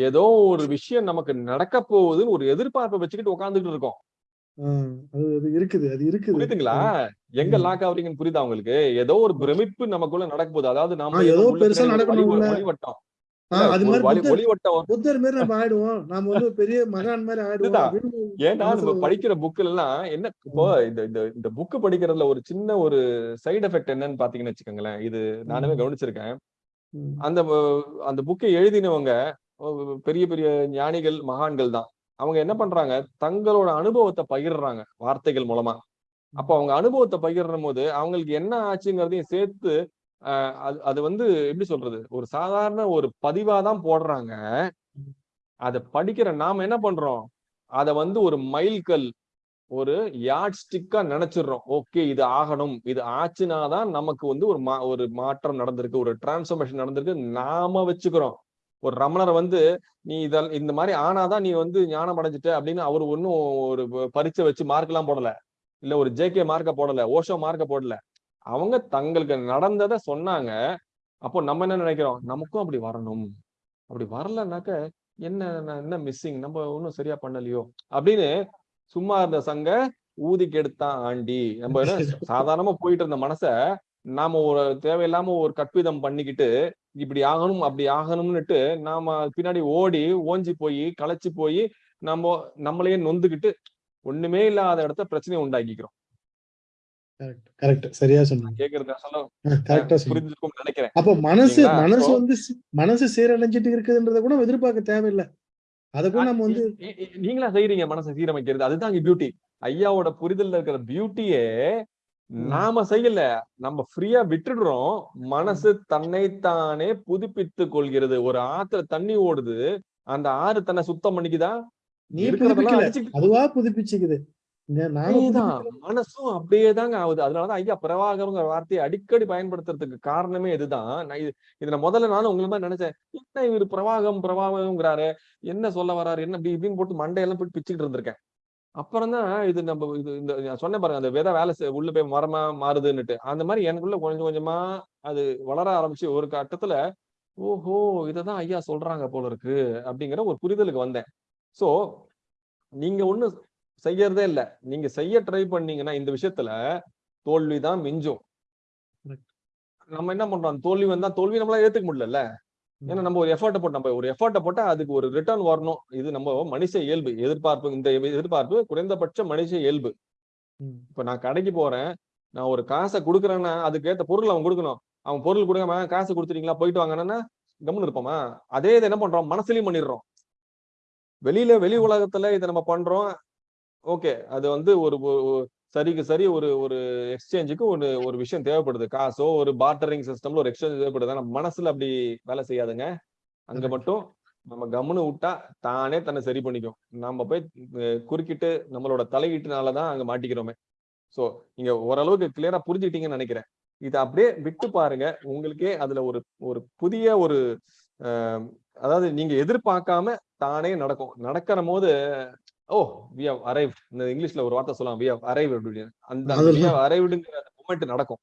ஏதோ ஒரு விஷயம் நமக்கு நடக்க போகுதுன்னு ஒரு எதிர்பார்ப்பை வச்சுக்கிட்டு உட்கார்ந்துட்டு இருக்கோம். அது இருக்குது அது இருக்குது. புரியுதுங்களா? எங்க. லாக் ஆகுறீங்கன்னு புரியுதா உங்களுக்கு? ஏதோ ஒரு பிரமிப்பு நமக்குள்ள நடக்க போகுது. அதாவது நாம ஏதோ பெருசா நடக்கணும் ஒளி- உள்ள. ஒளிவட்டம் ஆ, இல்ல, அது ஒரு மாதிரி வழி- புத்தர் ஒளிவட்டம் புத்தர் மாதிரி நம்ம ஆயிடுவோம் நாம வந்து ஒரு பெரிய மகான் மாதிரி ஆயிடுவோம் இதுதான். அப்படின்னு ஏன்னா நம்ம மனசுல படிக்கிற புக்ல எல்லாம் என்ன இப்போ இந்த இந்த இந்த புக் படிக்கிறதுல ஒரு சின்ன ஒரு சைடு எஃபெக்ட் என்னன்னு பாத்தீங்கன்னு வச்சுக்கோங்களேன் இது நானுமே. கவனிச்சிருக்கேன். அந்த அந்த புக்கை எழுதினவங்க பெரிய பெரிய ஞானிகள் மகான்கள் தான் அவங்க என்ன பண்றாங்க தங்களோட அனுபவத்தை பகிர்றாங்க வார்த்தைகள் மூலமா அப்ப அவங்க அனுபவத்தை பகிர்ற போது அவங்களுக்கு என்ன ஆச்சுங்கிறதையும் சேர்த்து அது அது வந்து எப்படி சொல்றது? ஒரு சாதாரண ஒரு பதிவா தான் போடுறாங்க. அதை படிக்கிற நாம என்ன பண்றோம்? அத வந்து ஒரு மைல்கல் ஒரு யாட் ஸ்டிக்கா நினைச்சிடுறோம். ஓகே இது ஆகணும். இது ஆச்சுனாதான் நமக்கு வந்து ஒரு மா ஒரு மாற்றம் நடந்திருக்கு. ஒரு டிரான்ஸ்ஃபர்மேஷன் நடந்திருக்கு. நாம வச்சுக்கிறோம். ஒரு ரமணர் வந்து நீ இதெல்லாம் இந்த மாதிரி ஆனாதான் நீ வந்து ஞானம் அடைஞ்சிட்ட அப்படின்னு அவர் ஒன்னும் ஒரு பரீட்சை வச்சு மார்க் எல்லாம் போடல. இல்ல ஒரு ஜேகே மார்க்க போடல. ஓஷோ மார்க்க போடல. அவங்க தங்களுக்கு நடந்ததை சொன்னாங்க. அப்போ நம்ம என்ன நினைக்கிறோம்? நமக்கும் அப்படி வரணும். அப்படி வரலனாக்க என்ன என்ன மிஸ்ஸிங் நம்ம ஒன்றும் சரியா பண்ணலையோ? அப்படின்னு சும்மா இருந்த சங்க ஊதி கெடுத்தான் ஆண்டி. நம்ம [laughs] சாதாரணமா போயிட்டு இருந்த மனச நாம ஒரு தேவையில்லாம ஒரு கற்பிதம் பண்ணிக்கிட்டு இப்படி ஆகணும் அப்படி ஆகணும்னுட்டு நாம பின்னாடி ஓடி ஓஞ்சி போய் களைச்சு போய் நம்ம நம்மளையே நொந்துக்கிட்டு ஒண்ணுமே இல்லாத இடத்த பிரச்சனையை உண்டாக்கிக்கிறோம். கரெக்ட் சரியா சொன்னீங்க. நினைக்கிறேன். அப்போ மனசு வந்து சீரழிஞ்சிட்டு இருக்குதுன்றத கூட எதிர்பார்க்க தேவையில்லை. அதை கூட நம்ம வந்து நீ- நீ- நீங்களா செய்றீங்க மனசை சீரமைக்கிறது? அதுதான் பியூட்டி ஐயாவோட புரிதல்ல இருக்கிற பியூட்டியே நாம செய்யல. நம்ம ஃப்ரீயா விட்டுடுறோம். மனசு தன்னைத்தானே புதுப்பித்து கொள்கிறது. ஒரு ஆத்துல தண்ணி ஓடுது. அந்த ஆறு தன்னை சுத்தம் பண்ணிக்குதா? நீ அதுவா புதுப்பிச்சுக்குது. மனசும் அப்படியே தாங்க ஆகுது. அதனாலதான் ஐயா பிரவாகம்ங்கிற வார்த்தையை அடிக்கடி பயன்படுத்துறதுக்கு காரணமே இதுதான். நான் இது இதை நான் முதல்ல நானும் உங்களை மாதிரி நினைச்சேன். என்ன இவர் பிரவாகம் பிரவாகம்ங்கிறாரு என்ன சொல்ல வராரு? என்ன இப்படி இப்படின்னு போட்டு மண்டையெல்லாம் போட்டு பிச்சுக்கிட்டு இருந்திருக்கேன். அப்புறம் தான் இது நம்ம இது இந்த சொன்னேன் பாருங்க அந்த விதை வேலை உள்ள போய் மரமா மாறுதுன்னுட்டு. அந்த மாதிரி எனக்குள்ள கொஞ்சம் கொஞ்சமா அது வளர ஆரம்பிச்சு ஒரு கட்டத்துல ஓஹோ இததான் ஐயா சொல்றாங்க போல இருக்கு அப்படிங்கிற ஒரு புரிதலுக்கு வந்தேன். சோ நீங்க ஒண்ணு செய்யறதே இல்ல. நீங்க செய்ய ட்ரை பண்ணீங்கன்னா இந்த விஷயத்துல தோல்விதான் மிஞ்சும். நம்ம என்ன பண்றோம்? தோல்வி வந்தா தோல்வி நம்மளால ஏத்துக்க முடியல ஏன்னா நம்ம ஒரு எஃபர்ட்டை போட்டு நம்ம ஒரு எஃபர்ட்டை போட்டா அதுக்கு ஒரு ரிட்டர்ன் வரணும். இது நம்ம மனுஷ இயல்பு. எதிர்பார்ப்பு இந்த எதிர்பார்ப்பு குறைந்தபட்ச மனுஷ இயல்பு. இப்ப நான் கடைக்கு போறேன். நான் ஒரு காசை கொடுக்குறேன்னா அதுக்கு ஏத்த பொருள் அவன் கொடுக்கணும். அவன் பொருள் கொடுக்காம காசு கொடுத்துட்டீங்களா போயிட்டு வாங்கன்னா கம்முன்னு இருப்போமா? அதே இதை என்ன பண்றோம்? மனசுலயும் பண்ணிடுறோம். வெளியில வெளி உலகத்துல இதை நம்ம பண்றோம். ஓகே. அது வந்து ஒரு சரிக்கு சரி ஒரு ஒரு எக்ஸ்சேஞ்சுக்கு ஒரு ஒரு விஷயம் தேவைப்படுது. காசோ ஒரு பார்ட்டரிங் சிஸ்டம்ல ஒரு எக்ஸ்சேஞ்ச் தேவைப்படுது. ஆனா மனசுல அப்படி வேலை செய்யாதுங்க. அங்க. மட்டும் நம்ம கம்முன்னு விட்டா தானே தன்னை சரி பண்ணிக்கும். நம்ம போய் குறுக்கிட்டு நம்மளோட தலையீட்டுனாலதான் அங்க மாட்டிக்கிறோமே. சோ நீங்க ஓரளவுக்கு கிளியரா புரிஞ்சுக்கிட்டீங்கன்னு நினைக்கிறேன். இதை அப்படியே விட்டு பாருங்க. உங்களுக்கே அதுல ஒரு ஒரு புதிய ஒரு அதாவது நீங்க எதிர்பார்க்காம தானே நடக்கும். நடக்கிற போது ஓ வி ஹவ் அரைவ்ட் இந்த இங்கிலீஷ்ல ஒரு வார்த்தை சொல்லலாம். வி ஹவ் அரைவ்ட் அப்படின்னு. அந்த வி. ஹவ் அரைவ்டுங்கிற மூமெண்ட் நடக்கும்.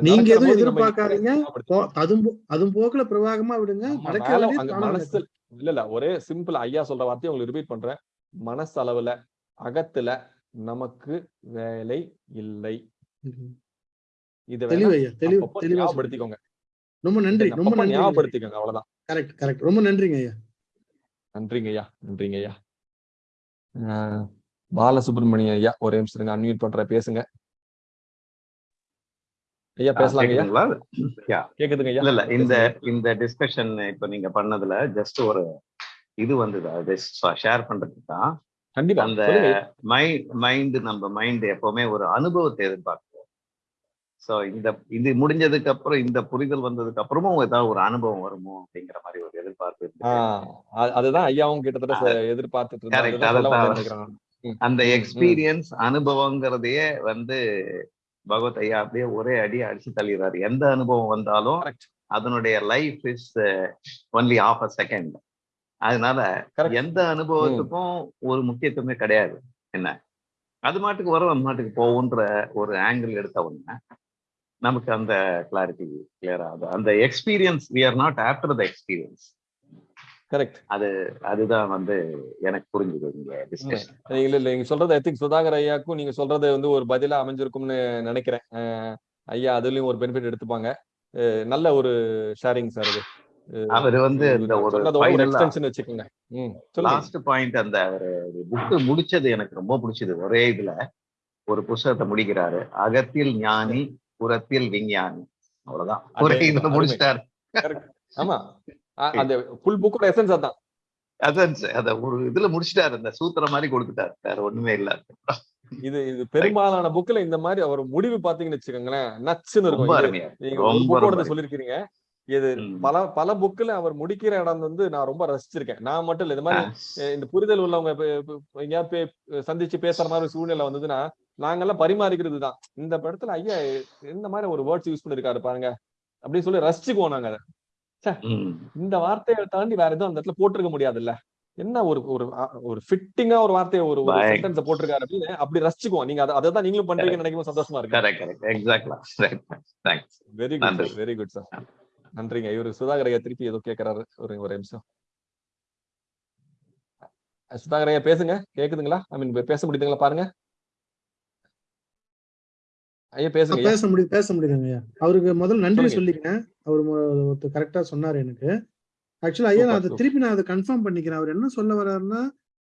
நீங்க எதுவும் எதிர்பார்க்காதீங்க. அதுவும் அதுவும் போக்குல பிரவாகமா விடுங்க. மனசு. இல்ல இல்ல. ஒரே சிம்பிள் ஐயா சொல்ற வார்த்தையை உங்களுக்கு ரிப்பீட் பண்றேன். மனசளவுல அகத்துல நமக்கு வேலை இல்லை. இத. ஞாபகப்படுத்திக்கோங்க. ரொம்ப நன்றி ரொம்ப ஞாபகப்படுத்திக்கோங்க அவ்வளவுதான். Correct correct. ரொம்ப நன்றிங்க ஐயா. நன்றிங்க ஐயா நன்றிங்க ஐயா. பாலசுப்ரமணியம் ஐயா ஒரே நிமிஷம் இருங்க அன்மியூட் பண்ற பேசுங்க. ஐயா யா. கேக்குதுங்க ஐயா. இல்ல இல்ல இந்த. இந்த டிஸ்கஷன் இப்ப நீங்க பண்ணதுல ஜஸ்ட் ஒரு இது வந்தது ஷேர் பண்றதுக்கு தான். கண்டிப்பா அந்த மைண்ட் நம்ம மைண்ட் எப்பவுமே ஒரு அனுபவத்தை எதிர்பார்க்கும். சோ இந்த இது முடிஞ்சதுக்கு அப்புறம் இந்த புரிதல் வந்ததுக்கு அப்புறமும் ஏதாவது ஒரு அனுபவம் வருமோ அப்படிங்கிற மாதிரி ஒரு எதிர்பார்ப்பு அதுதான் ஐயாவும் கிட்டத்தட்ட எதிர்பார்த்துட்டு அந்த. எக்ஸ்பீரியன்ஸ் அனுபவங்கிறதையே வந்து பகவத் ஐயா அப்படியே ஒரே அடி அடிச்சு தள்ளிடுறாரு. எந்த அனுபவம் வந்தாலும். அதனுடைய life is only of a second அதனால. எந்த அனுபவத்துக்கும் ஒரு முக்கியத்துவமே கிடையாது. என்ன? அது மாட்டுக்கு வரும் அது மாட்டுக்கு போகுன்ற ஒரு ஆங்கிள் எடுத்த உடனே நமக்கு அந்த கிளாரிட்டி கிளியர் ஆகுது. அந்த experience we are not after the experience correct அதுதான் வந்து எனக்கு புரிஞ்சுது டிஸ்கஷன் இல்ல இல்ல நீங்க சொல்றது ஐ திங்க் சுதாகர் ஐயாக்கும் நீங்க சொல்றது வந்து ஒரு பதிலா அமைஞ்சிருக்கும்னு நினைக்கிறேன். ஐயா அதுலயும் ஒரு பெனிஃபிட் எடுத்துப்பாங்க. நல்ல ஒரு ஷேரிங் சார் அஹ் அவர் வந்து இந்த ஒரு எக்ஸ்டென்ஷன் வச்சுக்கோங்க. லாஸ்ட் பாயிண்ட் அந்த ஒரு புக்கு முடிச்சது எனக்கு ரொம்ப பிடிச்சது. ஒரே இதுல ஒரு புஸ்தகத்தை முடிக்கிறாரு. அகத்தில் ஞானி விஞ்ஞானி. அவ்வளவுதான். ஒரே அதே இதுல அருமை. முடிச்சிட்டாரு. ஆமா. அந்த ஃபுல் புக்கோட எசன்ஸ் அதான். Sir. அத ஒரு இதுல முடிச்சிட்டாரு. அந்த சூத்திர மாதிரி கொடுத்துட்டாரு. வேற ஒண்ணுமே இல்ல. இது இது பெரும்பாலான புக்ல இந்த மாதிரி அவர் முடிவு பாத்தீங்கன்னு வச்சுக்கோங்களேன் நச்சுன்னு இருக்கும். நீங்க புக்கோட சொல்லிருக்கீங்க இது. பல பல புக்ல அவர் முடிக்கிற இடம் வந்து நான் ரொம்ப ரசிச்சிருக்கேன். நான் மட்டும் இல்ல இந்த மாதிரி இந்த புரிதல் உள்ளவங்க எங்கேயாவது பே- சந்திச்சு பேசுற மாதிரி சூழ்நிலை வந்ததுன்னா நாங்கெல்லாம் பரிமாறிக்கிறது தான் இந்த படத்துல ஐயா இந்த மாதிரி ஒரு வேர்ட்ஸ் யூஸ் பண்ணிருக்காரு பாருங்க. அப்படின்னு சொல்லி ரசிச்சுக்குவோம் நாங்க. இந்த வார்த்தையை தாண்டி வேற எதுவும் அந்த இடத்துல போட்டிருக்க முடியாதுல்ல. என்ன ஒரு ஒரு ஒரு ஃபிட்டிங்கா ஒரு வார்த்தையை ஒரு. சென்டென்ஸ் போட்டிருக்காரு அப்படின்னு அப்படி ரசிச்சுக்குவோம். நீங்க அதை தான் நீங்களும் பண்றீங்கன்னு நினைக்கும் சந்தோஷமா இருக்கு. Very good. Very good sir நன்றிங்க. இவரு சுதாகர் ஐயா திருப்பி ஏதோ கேக்குறாரு. ஒரு ஒரு நிமிஷம். சுதாகர் ஐயா பேசுங்க. கேக்குதுங்களா? ஐ மீன் பேச முடியுதுங்களா? பாருங்க. ஐயா பேசுங்க பேச முடியுது பேச முடியுதுங்க ஐயா. அவருக்கு முதல்ல நன்றி. சொல்லிக்கிறேன். அவர் கரெக்டா சொன்னாரு எனக்கு. ஆக்சுவலா ஐயா நான் அதை திருப்பி நான் அதை கன்ஃபார்ம் பண்ணிக்கிறேன். அவர் என்ன சொல்ல வர்றாருன்னா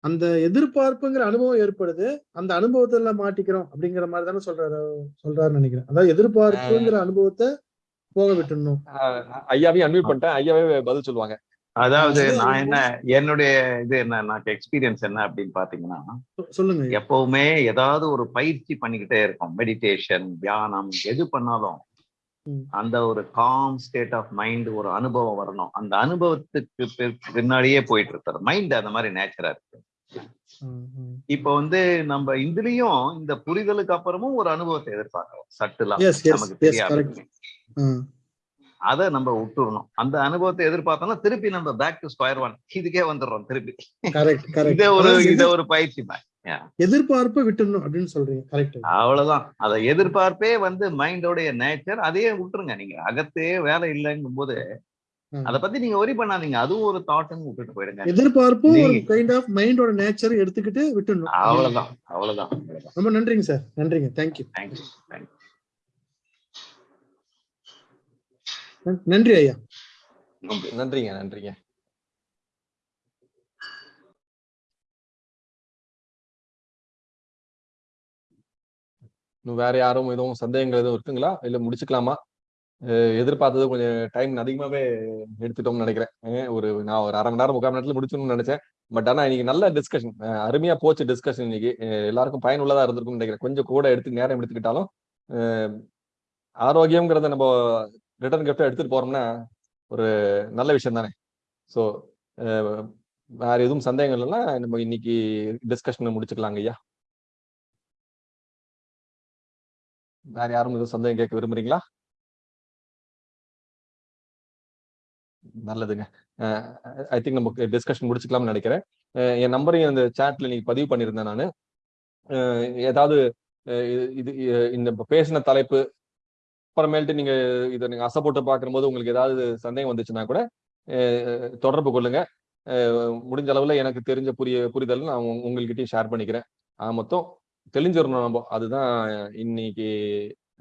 அந்த எதிர்பார்ப்புங்கிற அனுபவம் ஏற்படுது அந்த அனுபவத்துல மாட்டிக்கிறோம் அப்படிங்கிற மாதிரி தானே சொல்றாரு சொல்றாருன்னு நினைக்கிறேன். அதாவது எதிர்பார்ப்புங்கிற அனுபவத்தை போக விட்டுடணும். ஐயாவையும் அன்மியூட் பண்ணிட்டேன். ஐயாவே பதில் சொல்லுவாங்க. அதாவது அது நான் என்ன என்னுடைய இது என்ன எனக்கு எக்ஸ்பீரியன்ஸ் என்ன அப்படின்னு பாத்தீங்கன்னா சொல்லுங்க. எப்பவுமே ஏதாவது ஒரு பயிற்சி பண்ணிக்கிட்டே இருக்கோம். மெடிடேஷன் தியானம் எது பண்ணாலும். அந்த ஒரு காம் ஸ்டேட் ஆஃப் மைண்ட் ஒரு அனுபவம் வரணும். அந்த அனுபவத்துக்கு பின்னாடியே போயிட்டு இருக்காரு மைண்ட் அந்த மாதிரி நேச்சரா இருக்கு. இப்ப வந்து நம்ம இதுலயும் இந்த புரிதலுக்கு அப்புறமும் ஒரு அனுபவத்தை எதிர்பார்க்கிறோம். சட்டுலா Yes, yes, நமக்கு தெரியாது. அதை நம்ம விட்டுறணும். அந்த அனுபவத்தை எதிர்பார்த்தோம்னா திருப்பி நம்ம பேக் டு ஸ்கொயர் ஒன் இதுக்கே வந்துடுறோம் திருப்பி. இத ஒரு இத ஒரு பயிற்சி எதிர்பார்ப்பை விட்டுடணும் அப்படின்னு சொல்றீங்க. கரெக்ட் அவ்வளவுதான். அதை எதிர்பார்ப்பே வந்து மைண்டோடைய நேச்சர் அதையே விட்டுருங்க. நீங்க அகத்தே வேலை இல்லைங்கும் போது அதை பத்தி நீங்க ஒரி பண்ணாதீங்க. அதுவும் ஒரு தாட்னு விட்டுட்டு போயிடுங்க. எதிர்பார்ப்பும் ஒரு கைண்ட் ஆஃப் மைண்டோட நேச்சர் எடுத்துக்கிட்டு அவ்வளவுதான் அவ்வளவுதான். அவ்வளவுதான். ரொம்ப நன்றிங்க சார் நன்றிங்க. தேங்க்யூ தேங்க்யூ தேங்க்யூ நன்றி ஐயா. நன்றிங்க நன்றிங்க. இன்னும் வேற யாரும் எதுவும் சந்தேகங்கள் எதுவும் இருக்குங்களா? இல்ல முடிச்சுக்கலாமா? எதிர்பார்த்தது கொஞ்சம் டைம் அதிகமாவே எடுத்துட்டோம்னு நினைக்கிறேன். ஒரு நான் ஒரு அரை மணி நேரம் முக்கால் மணி நேரத்துல முடிச்சணும்னு நினைச்சேன். பட் ஆனா இன்னைக்கு நல்ல டிஸ்கஷன் அருமையா போச்சு டிஸ்கஷன் இன்னைக்கு. எல்லாருக்கும் பயனுள்ளதா இருந்திருக்கும்னு நினைக்கிறேன். கொஞ்சம் கூட எடுத்து நேரம் எடுத்துக்கிட்டாலும் ஆரோக்கியம்ங்கிறத நம்ம ரிட்டர்ன் கிஃப்டை எடுத்துட்டு போறோம்னா ஒரு நல்ல விஷயம் தானே. ஸோ வேற எதுவும் சந்தேகம் இல்லைன்னா நம்ம இன்னைக்கு டிஸ்கஷன் முடிச்சுக்கலாங்க ஐயா. வேற யாரும் எதுவும் சந்தேகம் கேட்க விரும்புறீங்களா? நல்லதுங்க. ஐ திங்க் நம்ம டிஸ்கஷன் முடிச்சுக்கலாம்னு நினைக்கிறேன். என் நம்பரையும் அந்த சேட்ல நீங்க பதிவு பண்ணியிருந்தேன் நான். ஏதாவது இது- இந்த பேசின தலைப்பு அப்புறமேல்ட்டு நீங்க இதை நீங்க அசைப்போட்டு பார்க்கும்போது உங்களுக்கு ஏதாவது சந்தேகம் வந்துச்சுன்னா கூட தொடர்பு கொள்ளுங்க. முடிஞ்ச அளவுல எனக்கு தெரிஞ்ச புரிய புரிதல் நான் உங்க- உங்கள்கிட்டயும் ஷேர் பண்ணிக்கிறேன். ஆக மொத்தம் தெளிஞ்சிடணும் நம்ம. அதுதான் இன்னைக்கு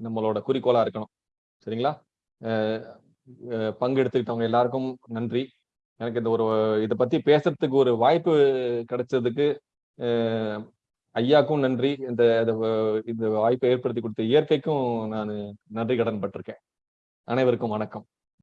நம்மளோட குறிக்கோளா இருக்கணும். சரிங்களா? அஹ் அஹ் பங்கெடுத்துக்கிட்டவங்க எல்லாருக்கும் நன்றி. எனக்கு இந்த ஒரு இதை பத்தி பேசுறதுக்கு ஒரு வாய்ப்பு கிடைச்சதுக்கு ஐயாக்கும் நன்றி. இந்த இந்த வாய்ப்பை ஏற்படுத்தி கொடுத்த இயற்கைக்கும் நான் நன்றி கடன் பட்டிருக்கேன். அனைவருக்கும் வணக்கம்.